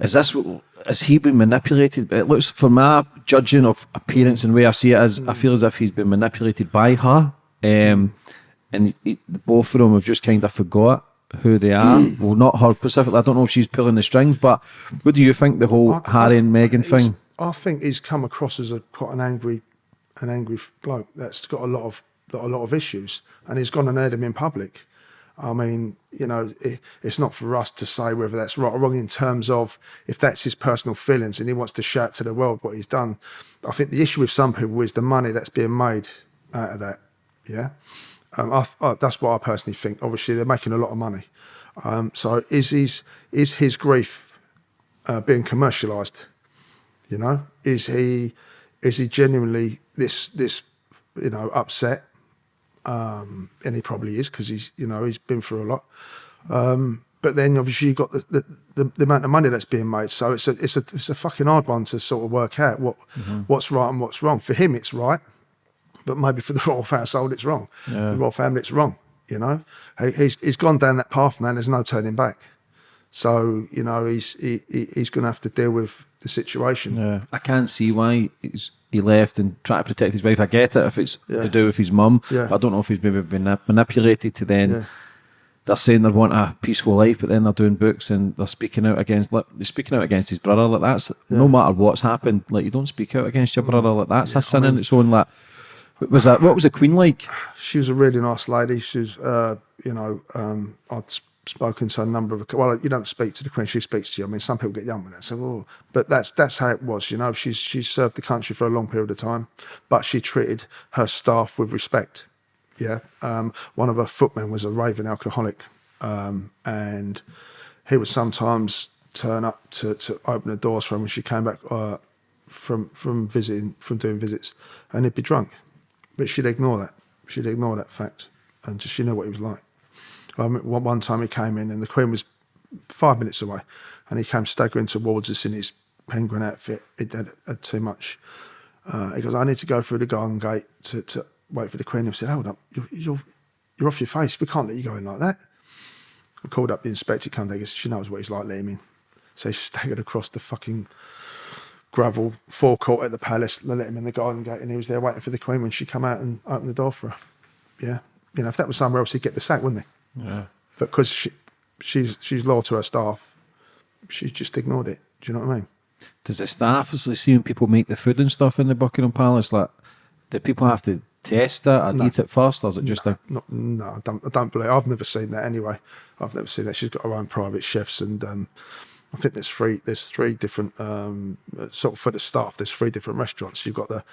Speaker 3: is this what- has he been manipulated? It looks for my judging of appearance and way I see it as I feel as if he's been manipulated by her. Um, and he, both of them have just kind of forgot who they are. Mm. well, not her specifically. I don't know if she's pulling the strings, but what do you think the whole
Speaker 2: I-
Speaker 3: Harry
Speaker 2: I-
Speaker 3: and Meghan thing?
Speaker 2: I think he's come across as a quite an angry, an angry bloke that's got a lot of got a lot of issues, and he's gone and aired him in public. I mean, you know, it, it's not for us to say whether that's right or wrong in terms of if that's his personal feelings and he wants to shout to the world what he's done. I think the issue with some people is the money that's being made out of that. Yeah. Um, I, I, that's what I personally think. Obviously, they're making a lot of money. Um, so is his is his grief uh, being commercialised? You know, is he is he genuinely this this you know upset? Um, and he probably is because he's you know he's been through a lot. Um, but then obviously you've got the, the, the, the amount of money that's being made. So it's a it's a it's a fucking hard one to sort of work out what what's right and what's wrong. For him, it's right, but maybe for the royal household, it's wrong.
Speaker 3: Yeah.
Speaker 2: The royal family, it's wrong. You know, he, he's he's gone down that path now. and There's no turning back. So you know he's he, he- he's going to have to deal with the situation.
Speaker 3: Yeah, I can't see why he's, he left and tried to protect his wife. I get it if it's
Speaker 2: Yeah.
Speaker 3: to do with his mum.
Speaker 2: Yeah.
Speaker 3: I don't know if he's maybe been manipulated to then.
Speaker 2: Yeah.
Speaker 3: They're saying they want a peaceful life, but then they're doing books and they're speaking out against. Like, they're speaking out against his brother. Like that's no matter what's happened. Like you don't speak out against your brother. Like that's a sin in its own. Like what was that? What was the Queen like?
Speaker 2: she was a really nice lady. She's, uh, you know, um, I'd spoken to a number of. Well, you don't speak to the Queen; she speaks to you. I mean, some people get young with that, so, oh. but that's that's how it was. You know, she's she's served the country for a long period of time, but she treated her staff with respect. Yeah, um, one of her footmen was a raving alcoholic, um, and he would sometimes turn up to, to open the doors for her when she came back uh, from from visiting from doing visits, and he'd be drunk, but she'd ignore that. She'd ignore that fact, and she knew what he was like. Um, one, time he came in, and the Queen was five minutes away, and he came staggering towards us in his penguin outfit. He'd had, had too much. Uh, he goes, "I need to go through the garden gate to, to wait for the Queen." I said, "Hold up, you're, you're you're off your face. We can't let you go in like that." I called up the inspector. Come down. She knows what he's like. Let him in. So he staggered across the fucking gravel forecourt at the palace. They let him in the garden gate, and he was there waiting for the Queen when she come out and opened the door for her. Yeah, you know, if that was somewhere else, he'd get the sack, wouldn't he?
Speaker 3: Yeah.
Speaker 2: But because she, she's she's loyal to her staff, she just ignored it. Do you know what I mean?
Speaker 3: Does the staff, is like seeing people make the food and stuff in the Buckingham Palace, like, do people have to test it or
Speaker 2: No.
Speaker 3: eat it first, or is it just a.
Speaker 2: Not, no, I don't. I don't believe. I've never seen that anyway. I've never seen that. She's got her own private chefs, and um, I think there's three. There's three different um, sort of for the staff. There's three different restaurants. You've got the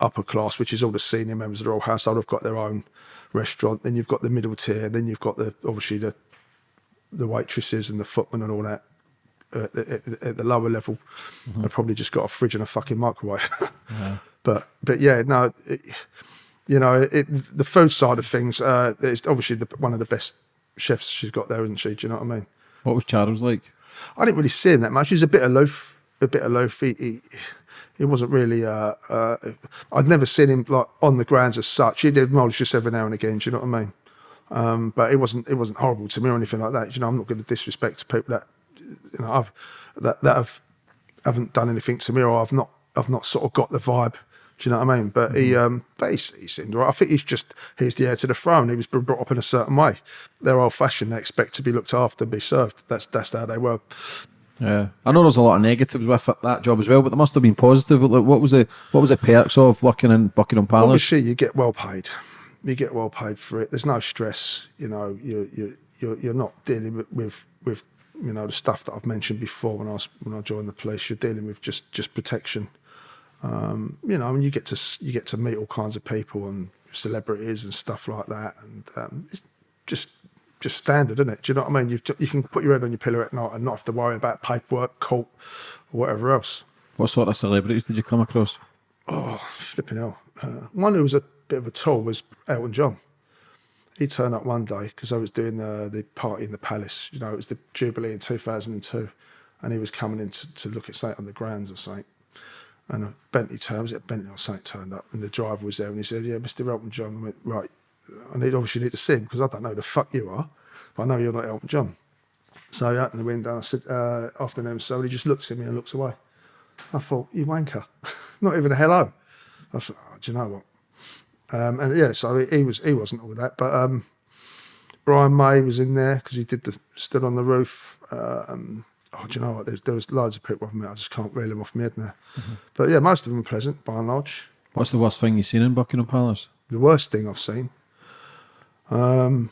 Speaker 2: upper class, which is all the senior members of the royal household. Have got their own restaurant. Then you've got the middle tier. Then you've got the obviously the the waitresses and the footmen and all that. Uh, at, at, at the lower level, they've probably just got a fridge and a fucking microwave. <laughs> But but yeah, no, it, you know, it, the food side of things, uh, it's obviously the, one of the best chefs she's got there, isn't she? Do you know what I mean?
Speaker 3: What was Charles like?
Speaker 2: I didn't really see him that much. He was a bit aloof, a bit aloof. He, he, he wasn't really. Uh, uh, I'd never seen him like on the grounds as such. He did acknowledge just every now and again. Do you know what I mean? Um, but it wasn't. It wasn't horrible to me or anything like that. You know, I'm not going to disrespect people that you know I've that that have haven't done anything to me or I've not I've not sort of got the vibe. Do you know what I mean? But he, um, but he, he seemed right. I think he's just he's the heir to the throne. He was brought up in a certain way. They're old fashioned. They expect to be looked after, be served. That's that's how they were.
Speaker 3: Yeah, I know there's a lot of negatives with that job as well, but there must have been positive. Like, what was the what was the perks of working in Buckingham Palace?
Speaker 2: Obviously, you get well paid. You get well paid for it. There's no stress. You know, you you you're, you're not dealing with, with with you know the stuff that I've mentioned before when I was when I joined the police. You're dealing with just just protection. Um, you know, I mean, you get to you get to meet all kinds of people and celebrities and stuff like that, and um, it's just just standard, isn't it? Do you know what I mean? You you can put your head on your pillow at night and not have to worry about paperwork, court, or whatever else.
Speaker 3: What sort of celebrities did you come across?
Speaker 2: Oh, flipping hell. Uh, one who was a bit of a tool was Elton John. He turned up one day because I was doing uh, the party in the palace. You know, it was the Jubilee in 2002. And he was coming in to, to look at something on the grounds or something. And a Bentley turned, was it Bentley or something turned up? And the driver was there and he said, Yeah, Mr. Elton John. I went, Right. I need, obviously need to see him because I don't know who the fuck you are. But I know you're not Elton John. So I opened the window and I said, uh, Afternoon. And he just looks at me and looks away. I thought, you wanker. <laughs> Not even a hello. I thought, oh, do you know what? Um, and yeah, so he, he was he wasn't all that, but um, Brian May was in there because he did the stood on the roof. Um, oh, do you know what? There's, there was loads of people I've met. I just can't reel them off my head now. But yeah, most of them were pleasant by and large.
Speaker 3: What's the worst thing you've seen in Buckingham Palace?
Speaker 2: The worst thing I've seen, um,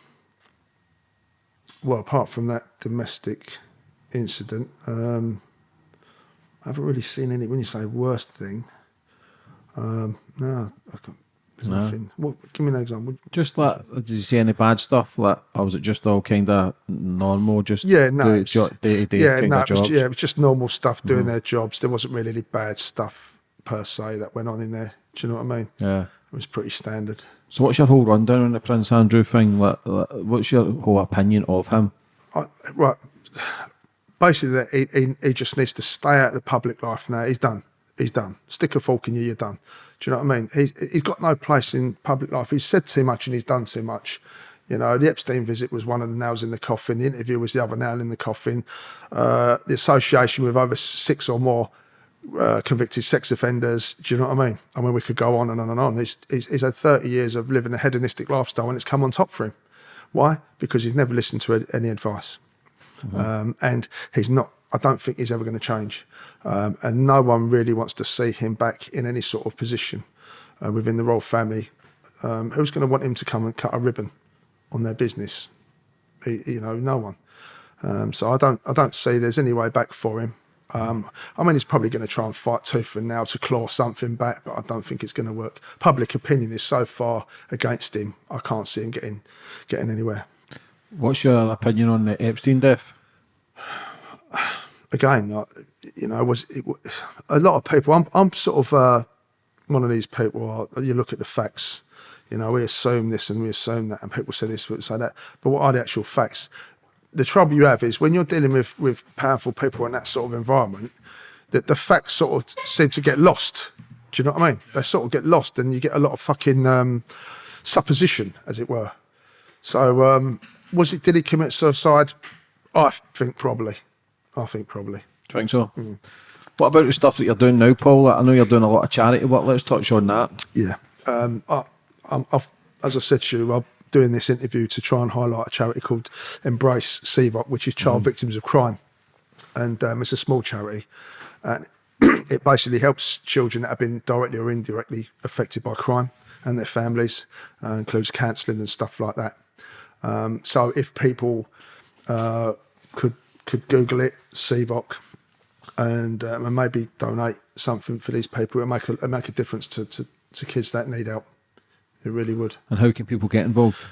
Speaker 2: well, apart from that domestic incident, um, I haven't really seen any. When you say worst thing, um, no, I can't, There's nothing. What, give me an example.
Speaker 3: Just like, did you see any bad stuff? Like, or was it just all kind of normal? Just
Speaker 2: Yeah, no, it's-
Speaker 3: day-to-day
Speaker 2: yeah, no, it was, yeah, it was just normal stuff doing mm-hmm. their jobs. There wasn't really any bad stuff per se that went on in there. Do you know what I mean?
Speaker 3: yeah.
Speaker 2: It was pretty standard.
Speaker 3: So what's your whole rundown on the Prince Andrew thing? Like, like, what's your whole opinion of him?
Speaker 2: I, right. Basically, that he, he, he just needs to stay out of the public life now. He's done. He's done. Stick a fork in you, you're done. Do you know what I mean? He's, he's got no place in public life. He's said too much and he's done too much. You know, the Epstein visit was one of the nails in the coffin. The interview was the other nail in the coffin. Uh, the association with over six or more uh, convicted sex offenders. Do you know what I mean? I mean, we could go on and on and on. He's, he's, he's had 30 years of living a hedonistic lifestyle and it's come on top for him. Why? Because he's never listened to any advice. Um, and he's not, I don't think he's ever going to change. Um, and no one really wants to see him back in any sort of position uh, within the royal family. Um, who's going to want him to come and cut a ribbon on their business? He, you know, no one. Um, so I don't, I don't see there's any way back for him. Um, I mean, he's probably going to try and fight tooth and nail to claw something back, but I don't think it's going to work. Public opinion is so far against him. I can't see him getting, getting anywhere.
Speaker 3: What's your opinion on the Epstein death? <sighs> <sighs> <sighs>
Speaker 2: again, you know, was it, a lot of people. I'm, I'm sort of uh, one of these people. uh, You look at the facts. You know, we assume this and we assume that, and people say this, people say that. But what are the actual facts? The trouble you have is when you're dealing with with powerful people in that sort of environment, that the facts sort of seem to get lost. Do you know what I mean? They sort of get lost, and you get a lot of fucking um, supposition, as it were. So, um, was it? Did he commit suicide? I think probably. I think probably.
Speaker 3: Do you think so?
Speaker 2: Mm.
Speaker 3: What about the stuff that you're doing now, Paul? I know you're doing a lot of charity work. Let's touch on that.
Speaker 2: Yeah. Um, I, I'm, I've, as I said to you, I'm doing this interview to try and highlight a charity called Embrace CVOC, which is Child Victims of Crime. And um, it's a small charity. And <clears throat> it basically helps children that have been directly or indirectly affected by crime and their families, uh, includes counselling and stuff like that. Um, so if people uh, could could Google it, CVOC, and, um, and maybe donate something for these people, it make a, it make a difference to, to, to kids that need help. It really would.
Speaker 3: And how can people get involved?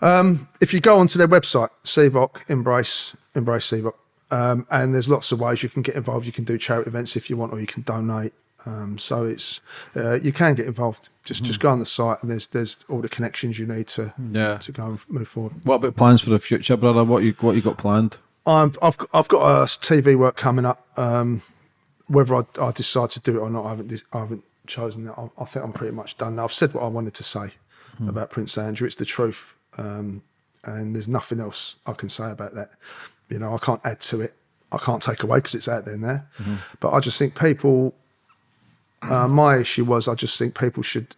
Speaker 2: If you go onto their website, CVOC, Embrace, Embrace CVOC, um, and there's lots of ways you can get involved. You can do charity events if you want, or you can donate. Um, so it's uh, you can get involved. Just just go on the site, and there's there's all the connections you need to
Speaker 3: Yeah.
Speaker 2: to go and move forward.
Speaker 3: What about plans for the future, brother? What you what you got planned?
Speaker 2: I'm, I've got- I've got a TV work coming up. Um, whether I, I decide to do it or not, I haven't I haven't chosen that. I, I think I'm pretty much done now. I've said what I wanted to say about Prince Andrew. It's the truth, um, and there's nothing else I can say about that. You know, I can't add to it. I can't take away because it's out there now. But I just think people. Uh, my issue was I just think people should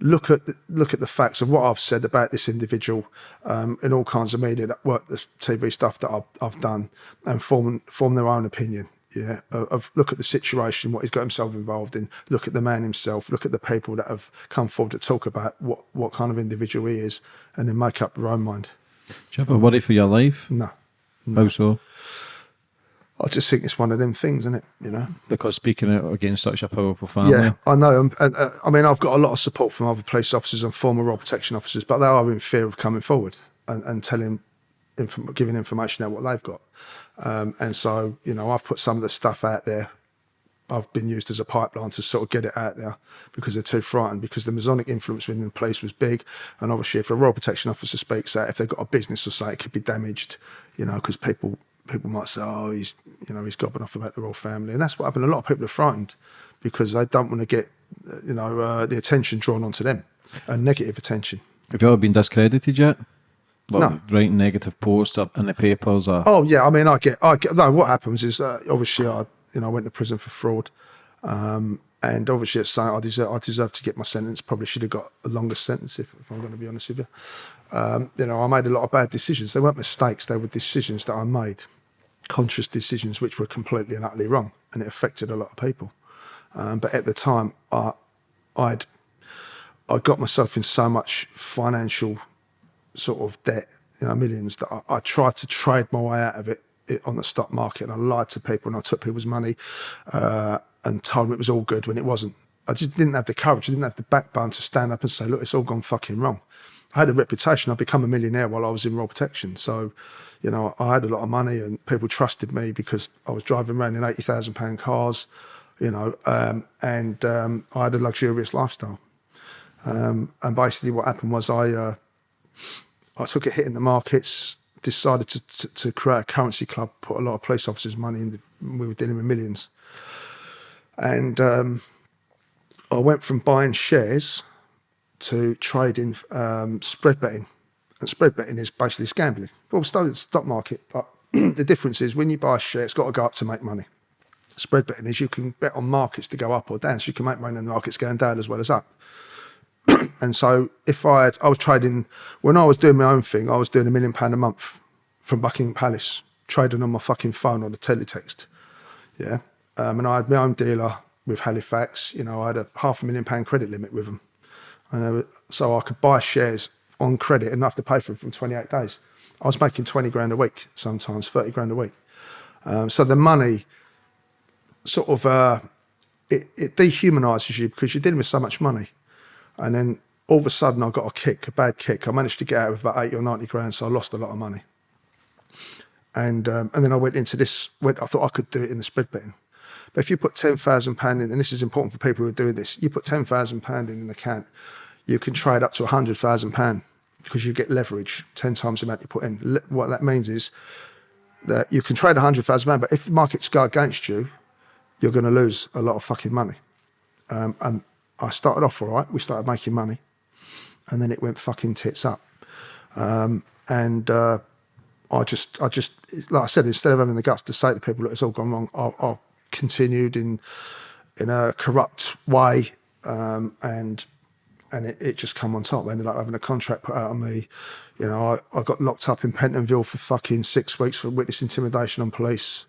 Speaker 2: look at the, look at the facts of what I've said about this individual um, in all kinds of media, that work, the TV stuff that I've, I've done, and form form their own opinion. Yeah, of, of look at the situation, what he's got himself involved in. Look at the man himself. Look at the people that have come forward to talk about what what kind of individual he is, and then make up your own mind.
Speaker 3: Do you have a worry for your life?
Speaker 2: No,
Speaker 3: How so?
Speaker 2: I just think it's one of them things, isn't it? You know.
Speaker 3: Because speaking out against such a powerful family.
Speaker 2: Yeah, I know. And, and, uh, I mean, I've got a lot of support from other police officers and former royal protection officers, but they are in fear of coming forward and, and telling, inform- giving information out what they've got. Um, and so, you know, I've put some of the stuff out there. I've been used as a pipeline to sort of get it out there because they're too frightened. Because the Masonic influence within the police was big, and obviously, if a royal protection officer speaks out, if they've got a business or say it could be damaged, you know, because people people might say, oh, he's you know he's gobbing off about the royal family, and that's what happened. A lot of people are frightened because they don't want to get you know uh, the attention drawn onto them, and negative attention.
Speaker 3: Have you ever been discredited yet? Like
Speaker 2: No.
Speaker 3: Writing negative posts up in the papers or
Speaker 2: Oh yeah, I mean, I get, I get. No, what happens is uh, obviously I, you know, I went to prison for fraud, um, and obviously it's saying I deserve, I deserve to get my sentence. Probably should have got a longer sentence if, if I'm going to be honest with you. Um, you know, I made a lot of bad decisions. They weren't mistakes; they were decisions that I made, conscious decisions which were completely and utterly wrong, and it affected a lot of people. Um, but at the time, I, I'd, I got myself in so much financial sort of debt, you know, millions that I, I tried to trade my way out of it, it on the stock market. And I lied to people and I took people's money uh, and told them it was all good when it wasn't. I just didn't have the courage. I didn't have the backbone to stand up and say, look, it's all gone fucking wrong. I had a reputation. I'd become a millionaire while I was in royal protection. So, you know, I had a lot of money and people trusted me because I was driving around in £80,000 cars, you know, um, and um, I had a luxurious lifestyle. Um, and basically what happened was I, uh, I took a hit in the markets, decided to, to, to, create a currency club, put a lot of police officers' money in. The, we were dealing with millions. And um, I went from buying shares to trading um, spread betting. And spread betting is basically gambling. Well, we started the stock market, but <clears throat> the difference is when you buy a share, it's got to go up to make money. Spread betting is you can bet on markets to go up or down, so you can make money in the markets going down as well as up. <clears throat> and so if I had, I was trading, when I was doing my own thing, I was doing a million pound a month from Buckingham Palace, trading on my fucking phone on a teletext. Yeah. Um, and I had my own dealer with Halifax. You know, I had a half a million pound credit limit with them. And so I could buy shares on credit have to pay for them from 28 days. I was making 20 grand a week, sometimes 30 grand a week. Um, so the money sort of, uh, it, it dehumanizes you because you're dealing with so much money. And then all of a sudden I got a kick, a bad kick. I managed to get out with about 80 or 90 grand, so I lost a lot of money. And um, and then I went into this, went, I thought I could do it in the spread betting. But if you put £10,000 in, and this is important for people who are doing this, you put £10,000 in an account, you can trade up to £100,000 because you get leverage 10 times the amount you put in. What that means is that you can trade £100,000, but if markets go against you, you're going to lose a lot of fucking money. Um, and I started off all right. We started making money, and then it went fucking tits up. Um, and uh, I just, I just, like I said, instead of having the guts to say to people, that it's all gone wrong, I, I continued in in a corrupt way, um, and and it, it, just come on top. I ended up having a contract put out on me. You know, I, I got locked up in Pentonville for fucking six weeks for witness intimidation on police.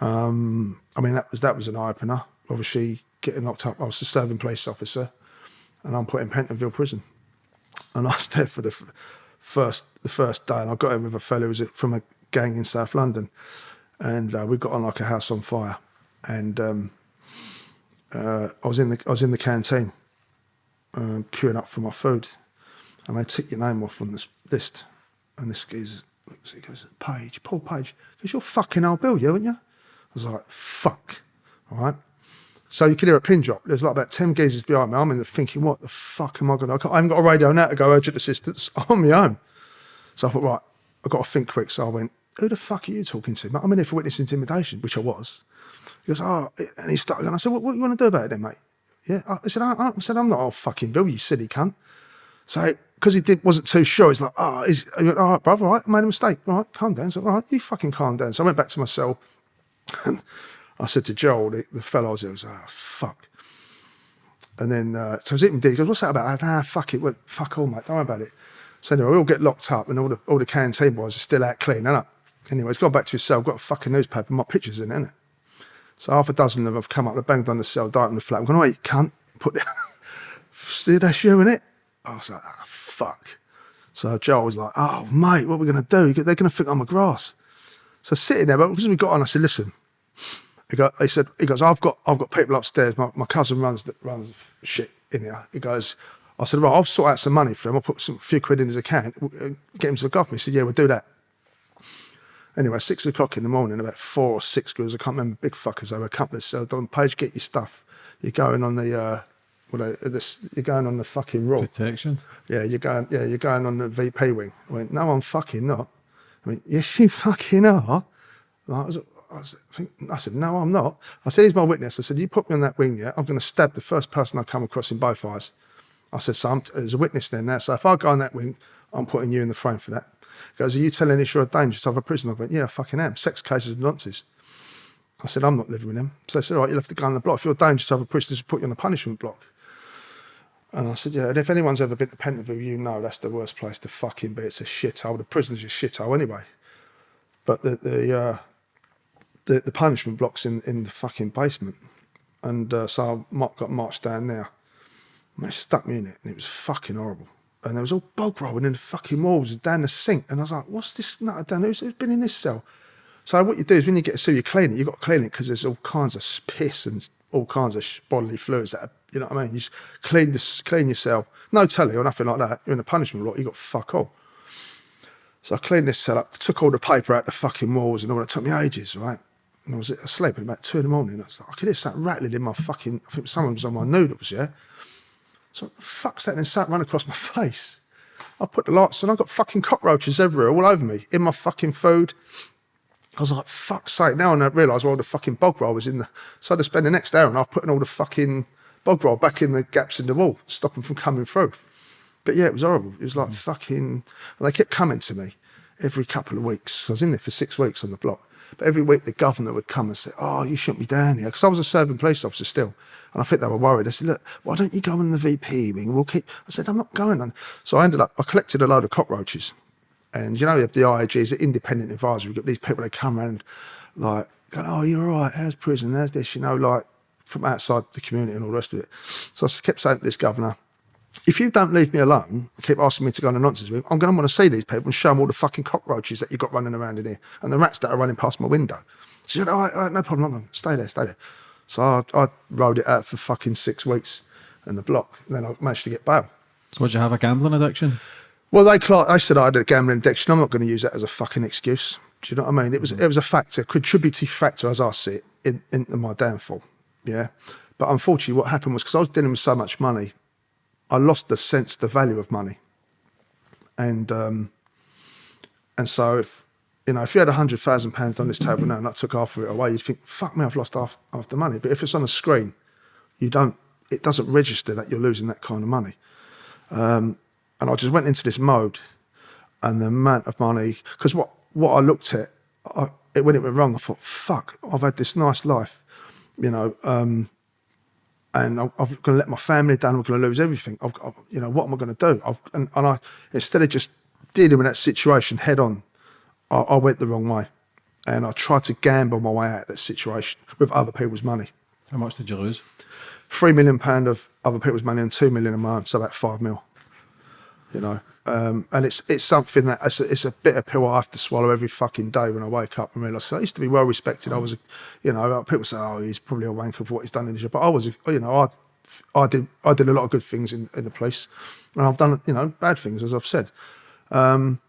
Speaker 2: Um, I mean, that was that was an eye opener. Obviously, getting locked up. I was a serving police officer, and I'm put in Pentonville prison. And <laughs> I was there for the first the first day, and I got in with a fellow who was from a gang in South London, and uh, we got on like a house on fire. And um, uh, I was in the I was in the canteen, uh, queuing up for my food, and they took your name off on this list, and this geezer he goes, Page, Paul Page, because you're fucking old Bill, you, aren't you? I was like, fuck, all right. So you could hear a pin drop. There's like about 10 geezers behind me. I'm in there thinking, what the fuck am I going to I haven't got a radio now to go urgent assistance. I'm <laughs> on my own. So I thought, right, I've got to think quick. So I went, who the fuck are you talking to? Mate? I'm in here for witness intimidation, which I was. He goes, oh, and he started, and I said, what, what you want to do about it then, mate? Yeah, I said, I, I said, I'm not old fucking Bill, you silly cunt. So, because he did, wasn't too sure, he's like, oh, is, he went, all right, brother, all right, I made a mistake. All right, calm down. So, all right, you fucking calm down. So I went back to my cell and I said to Joel, the, the fellow I was there, I was like, oh, fuck. And then, uh, so I was eating He goes, what's that about? I said, ah, fuck it. Well, fuck all, mate. Don't worry about it. So anyway, we all get locked up and all the, all the canteen boys are still out cleaning up. Anyway, he's gone back to his cell, got a fucking newspaper, my picture's in it, So half a dozen of them have come up, they banged on the cell, on the flat. I'm going, oh, you cunt. Put it. <laughs> See, that's you, in it. I was like, oh, fuck. So Joel was like, oh, mate, what are we going to do? They're going to think I'm a grass. So sitting there, but because we got on, I said, listen, he, got, he said, he goes, I've got, I've got people upstairs. My, my cousin runs, that runs shit in here. He goes, I said, right, I'll sort out some money for him. I'll put some few quid in his account, uh, get him to look after me. He said, yeah, we'll do that. Anyway, six o'clock in the morning, about four or six girls, I can't remember, big fuckers, they were a couple of so Don Page, get your stuff. You're going on the, uh, well, this, you're going on the fucking raw.
Speaker 3: Protection?
Speaker 2: Yeah, you're going, yeah, you're going on the VP wing. I went, no, I'm fucking not. I mean, yes, you fucking are. I was, I, said, I said, no, I'm not. I said, he's my witness. I said, you put me on that wing, yeah, I'm going to stab the first person I come across in both eyes. I said, so I'm, there's a witness there now. So if I go on that wing, I'm putting you in the frame for that. Goes, are you telling us you're a to other prisoners? I went, yeah, I fucking am. Sex cases and nonsense. I said, I'm not living with them. So they said, all right, you'll have to go on the block. If you're dangerous to other prisoners, we'll put you on the punishment block. And I said, yeah, and if anyone's ever been to Pentonville, you know that's the worst place to fucking be. It's a shithole. The prison's a shithole anyway. But the, the uh, the, the punishment blocks in, in the fucking basement. And uh, so I got marched down there. And they stuck me in it, and it was fucking horrible. And there was all bog rolling in the fucking walls down the sink. And I was like, what's this nut down Who's, who's been in this cell? So what you do is when you get a sewer, you clean it. You've got to clean it because there's all kinds of piss and all kinds of bodily fluids that are You know what I mean? You just clean this, clean your cell. No telly or nothing like that. You're in a punishment lot. You got fuck all. So I cleaned this cell up, took all the paper out the fucking walls and all that. It took me ages, right? And I was asleep at about two in the morning. I was like, I could hear something rattling in my fucking. I think someone was on my noodles, yeah. So what the fuck's that? And something ran across my <laughs> face. I put the lights on. I got fucking cockroaches everywhere, all over me, in my fucking food. I was like, fuck's sake. Now I realise why all the fucking bog roll was in the. So I had to spend the next hour and I was putting all the fucking bog roll back in the gaps in the wall, stop them from coming through. But yeah, it was horrible. It was like hmm. fucking. And they kept coming to me every couple of weeks. I was in there for six weeks on the block. But every week the governor would come and say, Oh, you shouldn't be down here. Because I was a serving police officer still. And I think they were worried. I said, Look, why don't you go in the VP wing? We'll keep. I said, I'm not going. And so I ended up, I collected a load of cockroaches. And you know, have the IAGs, the independent advisory, you've got these people that come around like, going, Oh, you're all right. How's prison? How's this? You know, like from outside the community and all the rest of it. So I kept saying to this governor, if you don't leave me alone, keep asking me to go on a nonsense with, I'm going to want to see these people and show them all the fucking cockroaches that you've got running around in here and the rats that are running past my window. She said, all right, all right no problem, no problem. Stay there, stay there. So I, I rode it out for fucking six weeks in the block. And then I managed to get bail.
Speaker 3: So, would you have a gambling addiction?
Speaker 2: Well, they I said I had a gambling addiction. I'm not going to use that as a fucking excuse. Do you know what I mean? It was it was a factor, contributing factor as I see it, in, into my downfall. Yeah. But unfortunately, what happened was because I was dealing with so much money, I lost the sense, the value of money. And um, and so if you know, if you had a hundred thousand pounds on this table now and I took half of it away, you'd think, fuck me, I've lost half, half the money. But if it's on a screen, you don't it doesn't register that you're losing that kind of money. Um, and I just went into this mode and the amount of money because what what I looked at I, it, when it went wrong, I thought, fuck, I've had this nice life, you know, um, and I'm, I'm going to let my family down. I'm going to lose everything. I've, I've, you know, what am I going to do? I've, and, and I, instead of just dealing with that situation head on, I, I, went the wrong way, and I tried to gamble my way out of that situation with other people's money.
Speaker 3: How much did you lose?
Speaker 2: Three million pound of other people's money and two million a month, so about five mil. You know, um, and it's it's something that it's a, it's a bitter pill I have to swallow every fucking day when I wake up and realise. So I used to be well respected. I was, you know, people say, "Oh, he's probably a wanker for what he's done in the job," but I was, you know, I I did I did a lot of good things in, in the police, and I've done you know bad things as I've said. Um,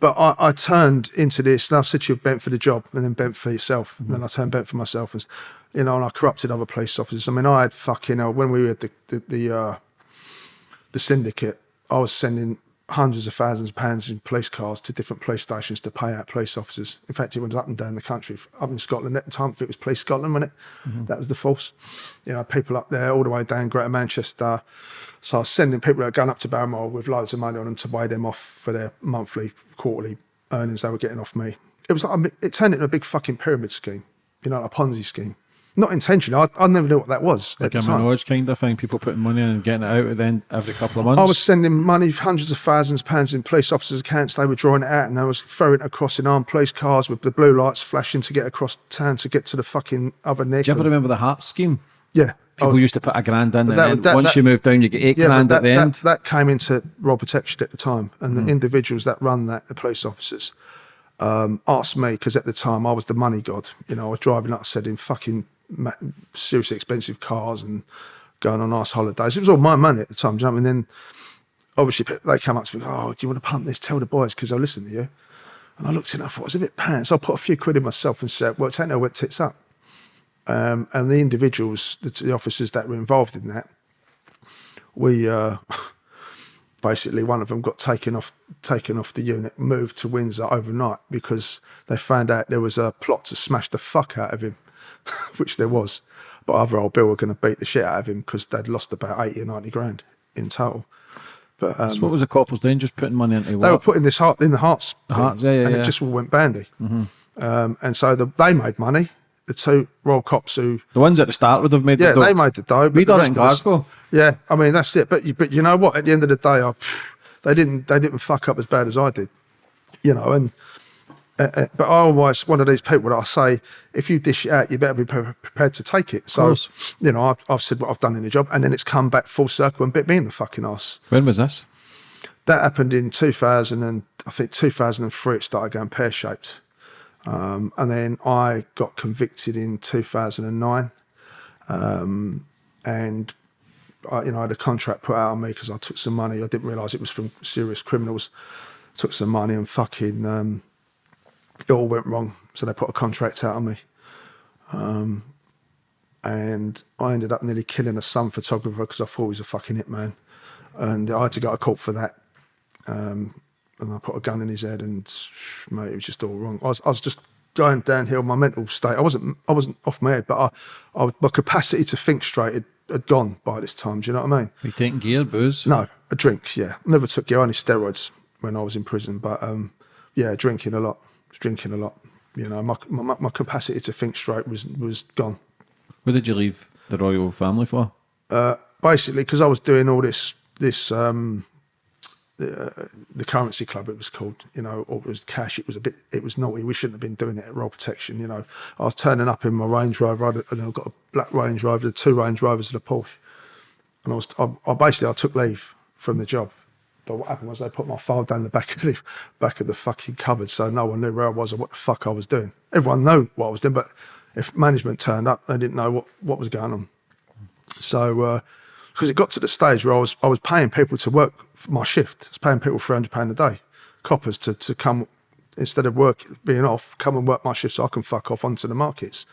Speaker 2: but I, I, turned into this. Now, to you, bent for the job, and then bent for yourself. Mm-hmm. And then I turned bent for myself, and you know, and I corrupted other police officers. I mean, I had fucking uh, when we had the the the, uh, the syndicate, I was sending hundreds of thousands of pounds in police cars to different police stations to pay out police officers. In fact, it went up and down the country. Up in Scotland at the time, it was Police Scotland, wasn't it? Mm-hmm. That was the force. You know, people up there all the way down Greater Manchester. So I was sending people that are going up to Balmoral with loads of money on them to weigh them off for their monthly, quarterly earnings they were getting off me. It was like, it turned into a big fucking pyramid scheme, you know, a Ponzi scheme not intentionally. I, I never knew what that was.
Speaker 3: Like a Manoj kind of thing, people putting money in and getting it out then every couple of months.
Speaker 2: I was sending money, hundreds of thousands of pounds in police officers' accounts. They were drawing it out, and I was throwing it across in armed police cars with the blue lights flashing to get across town to get to the fucking other neck.
Speaker 3: Do you ever remember the heart scheme?
Speaker 2: Yeah.
Speaker 3: People oh, used to put a grand in, and that, that, once that, you move down, you get eight yeah, grand at the end.
Speaker 2: That came into royal protection at the time, and mm. the individuals that run that, the police officers, um, asked me because at the time I was the money god. You know, I was driving, like I said, in fucking seriously expensive cars and going on nice holidays. It was all my money at the time. Do you know mean? Then obviously they come up to me, oh, do you want to pump this? Tell the boys because they'll listen to you. And I looked at it and I thought, it was a bit pants. So I put a few quid in myself and said, well, take no went tits up. Um, and the individuals, the, the, officers that were involved in that, we uh, <laughs> basically one of them got taken off taken off the unit, moved to Windsor overnight because they found out there was a plot to smash the fuck out of him. <laughs> which there was. But other old Bill were going to beat the shit out of him because they'd lost about 80 or 90 grand in total. But um,
Speaker 3: so what was the corporals doing? Just putting money into
Speaker 2: what? They were putting this heart in the hearts,
Speaker 3: the hearts, yeah, yeah,
Speaker 2: and
Speaker 3: yeah.
Speaker 2: it just all went bandy. Mm-hmm. Um, and so the, they made money. The two royal cops who
Speaker 3: the ones at the start would have made
Speaker 2: yeah
Speaker 3: the
Speaker 2: they made the dough.
Speaker 3: We done it in Glasgow.
Speaker 2: yeah, I mean that's it. But but you know what? At the end of the day, I, they didn't they didn't fuck up as bad as I did. You know, and uh, but I always one of these people that I say, if you dish it out, you better be pre- prepared to take it. So, you know, I've, I've, said what I've done in the job, and then it's come back full circle and bit me in the fucking ass.
Speaker 3: When was this?
Speaker 2: That happened in 2000, and I think 2003 it started going pear shaped. Um, and then I got convicted in 2009. Um, and I, you know, I had a contract put out on me because I took some money. I didn't realise it was from serious criminals. Took some money and fucking um, it all went wrong. So they put a contract out on me. Um, and I ended up nearly killing a sun photographer because I thought he was a fucking hitman. And I had to go to court for that. Um, and I put a gun in his head, and mate, it was just all wrong. I was, I was just going downhill. My mental state, I wasn't, I wasn't off my head, but I, I my capacity to think straight had, had gone by this time. Do you know what I mean?
Speaker 3: You taking gear, booze?
Speaker 2: No, a drink. Yeah, never took gear, only steroids when I was in prison. But um, yeah, drinking a lot, drinking a lot. You know, my, my my capacity to think straight was was gone.
Speaker 3: What did you leave the royal family for?
Speaker 2: Uh, basically, because I was doing all this this um, the, the currency club it was called you know or it was cash it was a bit it was naughty we shouldn't have been doing it at roll protection you know i was turning up in my range rover and i got a black range rover the two range rovers and a porsche and i was I, I basically i took leave from the job but what happened was they put my file down the back of the back of the fucking cupboard so no one knew where i was or what the fuck i was doing everyone knew what i was doing but if management turned up they didn't know what what was going on so uh because it got to the stage where I was I was paying people to work my shift. I was paying people three hundred pound a day, coppers to to come instead of work being off, come and work my shift so I can fuck off onto the markets.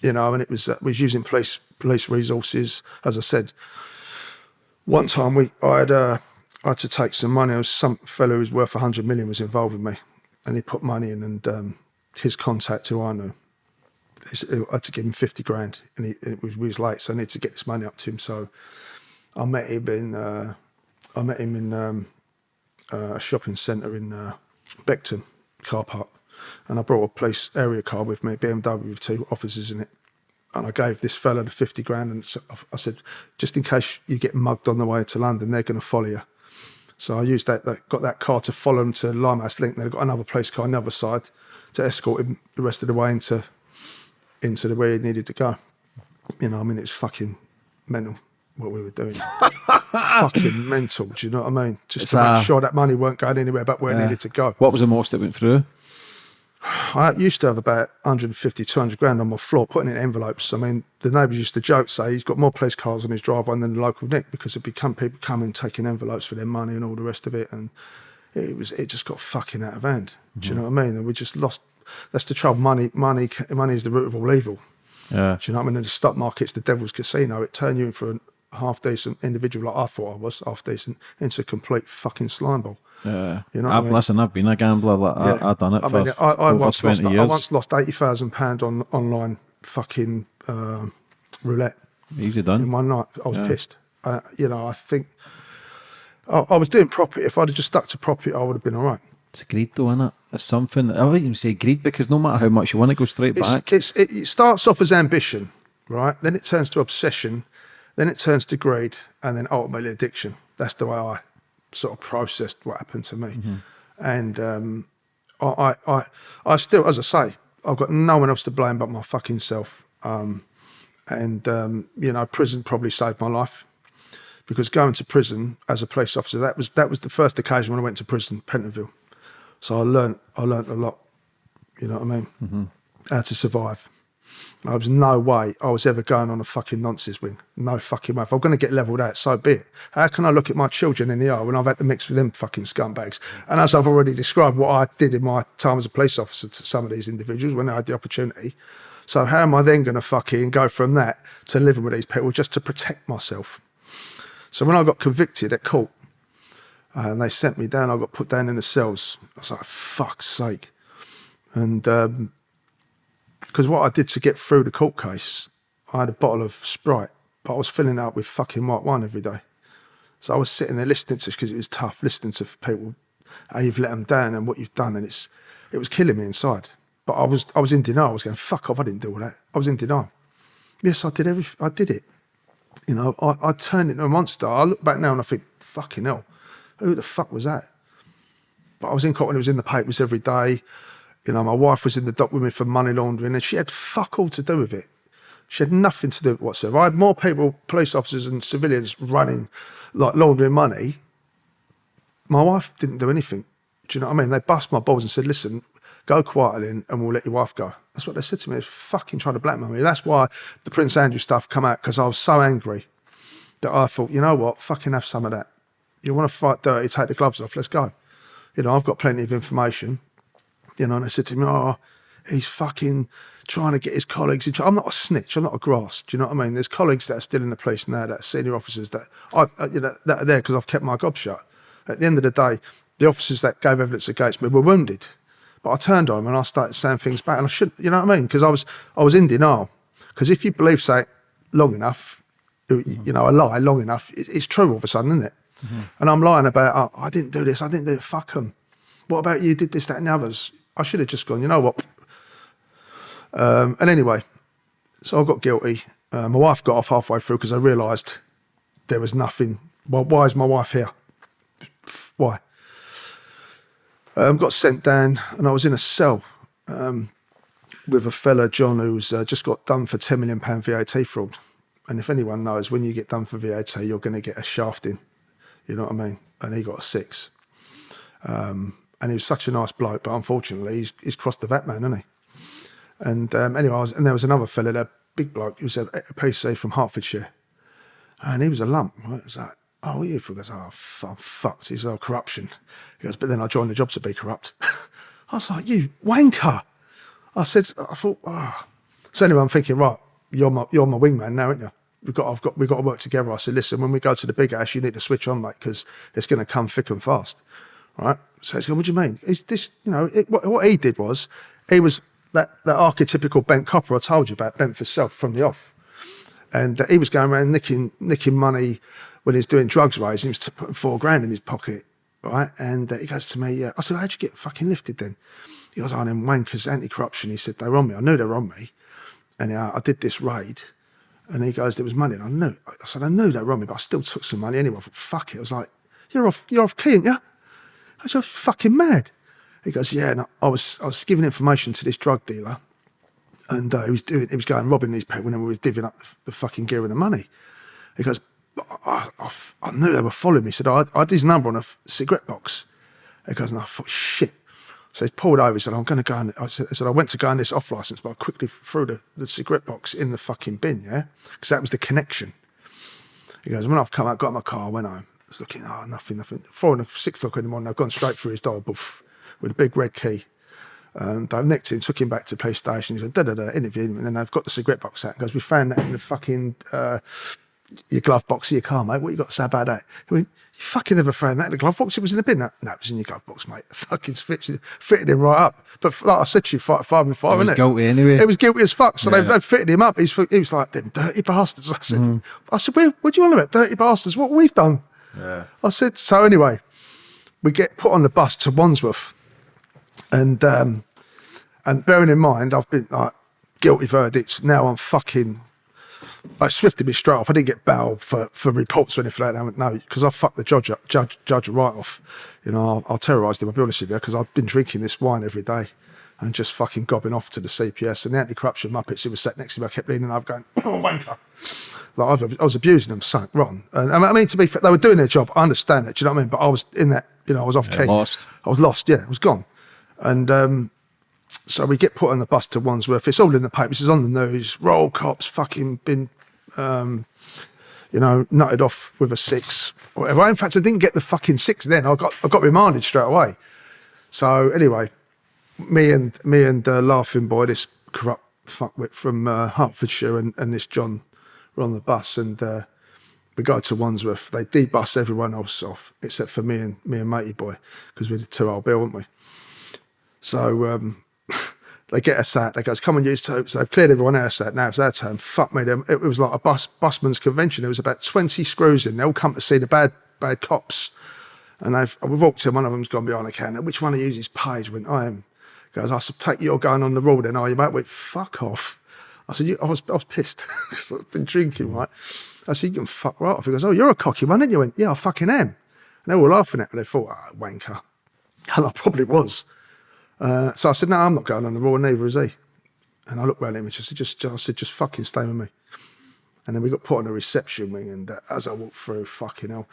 Speaker 2: You know, and it was uh, was using police police resources. As I said, one time we I had uh, I had to take some money. Was some fellow who was worth hundred million was involved with me, and he put money in, and um, his contact who I knew I had to give him 50 grand and he, it was, was late, so I needed to get this money up to him. So I met him in, uh, I met him in um, uh, a shopping centre in uh, Beckton car park. And I brought a police area car with me, BMW with two officers in it. And I gave this fella the 50 grand and I said, just in case you get mugged on the way to London, they're going to follow you. So I used that, that, got that car to follow him to Limehouse Link. Then I got another police car on the other side to escort him the rest of the way into into the way he needed to go. You know, I mean, it's fucking mental what we were doing. <laughs> fucking mental. Do you know what I mean? Just
Speaker 3: It's,
Speaker 2: to make
Speaker 3: uh,
Speaker 2: sure that money weren't going anywhere but where it needed to go.
Speaker 3: What was the most that went through?
Speaker 2: I used to have about 150, 200 grand on my floor, putting in envelopes. I mean, the neighbours used to joke, say he's got more police cars on his driveway than the local Nick because it become people coming taking envelopes for their money and all the rest of it, and it was it just got fucking out of hand. Do you mm-hmm. know what I mean? And we just lost. That's the trouble. Money, money, money is the root of all evil.
Speaker 3: Yeah.
Speaker 2: Do you know what I mean? In the stock market's the devil's casino. It turned you in for a half decent individual like I thought I was, half decent, into a complete fucking slime ball.
Speaker 3: Yeah.
Speaker 2: You know what I
Speaker 3: I've,
Speaker 2: mean?
Speaker 3: Listen, I've been a gambler. Like, I, I've done it
Speaker 2: I
Speaker 3: for
Speaker 2: mean, I, I once lost.
Speaker 3: 20
Speaker 2: I once lost eighty thousand pound on online fucking um roulette
Speaker 3: Easy done.
Speaker 2: in one night. I was
Speaker 3: Yeah.
Speaker 2: pissed. Uh, you know, I think I, I was doing property. If I'd have just stuck to property, I would have been all right.
Speaker 3: It's greed though, isn't it? It's something. I wouldn't even say greed because no matter how much you want, it goes straight
Speaker 2: It's,
Speaker 3: back.
Speaker 2: it's, it, it starts off as ambition, right? Then it turns to obsession, then it turns to greed, and then ultimately addiction. That's the way I sort of processed what happened to me.
Speaker 3: Mm-hmm.
Speaker 2: And um, I, I, I, I still, as I say, I've got no one else to blame but my fucking self. Um, and um, you know, prison probably saved my life because going to prison as a police officer that was that was the first occasion when I went to prison, Pentonville. So I learned I learned a lot. You know what I mean? How to survive. There was no way I was ever going on a fucking nonsense wing. No fucking way. If I'm going to get levelled out, so be it. How can I look at my children in the eye when I've had to mix with them fucking scumbags? And as I've already described what I did in my time as a police officer to some of these individuals when I had the opportunity. So how am I then going to fucking go from that to living with these people just to protect myself? So when I got convicted at court, uh, and they sent me down, I got put down in the cells. I was like, fuck's sake. And um, because what I did to get through the court case, I had a bottle of Sprite, but I was filling it up with fucking white wine every day. So I was sitting there listening to, because it was tough, listening to people, how you've let them down and what you've done, and it's, it was killing me inside. But I was, I was in denial. I was going, fuck off, I didn't do all that. I was in denial. Yes, I did everything. I did it. You know, I, I turned into a monster. I look back now and I think, fucking hell, who the fuck was that? But I was in court and it was in the papers every day. You know, my wife was in the dock with me for money laundering and she had fuck all to do with it. She had nothing to do with it whatsoever. I had more people, police officers and civilians running, like laundering money. My wife didn't do anything. Do you know what I mean? They bust my balls and said, listen, go quietly and, and we'll let your wife go. That's what they said to me. They fucking trying to blackmail me. That's why the Prince Andrew stuff come out because I was so angry. that I thought, you know what, fucking have some of that. You want to fight dirty, take the gloves off, let's go. You know, I've got plenty of information. You know, and they said to me, oh, he's fucking trying to get his colleagues in. I'm not a snitch. I'm not a grass. Do you know what I mean? There's colleagues that are still in the police now, that are senior officers that I, uh, you know, that are there because I've kept my gob shut. At the end of the day, the officers that gave evidence against me were wounded. But I turned on them and I started saying things back, and I shouldn't. You know what I mean? Because I was I was in denial. Because if you believe say long enough, you know, a lie long enough, it's true all of a sudden, isn't it? Mm -hmm. And I'm lying about, oh, I didn't do this, I didn't do it, fuck them. What about you did this, that, and the others? I should have just gone, you know what? Um, and anyway, so I got guilty. Uh, my wife got off halfway through because I realised there was nothing. Well, why is my wife here? Why? Um, got sent down and I was in a cell um, with a fella, John, who's uh, just got done for £10 million VAT fraud. And if anyone knows, when you get done for VAT, you're going to get a shafting. You know what I mean? And he got a six. Um, and he was such a nice bloke, but unfortunately, he's, he's crossed the VAT man, hasn't he? And um, anyway, was, and there was another fella, a big bloke, he was a, a PC from Hertfordshire, and he was a lump. Right? It was like, oh, what are you for? He goes, oh, I'm fucked. He's oh, corruption. He goes, but then I joined the job to be corrupt. <laughs> I was like, you wanker. I said, I thought, oh. So anyway, I'm thinking, right, you're my, you're my wingman now, aren't you? We've got, I've got, we've got to work together. I said, listen, when we go to the big house, you need to switch on, mate, because it's going to come thick and fast. Right? So he's going, what do you mean? Is this, you know, it, what, what he did was, he was that, that archetypical bent copper I told you about, bent for self from the off. And uh, he was going around nicking, nicking money when he was doing drugs raising, he was putting four grand in his pocket, right? And uh, he goes to me, uh, I said, how'd you get fucking lifted then? He goes, oh, them wankers, anti-corruption. He said, they were on me. I knew they were on me. And uh, I did this raid. And he goes, there was money. And I knew, I said, I knew they were on me, but I still took some money anyway. I thought, fuck it. I was like, you're off, you're off key, aren't you? I was fucking mad. He goes, yeah. And I was, I was giving information to this drug dealer, and uh, he was doing, he was going robbing these people, and we was divvying up the, the, fucking gear and the money. He goes, I, I, I knew they were following me. He said, I, I had his number on a cigarette box. He goes, and I thought, shit. So he's pulled over. He said, I'm going to go. And I said, I said, I went to go on this off license, but I quickly threw the, the cigarette box in the fucking bin, yeah? Because that was the connection. He goes, when I've come out, got my car, went home. Was looking, oh, nothing, nothing. Four and six o'clock in the morning, I've gone straight through his door, boof, with a big red key. And I've nicked him, took him back to the police station. He said, da da da, interviewed him. And then I've got the cigarette box out. He goes, we found that in the fucking, uh, your glove box of your car, mate. What you got to say about that? He went, you fucking never found that in the glove box. It was in the bin. No, no it was in your glove box, mate. <laughs> Fucking fitted, fitted him right up. But like I said to you, five, five and five,
Speaker 3: it was
Speaker 2: it?
Speaker 3: guilty anyway.
Speaker 2: It was guilty as fuck. So yeah. they, fitted him up. He's, he was like, them dirty bastards. <laughs> I said, mm. I said, Where, what do you want about dirty bastards? What we've done? Yeah. I said, so anyway, we get put on the bus to Wandsworth. And, um, and bearing in mind, I've been like guilty verdicts. Now I'm fucking I swifted me straight off. I didn't get bail for, for reports or anything like that. No, because I fucked the judge up, judge judge right off. You know, I, I terrorised him. I'll be honest with you, because I've been drinking this wine every day and just fucking gobbing off to the CPS and the anti-corruption muppets who were sat next to me. I kept leaning over, going, <coughs> "Oh, wanker." Like i was abusing them, so wrong. And I mean, to be fair, they were doing their job. I understand it. Do you know what I mean? But I was in that. You know, I was off
Speaker 3: yeah,
Speaker 2: key.
Speaker 3: Lost.
Speaker 2: I was lost. Yeah, I was gone. And um, so we get put on the bus to Wandsworth. It's all in the papers. It's on the news. Royal cops fucking been, um, you know, nutted off with a six or whatever. In fact, I didn't get the fucking six then. I got I got remanded straight away. So anyway, me and me and uh, laughing boy, this corrupt fuckwit from uh, Hertfordshire, and, and this John were on the bus, and uh, we go to Wandsworth. They debus everyone else off except for me and me and matey boy because we're the two old bill, weren't we? So um, <laughs> they get us out. They goes, come and use topes. They've cleared everyone else out. Now it's our turn. Fuck me. It, was like a bus busman's convention. There was about 20 screws in. They all come to see the bad, bad cops. And they've, we walked in, one of them's gone behind the counter. Which one of you is Page? Went, I am. Goes, I said, take you're going on the road then, are you, mate? Went, fuck off. I said, I was, I was pissed. <laughs> I've been drinking, right? I said, you can fuck right off. He goes, oh, you're a cocky one, aren't you? went, yeah, I fucking am. And they were laughing at me. They thought, oh, wanker. <laughs> And I probably was. Uh, so I said, no, I'm not going on the Raw, neither is he. And I looked around at him and just, just, I said, just fucking stay with me. And then we got put on a reception wing, and uh, as I walked through, fucking hell,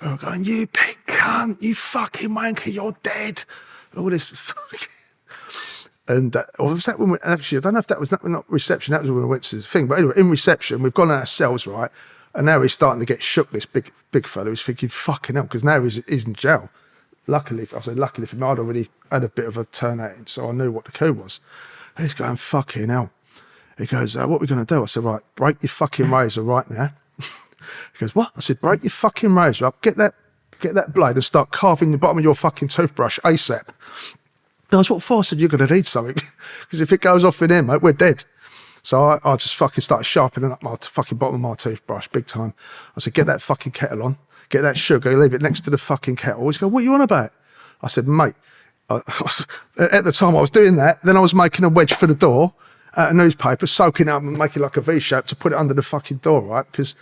Speaker 2: they were going, you pig cunt, you fucking wanker, you're dead. And all this <laughs> fucking... And uh, or was that when we, actually, I don't know if that was not, not reception, that was when we went to the thing. But anyway, in reception, we've gone ourselves, right? And now he's starting to get shook, this big big fellow. He's thinking, fucking hell, because now he's, he's in jail. Luckily, I said, luckily for me, I'd already had a bit of a turn turnout, so I knew what the code was. He's going, fucking hell. He goes, uh, what are we going to do? I said, right, break your fucking <laughs> razor right now. <laughs> he goes, what? I said, break your fucking razor up, get that, get that blade and start carving the bottom of your fucking toothbrush ASAP. He goes, what for? I said, you're going to need something. <laughs> Because if it goes off in here, mate, we're dead. So I, I just fucking started sharpening up my fucking bottom of my toothbrush big time. I said, get that fucking kettle on, get that sugar, leave it next to the fucking kettle. He's go, what are you on about? I said, mate, I, <laughs> at the time I was doing that, then I was making a wedge for the door of newspaper, soaking it up and making like a V shape to put it under the fucking door, right? Because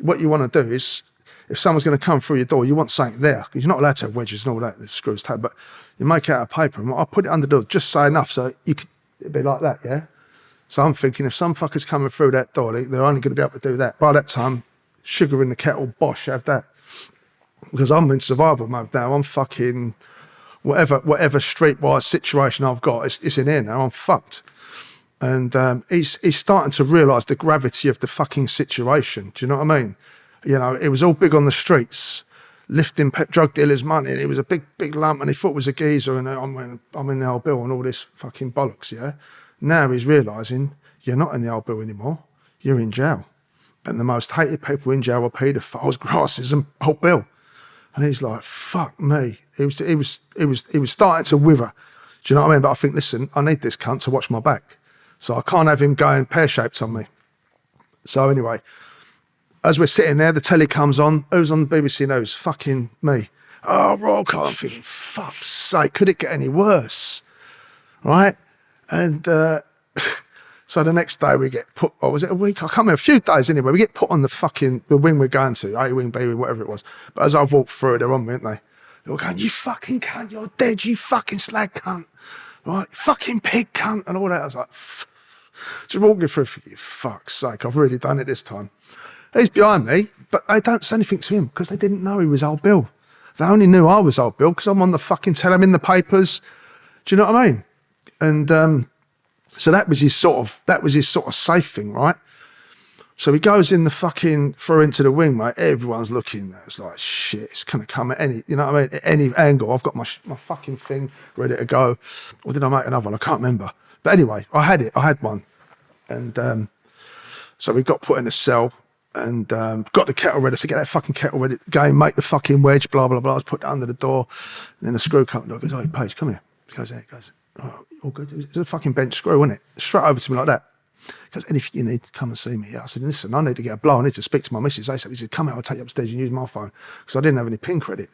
Speaker 2: what you want to do is, if someone's going to come through your door, you want something there because you're not allowed to have wedges and all that, the screws tight, but you make out of paper and I put it under the door just so enough so you could, it'd be like that, yeah? So I'm thinking if some fucker's coming through that door, they- they're only going to be able to do that. By that time, sugar in the kettle, bosh, have that. Because I'm in survival mode now. I'm fucking whatever whatever streetwise situation I've got, it's in here now. I'm fucked. And um, he's he's starting to realise the gravity of the fucking situation. Do you know what I mean? You know, it was all big on the streets, lifting drug dealers' money. And it was a big big lump, and he thought it was a geezer, and uh, I'm in, I'm in the old bill and all this fucking bollocks. Yeah. Now he's realising you're not in the old bill anymore. You're in jail, and the most hated people in jail are paedophiles, <laughs> grasses, and old bill. And he's like, "Fuck me." He was, he was, he was, he was starting to wither. Do you know what I mean? But I think, listen, I need this cunt to watch my back, so I can't have him going pear shaped on me. So anyway, as we're sitting there, the telly comes on. Who's on the BBC News? Fucking me. Oh, roll call. I'm thinking, fuck's sake, could it get any worse? Right? And uh, <laughs> so the next day we get put, or was it a week? I can't remember, a few days anyway. We get put on the fucking, the wing we're going to, A wing, B wing, whatever it was. But as I've walked through, they're on me, aren't they? They were going, you fucking cunt, you're dead, you fucking slag cunt. Right? Fucking pig cunt, and all that. I was like, just walking through, thinking, fuck's sake, I've really done it this time. He's behind me, but they don't say anything to him because they didn't know he was old Bill. They only knew I was old Bill because I'm on the fucking tell I'm in the papers. Do you know what I mean? And um, so that was his sort of that was his sort of safe thing, right? So he goes in the fucking through into the wing, mate. Everyone's looking. It's like shit. It's gonna come at any, you know what I mean? At any angle. I've got my my fucking thing ready to go. Or did I make another one? I can't remember. But anyway, I had it. I had one, and um, so we got put in a cell and um, got the kettle ready. So get that fucking kettle ready. Go make the fucking wedge. Blah blah blah. I was put it under the door. And then the screw company goes, "Oh, Page, come here." He goes, "Yeah." He goes, "Oh, all good." It's a fucking bench screw, isn't it? Straight over to me like that. Goes, anything you need, come and see me. I said, listen, I need to get a blow. I need to speak to my missus. ASAP. He said, come out, I'll take you upstairs and use my phone. Because I didn't have any pin credit.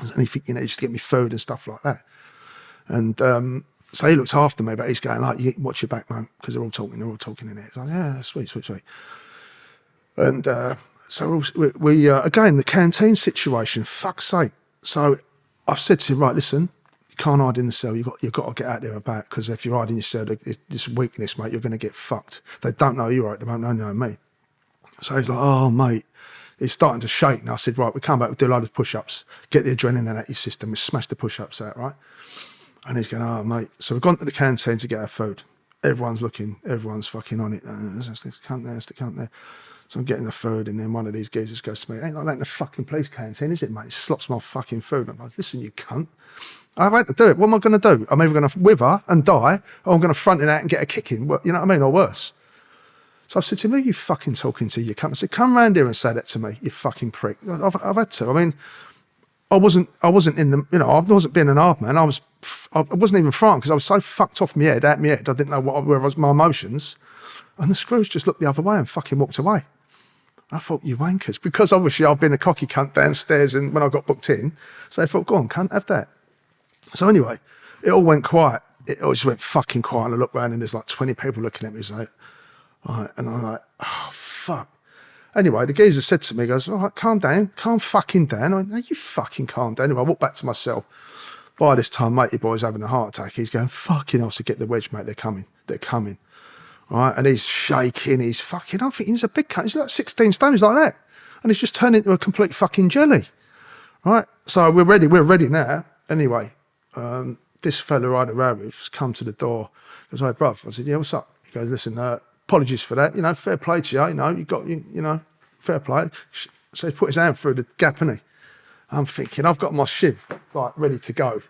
Speaker 2: Said, anything you need, just to get me food and stuff like that. And um, so he looks after me, but he's going, like, watch your back, man, because they're all talking, they're all talking in it. It's like, yeah, sweet, sweet, sweet. And uh, so we, we uh, again, the canteen situation, fuck's sake. So I've said to him, right, listen, you can't hide in the cell. You've got, you've got to get out there about because if you're hiding in your cell, this weakness, mate, you're going to get fucked. They don't know you, right? They don't know, know me. So he's like, oh, mate. He's starting to shake. And I said, right, we come back, we do a load of push ups, get the adrenaline out of your system, we smash the push ups out, right? And he's going, oh, mate. So we've gone to the canteen to get our food. Everyone's looking, everyone's fucking on it. Uh, There's the cunt there, there's the cunt there. So I'm getting the food, and then one of these geezers goes to me, Ain't like that in the fucking police canteen, is it, mate? He slops my fucking food. I'm like, Listen, you cunt. I've had to do it. What am I going to do? I'm either going to wither and die, or I'm going to front it out and get a kicking. You know what I mean? Or worse. So I said to him, Who are you fucking talking to, you cunt? I said, Come round here and say that to me, you fucking prick. I've, I've had to. I mean, I wasn't, I wasn't in the, you know, I wasn't being an hard man. I was, I wasn't even frightened because I was so fucked off my head, out my head. I didn't know what where was my emotions. And the screws just looked the other way and fucking walked away. I thought, you wankers. Because obviously I've been a cocky cunt downstairs and when I got booked in. So they thought, go on, cunt, have that. So anyway, it all went quiet. It all just went fucking quiet. And I looked around and there's like 20 people looking at me. It's like, all right. And I'm like, oh, fuck. Anyway, the geezer said to me, goes, all right, calm down, calm fucking down. I went, no, you fucking calm down. Anyway, I walked back to my cell. By this time, matey boy's having a heart attack. He's going, fucking hell, so get the wedge, mate. They're coming. They're coming. Right? And he's shaking. He's fucking, I'm thinking he's a big cunt. He's like 16 stones like that. And he's just turned into a complete fucking jelly. Right? So we're ready. We're ready now. Anyway, um, this fella I had a row with's come to the door. Goes, hey, bruv. I said, yeah, what's up? He goes, listen, uh, apologies for that. You know, fair play to you. You know, you got, you, you know, fair play. So he put his hand through the gap, and he. I'm thinking, I've got my shiv like ready to go.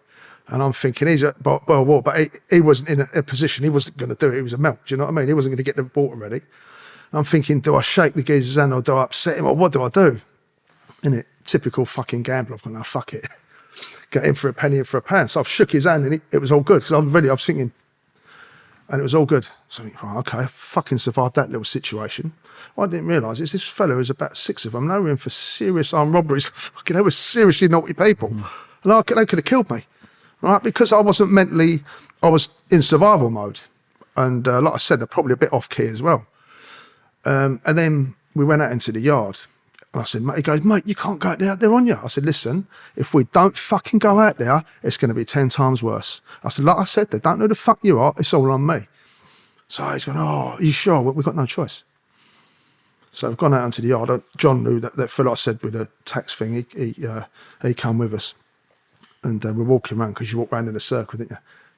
Speaker 2: And I'm thinking, he's at well, well, but he, he wasn't in a, a position, he wasn't going to do it. He was a melt. Do you know what I mean? He wasn't going to get the water ready. And I'm thinking, do I shake the geezer's hand or do I upset him or what do I do? In it, typical fucking gambler. I've gone, now fuck it. <laughs> Get in for a penny, in for a pound. So I've shook his hand and it, it was all good because I'm ready. I was thinking, and it was all good. So I think, right, okay, I fucking survived that little situation. What I didn't realise is this fellow is about six of them. They were in for serious armed robberies. <laughs> fucking, they were seriously naughty people.
Speaker 3: Mm.
Speaker 2: And I, could- they could have killed me, right? Because I wasn't mentally, I was in survival mode. And uh, like I said, they're probably a bit off key as well. Um, and then we went out into the yard. And I said, mate, he goes, mate, you can't go out there, on you. I said, listen, if we don't fucking go out there, it's going to be 10 times worse. I said, like I said, they don't know the fuck you are, it's all on me. So he's going, oh, are you sure? We've got no choice. So I've gone out into the yard. Uh, John knew that, that fellow I said with the tax thing, he, he, uh, he come with us. And uh, we're walking around because you walk around in a circle, didn't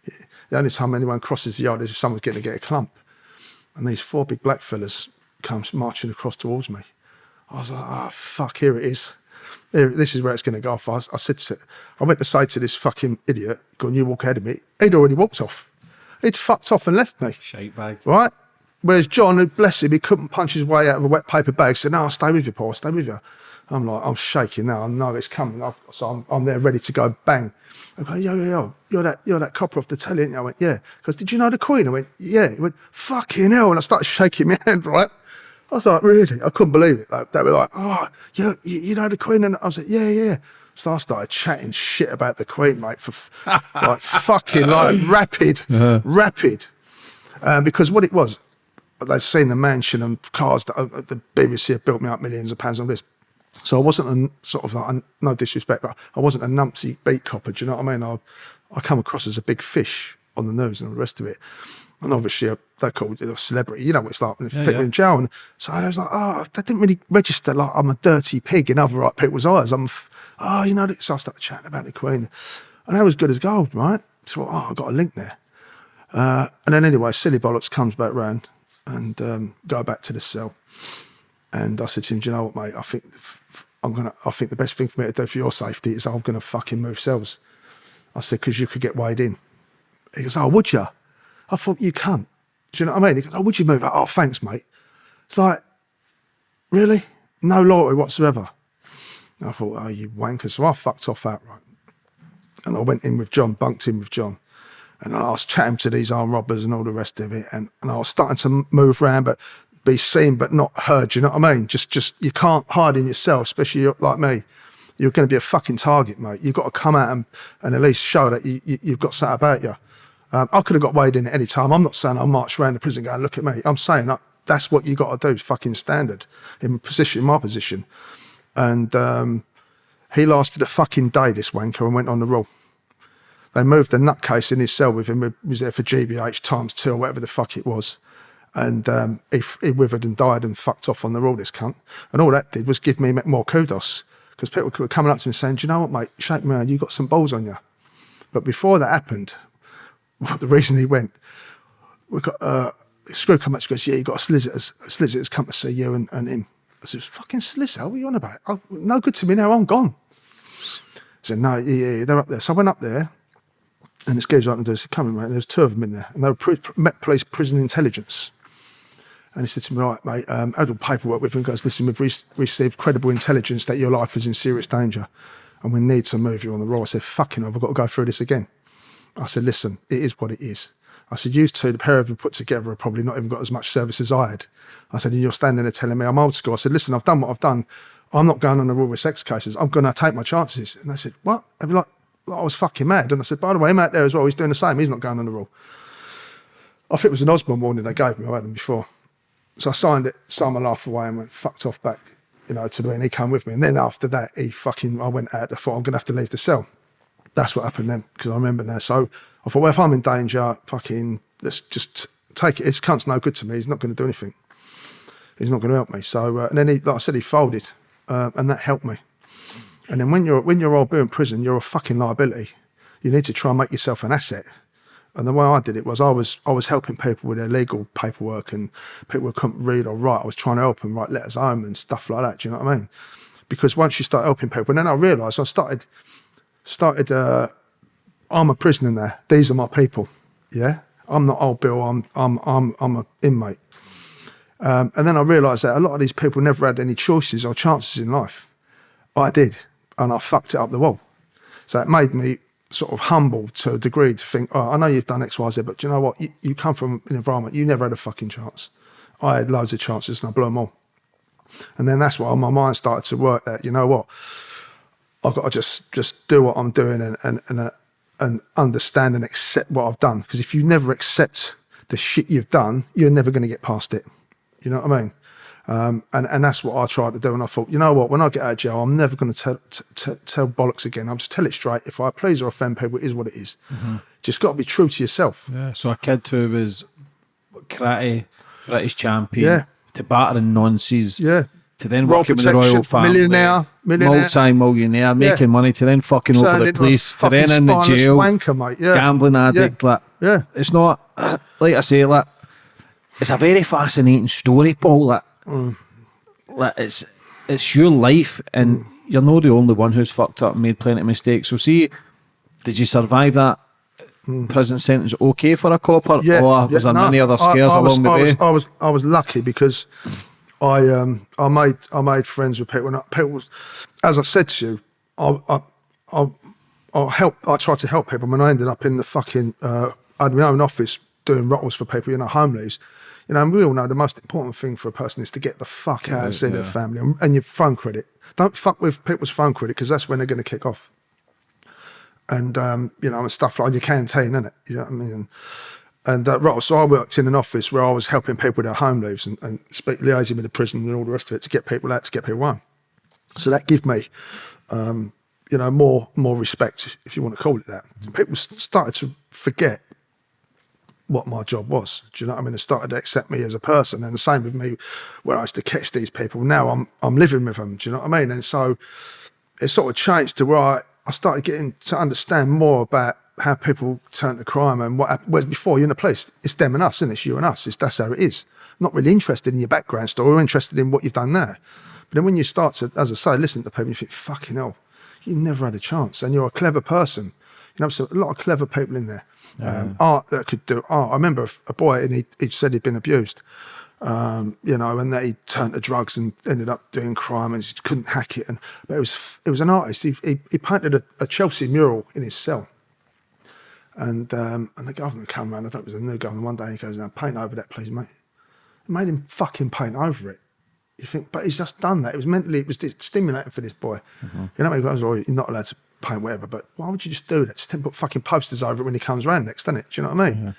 Speaker 2: you? The only time anyone crosses the yard is if someone's getting to get a clump. And these four big black fellas comes marching across towards me. I was like, oh, fuck, here it is. Here, this is where it's going to go off. I, I said, to, I went to say to this fucking idiot, go on, you walk ahead of me. He'd already walked off. He'd fucked off and left me,
Speaker 3: Shite bag.
Speaker 2: right? Whereas John, who bless him, he couldn't punch his way out of a wet paper bag, said, no, I'll stay with you, Paul, I'll stay with you. I'm like, I'm shaking now. I know it's coming. I've, so I'm, I'm there ready to go bang. I go, yo, yo, yo, you're that, you're that copper off the telly, you? I went, yeah. Because did you know the Queen? I went, yeah. He went, fucking hell. And I started shaking my <laughs> hand, right? I was like, really? I couldn't believe it. Like, they were like, oh, you, you, you know the Queen? And I was like, yeah, yeah. So I started chatting shit about the Queen, mate, for <laughs> like fucking like rapid, rapid. Um, because what it was, they'd seen the mansion and cars that uh, the BBC had built me up millions of pounds on this. So I wasn't a sort of like, no disrespect, but I wasn't a numpsy beat copper. Do you know what I mean? I, I come across as a big fish on the news and all the rest of it. And obviously, uh, they're called a celebrity. You know what it's like when
Speaker 3: Yeah,
Speaker 2: people
Speaker 3: yeah.
Speaker 2: in jail. And so I was like, oh, that didn't really register like I'm a dirty pig in other right people's eyes. I'm, oh, you know, so I started chatting about the Queen. And that was good as gold, right? So, oh, I got a link there. Uh, and then anyway, silly bollocks comes back round and um, go back to the cell. And I said to him, "Do you know what, mate? I think I'm gonna. I think the best thing for me to do for your safety is I'm gonna fucking move cells." I said, "Because you could get weighed in." He goes, "Oh, would you?" I thought you can't. Do you know what I mean? He goes, "Oh, would you move?" Like, oh, thanks, mate. It's like, really, no loyalty whatsoever. And I thought, oh, you wanker. So I fucked off outright. And I went in with John, bunked in with John. And I was chatting to these armed robbers and all the rest of it. And, and I was starting to move around, but be seen, but not heard. Do you know what I mean? Just, just, you can't hide in yourself, especially like me. You're going to be a fucking target, mate. You've got to come out and, and at least show that you, you, you've got something about you. Um, I could have got weighed in at any time. I'm not saying I marched around the prison going, look at me. I'm saying that that's what you got to do, fucking standard in position, in my position. And um, he lasted a fucking day, this wanker, and went on the roll. They moved the nutcase in his cell with him. He was there for GBH times two or whatever the fuck it was. And um, he, he withered and died and fucked off on the roll, this cunt. And all that did was give me more kudos because people were coming up to me saying, Do you know what, mate? Shake me hand, you got some balls on you. But before that happened, <laughs> the reason he went, we got uh, Screw come up to goes, yeah, you got a solicitors, a solicitors come to see you and, and him. I said, fucking solicitor, what are you on about? Oh, no good to me now, I'm gone. He said, no, yeah, yeah, they're up there. So I went up there and this guy's right and said, come in, mate. There's two of them in there. And they were Police Prison Intelligence. And he said to me, right, mate, um, I all paperwork with him. He goes, listen, we've re- received credible intelligence that your life is in serious danger and we need to move you on the roll. I said, fucking I've got to go through this again. I said, listen, it is what it is. I said, you two, the pair of you put together have probably not even got as much service as I had. I said, and you're standing there telling me I'm old school. I said, listen, I've done what I've done. I'm not going on the roll with sex cases. I'm going to take my chances. And they said, what? Be like, like, I was fucking mad. And I said, by the way, him out there as well, he's doing the same. He's not going on the roll. I think it was an Osman warning they gave me. I had them before. So I signed it, signed my life away and went fucked off back, you know, to the and he came with me. And then after that, he fucking, I went out, I thought I'm going to have to leave the cell. That's what happened then, because I remember now. So I thought, well, if I'm in danger, fucking, let's just take it. This cunt's no good to me. He's not going to do anything. He's not going to help me. So, uh, and then he, like I said, he folded, uh, and that helped me. And then when you're when you're all in prison, you're a fucking liability. You need to try and make yourself an asset. And the way I did it was I was I was helping people with their legal paperwork and people couldn't read or write. I was trying to help them write letters home and stuff like that. Do you know what I mean? Because once you start helping people, and then I realised I started started. Uh, I'm a prisoner now. These are my people. Yeah, I'm not old Bill. I'm I'm I'm I'm an inmate. Um, and then I realised that a lot of these people never had any choices or chances in life. I did, and I fucked it up the wall. So it made me sort of humble to a degree to think, oh, I know you've done X, Y, Z, but you know what? You, you come from an environment, you never had a fucking chance. I had loads of chances and I blew them all. And then that's why my mind started to work that, you know what? I've got to just just do what I'm doing and and and, uh, and understand and accept what I've done. Because if you never accept the shit you've done, you're never going to get past it. You know what I mean? Um, and, and that's what I tried to do. And I thought, you know what, when I get out of jail, I'm never going to tell, tell bollocks again. I'll just tell it straight. If I please or offend people, it is what it is. Just got to be true to yourself.
Speaker 3: Yeah, so a kid who was karate, British champion,
Speaker 2: Yeah.
Speaker 3: to battering nonces,
Speaker 2: Yeah.
Speaker 3: to then
Speaker 2: Royal
Speaker 3: working with the royal family,
Speaker 2: millionaire, millionaire.
Speaker 3: multi-millionaire, making money, to then fucking over
Speaker 2: Turned
Speaker 3: the police, to then in the jail,
Speaker 2: wanker, mate. Yeah.
Speaker 3: gambling addict. Like,
Speaker 2: Yeah.
Speaker 3: it's not <clears throat> like I say, like it's a very fascinating story, Paul. Like,
Speaker 2: Mm.
Speaker 3: like it's it's your life, and you're not the only one who's fucked up and made plenty of mistakes. So, see, did you survive that? Prison sentence okay for a copper,
Speaker 2: Mm. Yeah,
Speaker 3: or was
Speaker 2: yeah,
Speaker 3: there
Speaker 2: no,
Speaker 3: many other
Speaker 2: I-
Speaker 3: scares
Speaker 2: I, was,
Speaker 3: along the
Speaker 2: I
Speaker 3: way?
Speaker 2: Was, I was I was lucky because I um I made I made friends with people. And people was, as I said to you, I I I, I help. I tried to help people, and I ended up in the fucking. Uh, I had my own office doing ROTLs for people, you know, home leaves. You know, and we all know the most important thing for a person is to get the fuck out and see their family and, and your phone credit. Don't fuck with people's phone credit because that's when they're going to kick off and um, you know, and stuff like your canteen, innit? You know what I mean? And, and uh, right, so I worked in an office where I was helping people with their home leaves and, and speak, liaising with the prison and all the rest of it to get people out, to get people home. So that gave me, um, you know, more more respect, if you want to call it that. People started to forget what my job was. Do you know what I mean? They started to accept me as a person, and the same with me when I used to catch these people. Now I'm I'm living with them. Do you know what I mean? And so it sort of changed to where I, I started getting to understand more about how people turn to crime and what whereas before you're in the police, it's them and us and it's you and us it's that's how it is not really interested in your background story or interested in what you've done there but then when you start to as I say listen to people you think fucking hell you never had a chance and you're a clever person you know so a lot of clever people in there um, art that could do art I remember a, boy and he, he said he'd been abused um, you know, and that he turned to drugs and ended up doing crime and he couldn't hack it. And but it was it was an artist. He he, he painted a, a Chelsea mural in his cell. And um, and the governor came around. I thought it was a new governor. One day he goes, "Now paint over that, please, mate." It made him fucking paint over it. You think, but he's just done that. It was mentally, it was stimulating for this boy. You know, what I mean? he goes, "Oh, you're not allowed to paint whatever." But why would you just do that? Just then put fucking posters over it when he comes around next, doesn't it? Do you know what I mean?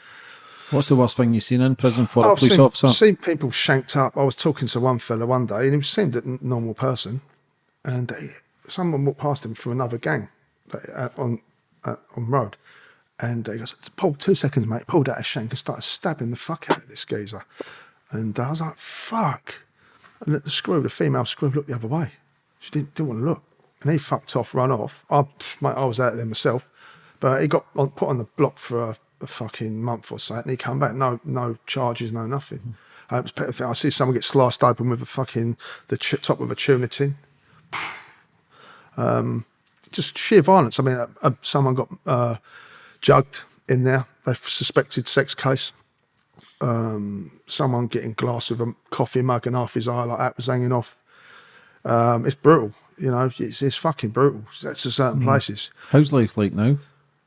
Speaker 3: What's the worst thing you've seen in prison for a police
Speaker 2: seen,
Speaker 3: officer?
Speaker 2: I've seen people shanked up. I was talking to one fella one day, and he seemed a normal person, and he, someone walked past him from another gang uh, on uh, on road, and he goes, "Paul, two seconds, mate." Pulled out a shank and started stabbing the fuck out of this geezer, and I was like, "Fuck!" And the screw, the female screw, looked the other way. She didn't, didn't want to look, and he fucked off, run off. I, mate, I was out of there myself, but he got on, put on the block for a, a fucking month or so, and he come back, no, no charges, no nothing. Uh, it was. I see someone get sliced open with a fucking the ch- top of a tuna tin. Um, just sheer violence. I mean, uh, uh, someone got uh, jugged in there. They suspected sex case. Um, someone getting glass with a coffee mug and half his eye like that was hanging off. Um, it's brutal, you know. It's, it's fucking brutal. That's to certain places.
Speaker 3: How's life like now?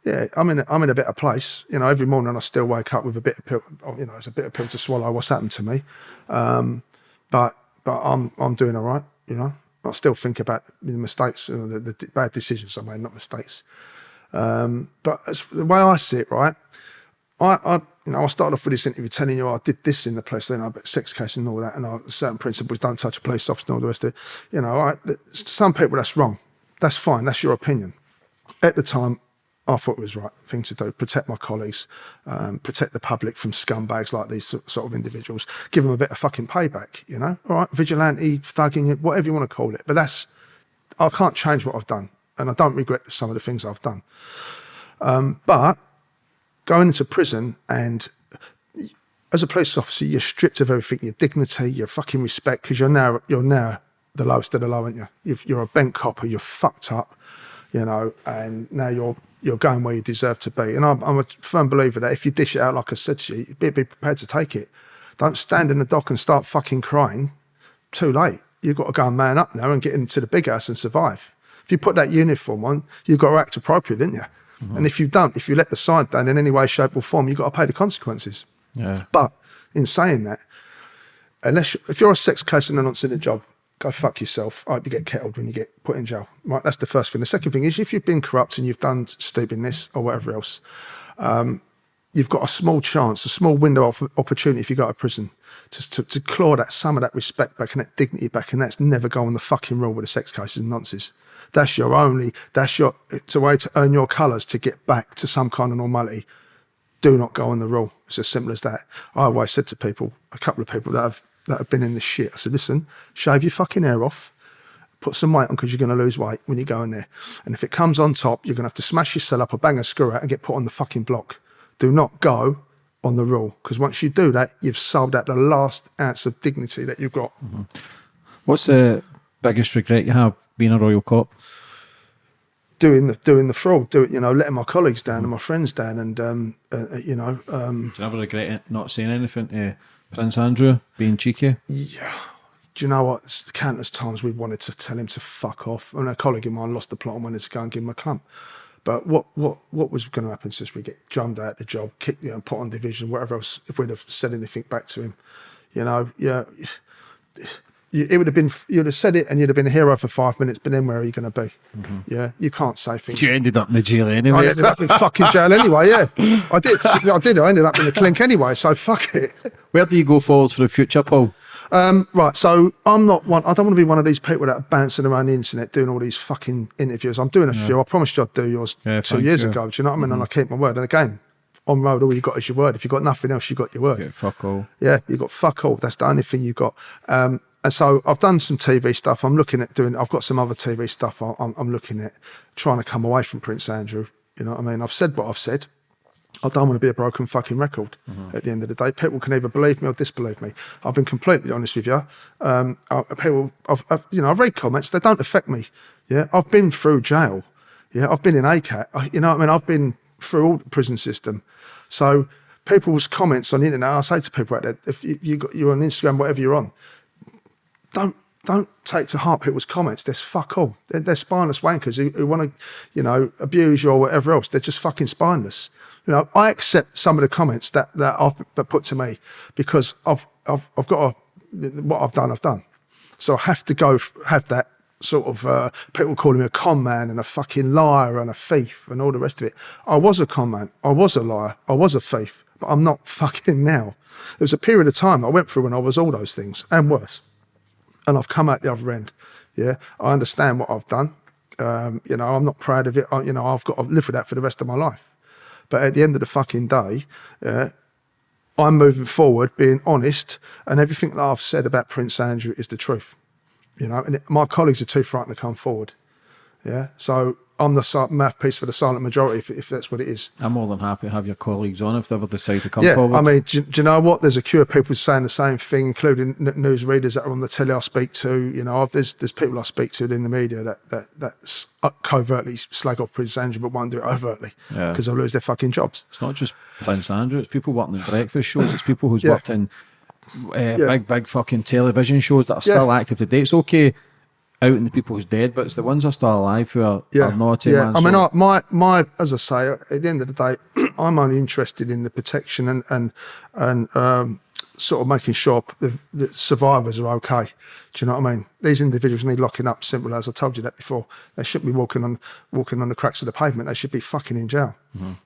Speaker 2: Yeah, I'm in. A, I'm in a better place. You know, every morning I still wake up with a bit of pill. You know, it's a bit of pill to swallow. What's happened to me? Um, but but I'm I'm doing all right. You know, I still think about the mistakes, uh, the, the bad decisions I made, not mistakes. Um, but as, the way I see it, right, I, I you know I started off with this interview telling you I did this in the police, then I bet sex case and all that, and I, certain principles don't touch a police officer and all the rest of it. You know, I, some people that's wrong. That's fine. That's your opinion. At the time, I thought it was the right thing to do. Protect my colleagues, um, protect the public from scumbags like these sort of individuals. Give them a bit of fucking payback. You know, all right, vigilante, thugging, whatever you want to call it. But that's I can't change what I've done, and I don't regret some of the things I've done. Um, but going into prison and as a police officer, you're stripped of everything, your dignity, your fucking respect, because you're now you're now the lowest of the low, aren't you? You've, you're a bent copper, you're fucked up, you know, and now you're you're going where you deserve to be. And I'm, I'm a firm believer that if you dish it out, like I said to you, be, be prepared to take it. Don't stand in the dock and start fucking crying. Too late. You've got to go and man up now and get into the big house and survive. If you put that uniform on, you've got to act appropriate, didn't you?
Speaker 3: Mm-hmm.
Speaker 2: And if you don't, if you let the side down in any way, shape, or form, you've got to pay the consequences.
Speaker 3: Yeah.
Speaker 2: But in saying that, unless you, if you're a sex case and a not in a job, go fuck yourself. I hope you get kettled when you get put in jail. Right, that's the first thing. The second thing is if you've been corrupt and you've done stupidness or whatever else, um, you've got a small chance, a small window of opportunity if you go to prison to, to, to claw that some of that respect back and that dignity back, and that's never going the fucking rule with the sex cases and nonsense. That's your only. That's your. It's a way to earn your colours to get back to some kind of normality do not go on the rule. It's as simple as that. I always said to people, a couple of people that have that have been in this shit, I said, listen, shave your fucking hair off, put some weight on because you're going to lose weight when you go in there. And if it comes on top, you're going to have to smash your cell up or bang a screw out and get put on the fucking block. Do not go on the rule because once you do that, you've sold out the last ounce of dignity that you've got. Mm-hmm.
Speaker 3: What's the biggest regret you have being a royal cop?
Speaker 2: Doing the doing the fraud, do it, you know, letting my colleagues down and my friends down, and um, uh, uh, you know, um,
Speaker 3: Do you ever regret it not saying anything to Prince Andrew, being cheeky?
Speaker 2: Yeah. Do you know what? It's the countless times we wanted to tell him to fuck off. And a colleague of mine lost the plot and wanted to go and give him a clump. But what what what was going to happen since we get drummed out the job, kicked, you know, put on division, whatever else, if we'd have said anything back to him? You know, yeah. You, it would have been, you'd have said it and you'd have been a hero for five minutes, but then where are you going to be? Yeah, you can't say things.
Speaker 3: You ended up in the jail
Speaker 2: I
Speaker 3: anyway.
Speaker 2: ended up in fucking jail anyway, yeah. I did. I did. I ended up in the clink anyway, so fuck it.
Speaker 3: Where do you go forward for the future, Paul?
Speaker 2: Um, right, so I'm not one. I don't want to be one of these people that are bouncing around the internet doing all these fucking interviews. I'm doing a few. I promised you I'd do yours
Speaker 3: Yeah,
Speaker 2: two years
Speaker 3: you.
Speaker 2: ago. Do you know what I mean? And I keep my word. And again, on road, all you got is your word. If you got nothing else, you got your word.
Speaker 3: Yeah, fuck all.
Speaker 2: Yeah, you got fuck all. That's the only thing you got. Um, and so I've done some TV stuff. I'm looking at doing. I've got some other TV stuff. I- I'm, I'm looking at trying to come away from Prince Andrew. You know what I mean? I've said what I've said. I don't want to be a broken fucking record. At the end of the day, people can either believe me or disbelieve me. I've been completely honest with you. Um, I, people, I've, I've, you know, I've read comments. They don't affect me. Yeah, I've been through jail. Yeah, I've been in ACAT. I, you know what I mean? I've been through all the prison system. So people's comments on the internet, I say to people out there, if you, you got you're on Instagram, whatever you're on, don't don't take to heart people's comments. There's fuck all. They're, they're spineless wankers who, who want to, you know, abuse you or whatever else. They're just fucking spineless. You know, I accept some of the comments that that are put to me because I've I've I've got a, what I've done. I've done. So I have to go have that sort of uh, people calling me a con man and a fucking liar and a thief and all the rest of it. I was a con man. I was a liar. I was a thief. But I'm not <laughs> fucking now. There was a period of time I went through when I was all those things and worse and I've come out the other end. Yeah, I understand what I've done. Um, you know, I'm not proud of it. I, you know, I've got to live with that for the rest of my life. But at the end of the fucking day, I'm moving forward, being honest, and everything that I've said about Prince Andrew is the truth. You know, and it, my colleagues are too frightened to come forward. Yeah, so I'm the si- mouthpiece for the silent majority, if, if that's what it is.
Speaker 3: I'm more than happy to have your colleagues on if they ever decide to come
Speaker 2: Yeah,
Speaker 3: forward.
Speaker 2: I mean, do, do you know what? There's a queue of people saying the same thing, including n- news readers that are on the telly I speak to. You know, I've, there's there's people I speak to in the media that that that uh, covertly slag off Prince Andrew, but won't do it overtly
Speaker 3: Yeah.
Speaker 2: because they'll lose their fucking jobs.
Speaker 3: It's not just Prince Andrew, it's people working in breakfast shows, it's people who's
Speaker 2: Yeah.
Speaker 3: worked in uh, big, big fucking television shows that are
Speaker 2: Yeah.
Speaker 3: still active today. It's okay out in the people who's dead, but it's the ones that are still alive who are,
Speaker 2: Yeah,
Speaker 3: are naughty.
Speaker 2: yeah. I mean, I, my my as I say, at the end of the day, <clears throat> I'm only interested in the protection and and and um, sort of making sure the, the survivors are okay. Do you know what I mean? These individuals need locking up. Simple as I told you that before. They shouldn't be walking on walking on the cracks of the pavement. They should be fucking in jail.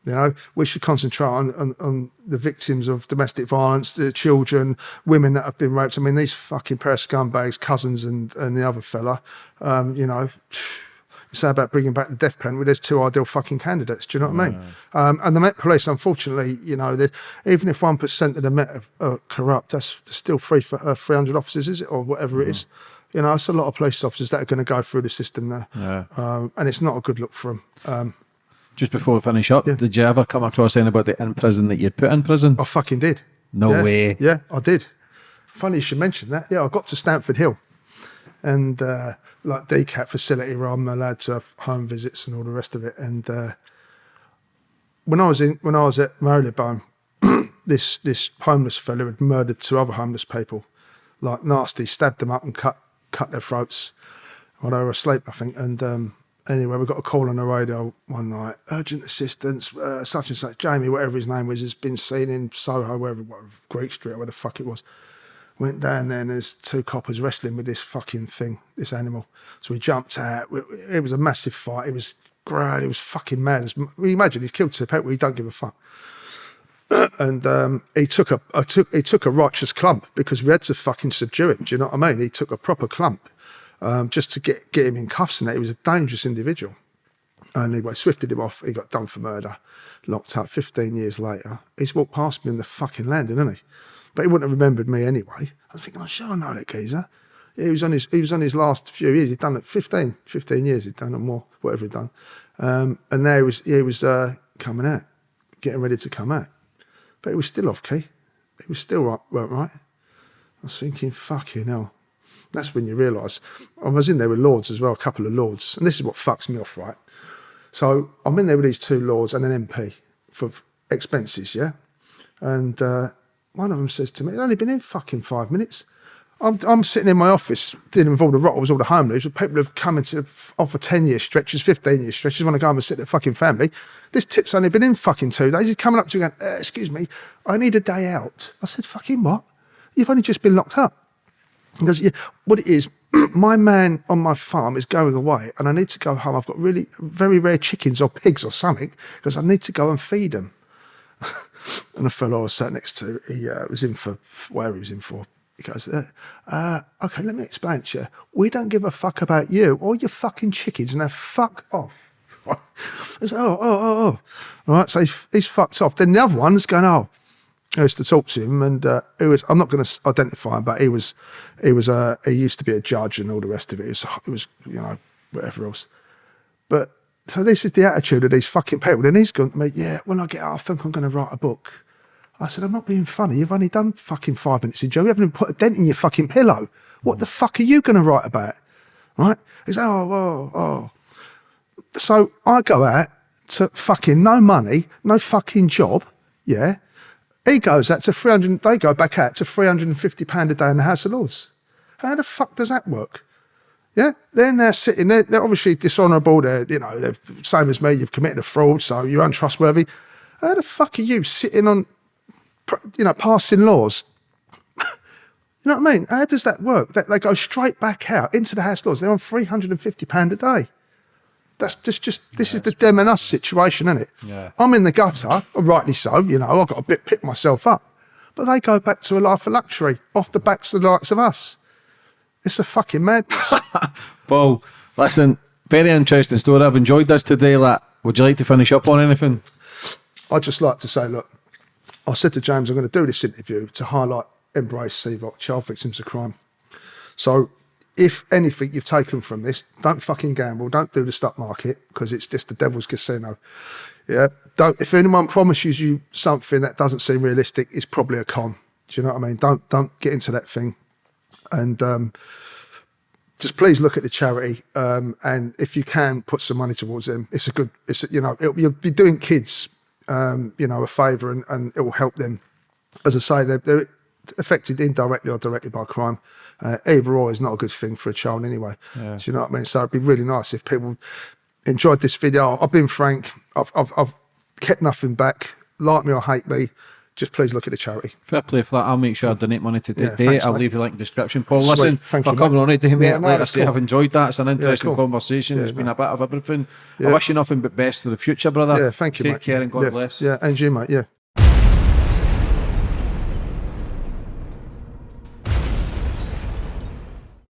Speaker 2: You know, we should concentrate on, on on the victims of domestic violence, the children, women that have been raped. I mean, these fucking pair of scumbags, cousins, and and the other fella. Um, you know. Say about bringing back the death penalty, there's two ideal fucking candidates. Do you know what I mean? Um, and the Met Police, unfortunately, you know, even if one percent of the Met are, are corrupt, that's still three for uh, three hundred officers, is it, or whatever it is? You know, it's a lot of police officers that are going to go through the system there,
Speaker 3: Yeah.
Speaker 2: um, and it's not a good look for them. Um,
Speaker 3: Just before we finish up, did you ever come across anybody in prison that you'd put in prison?
Speaker 2: I fucking did.
Speaker 3: No
Speaker 2: Yeah,
Speaker 3: way.
Speaker 2: Yeah, I did. Funny you should mention that. Yeah, I got to Standford Hill and uh, like DCAT facility where I'm allowed to have home visits and all the rest of it. And uh, when I was in, when I was at Marylebone, <clears throat> this this homeless fella had murdered two other homeless people, like nasty, stabbed them up and cut cut their throats while they were asleep, I think. And um, anyway, we got a call on the radio one night, urgent assistance, uh, such and such, Jamie, whatever his name was, has been seen in Soho, wherever, whatever Greek Street, where the fuck it was. Went down there and there's two coppers wrestling with this fucking thing, this animal. So we jumped out. It was a massive fight. It was great. It was fucking mad. We imagine he's killed two people. He don't give a fuck <clears throat> and um, he took a I took he took a righteous clump because we had to fucking subdue him. Do you know what I mean? He took a proper clump um, just to get get him in cuffs and that. He was a dangerous individual. And anyway, swifted him off. He got done for murder, locked up. Fifteen years later, he's walked past me in the fucking landing, hasn't he? But he wouldn't have remembered me anyway. I was thinking, sure I know that geezer. He was on his he was on his last few years. He'd done it 15, 15 years. He'd done it more, whatever he'd done. Um, and now he was he was uh, coming out, getting ready to come out but it was still off key. It was still right, weren't right. I was thinking, fucking hell. That's when you realise. I was in there with lords as well, a couple of lords, and this is what fucks me off, right? So I'm in there with these two lords and an MP for expenses, yeah. And uh, one of them says to me, "It's only been in fucking five minutes." I'm, I'm sitting in my office dealing with all the ROTLs, all the home leaves, people have come into offer 10 year stretches, 15 year stretches, want to go home and sit their fucking family. This tit's only been in fucking two days. He's coming up to me going, uh, Excuse me, I need a day out. I said, Fucking what? You've only just been locked up. He goes, Yeah, what it is, <clears throat> my man on my farm is going away and I need to go home. I've got really very rare chickens or pigs or something because I need to go and feed them. <laughs> And the fellow I was sat next to, he uh, was in for where he was in for. He goes, uh, uh, okay, let me explain to you. We don't give a fuck about you or your fucking chickens. Now fuck off. <laughs> I said, oh, oh, oh, oh. All right, so he's, he's fucked off. Then the other one's going, oh, I used to talk to him, and uh, he was. I'm not going to identify him, but he was. He was. Uh, he used to be a judge and all the rest of it. It was, it was you know, whatever else. But so this is the attitude of these fucking people. And he's going to me, yeah, when I get out, I think I'm going to write a book. I said, I'm not being funny. You've only done fucking five minutes in jail. You haven't even put a dent in your fucking pillow. What the fuck are you going to write about? Right? He's, oh, oh, oh. So I go out to fucking no money, no fucking job. Yeah. He goes out to 300, they go back out to 350 pound a day in the House of Lords. How the fuck does that work? Yeah, then they're sitting there. They're obviously dishonourable. They're, you know, they're same as me. You've committed a fraud, so you're untrustworthy. How the fuck are you sitting on, you know, passing laws? <laughs> you know what I mean? How does that work? They, they go straight back out into the house laws. They're on three hundred and fifty pound a day. That's just, just this is the them and us situation, isn't it?
Speaker 3: Yeah.
Speaker 2: I'm in the gutter, rightly so. You know, I've got to bit pick myself up, but they go back to a life of luxury off the backs of the likes of us. It's a fucking madness. <laughs>
Speaker 3: Paul, listen, very interesting story. I've enjoyed this today. Like, would you like to finish up on anything?
Speaker 2: I'd just like to say, look, I said to James, I'm going to do this interview to highlight Embrace CVOC, Child Victims of Crime. So, if anything you've taken from this, don't fucking gamble. Don't do the stock market because it's just the devil's casino. Yeah. Don't. If anyone promises you something that doesn't seem realistic, it's probably a con. Do you know what I mean? Don't don't get into that thing. And um, just please look at the charity, um, and if you can, put some money towards them. It's a good. It's a, you know it'll, you'll be doing kids, um, you know, a favour, and, and it will help them. As I say, they're, they're affected indirectly or directly by crime. Uh, either or is not a good thing for a child anyway. Do you know what I mean? So it'd be really nice if people enjoyed this video. I've been frank. I've I've, I've kept nothing back. Like me or hate me, just please look at the charity.
Speaker 3: Fair play for that. I'll make sure I donate money to
Speaker 2: Yeah,
Speaker 3: today.
Speaker 2: thanks,
Speaker 3: I'll
Speaker 2: mate.
Speaker 3: leave you a link in the description. Paul,
Speaker 2: Sweet.
Speaker 3: listen,
Speaker 2: Thank
Speaker 3: for
Speaker 2: you,
Speaker 3: coming
Speaker 2: mate.
Speaker 3: on today, mate.
Speaker 2: Yeah, no,
Speaker 3: like I say,
Speaker 2: cool.
Speaker 3: I've enjoyed that. It's an interesting
Speaker 2: cool.
Speaker 3: conversation.
Speaker 2: Yeah,
Speaker 3: it's been a bit of everything. I wish you nothing but best for the future, brother.
Speaker 2: Yeah, thank you,
Speaker 3: Take
Speaker 2: mate.
Speaker 3: care and God
Speaker 2: yeah,
Speaker 3: bless.
Speaker 2: Yeah, and you, mate. Yeah.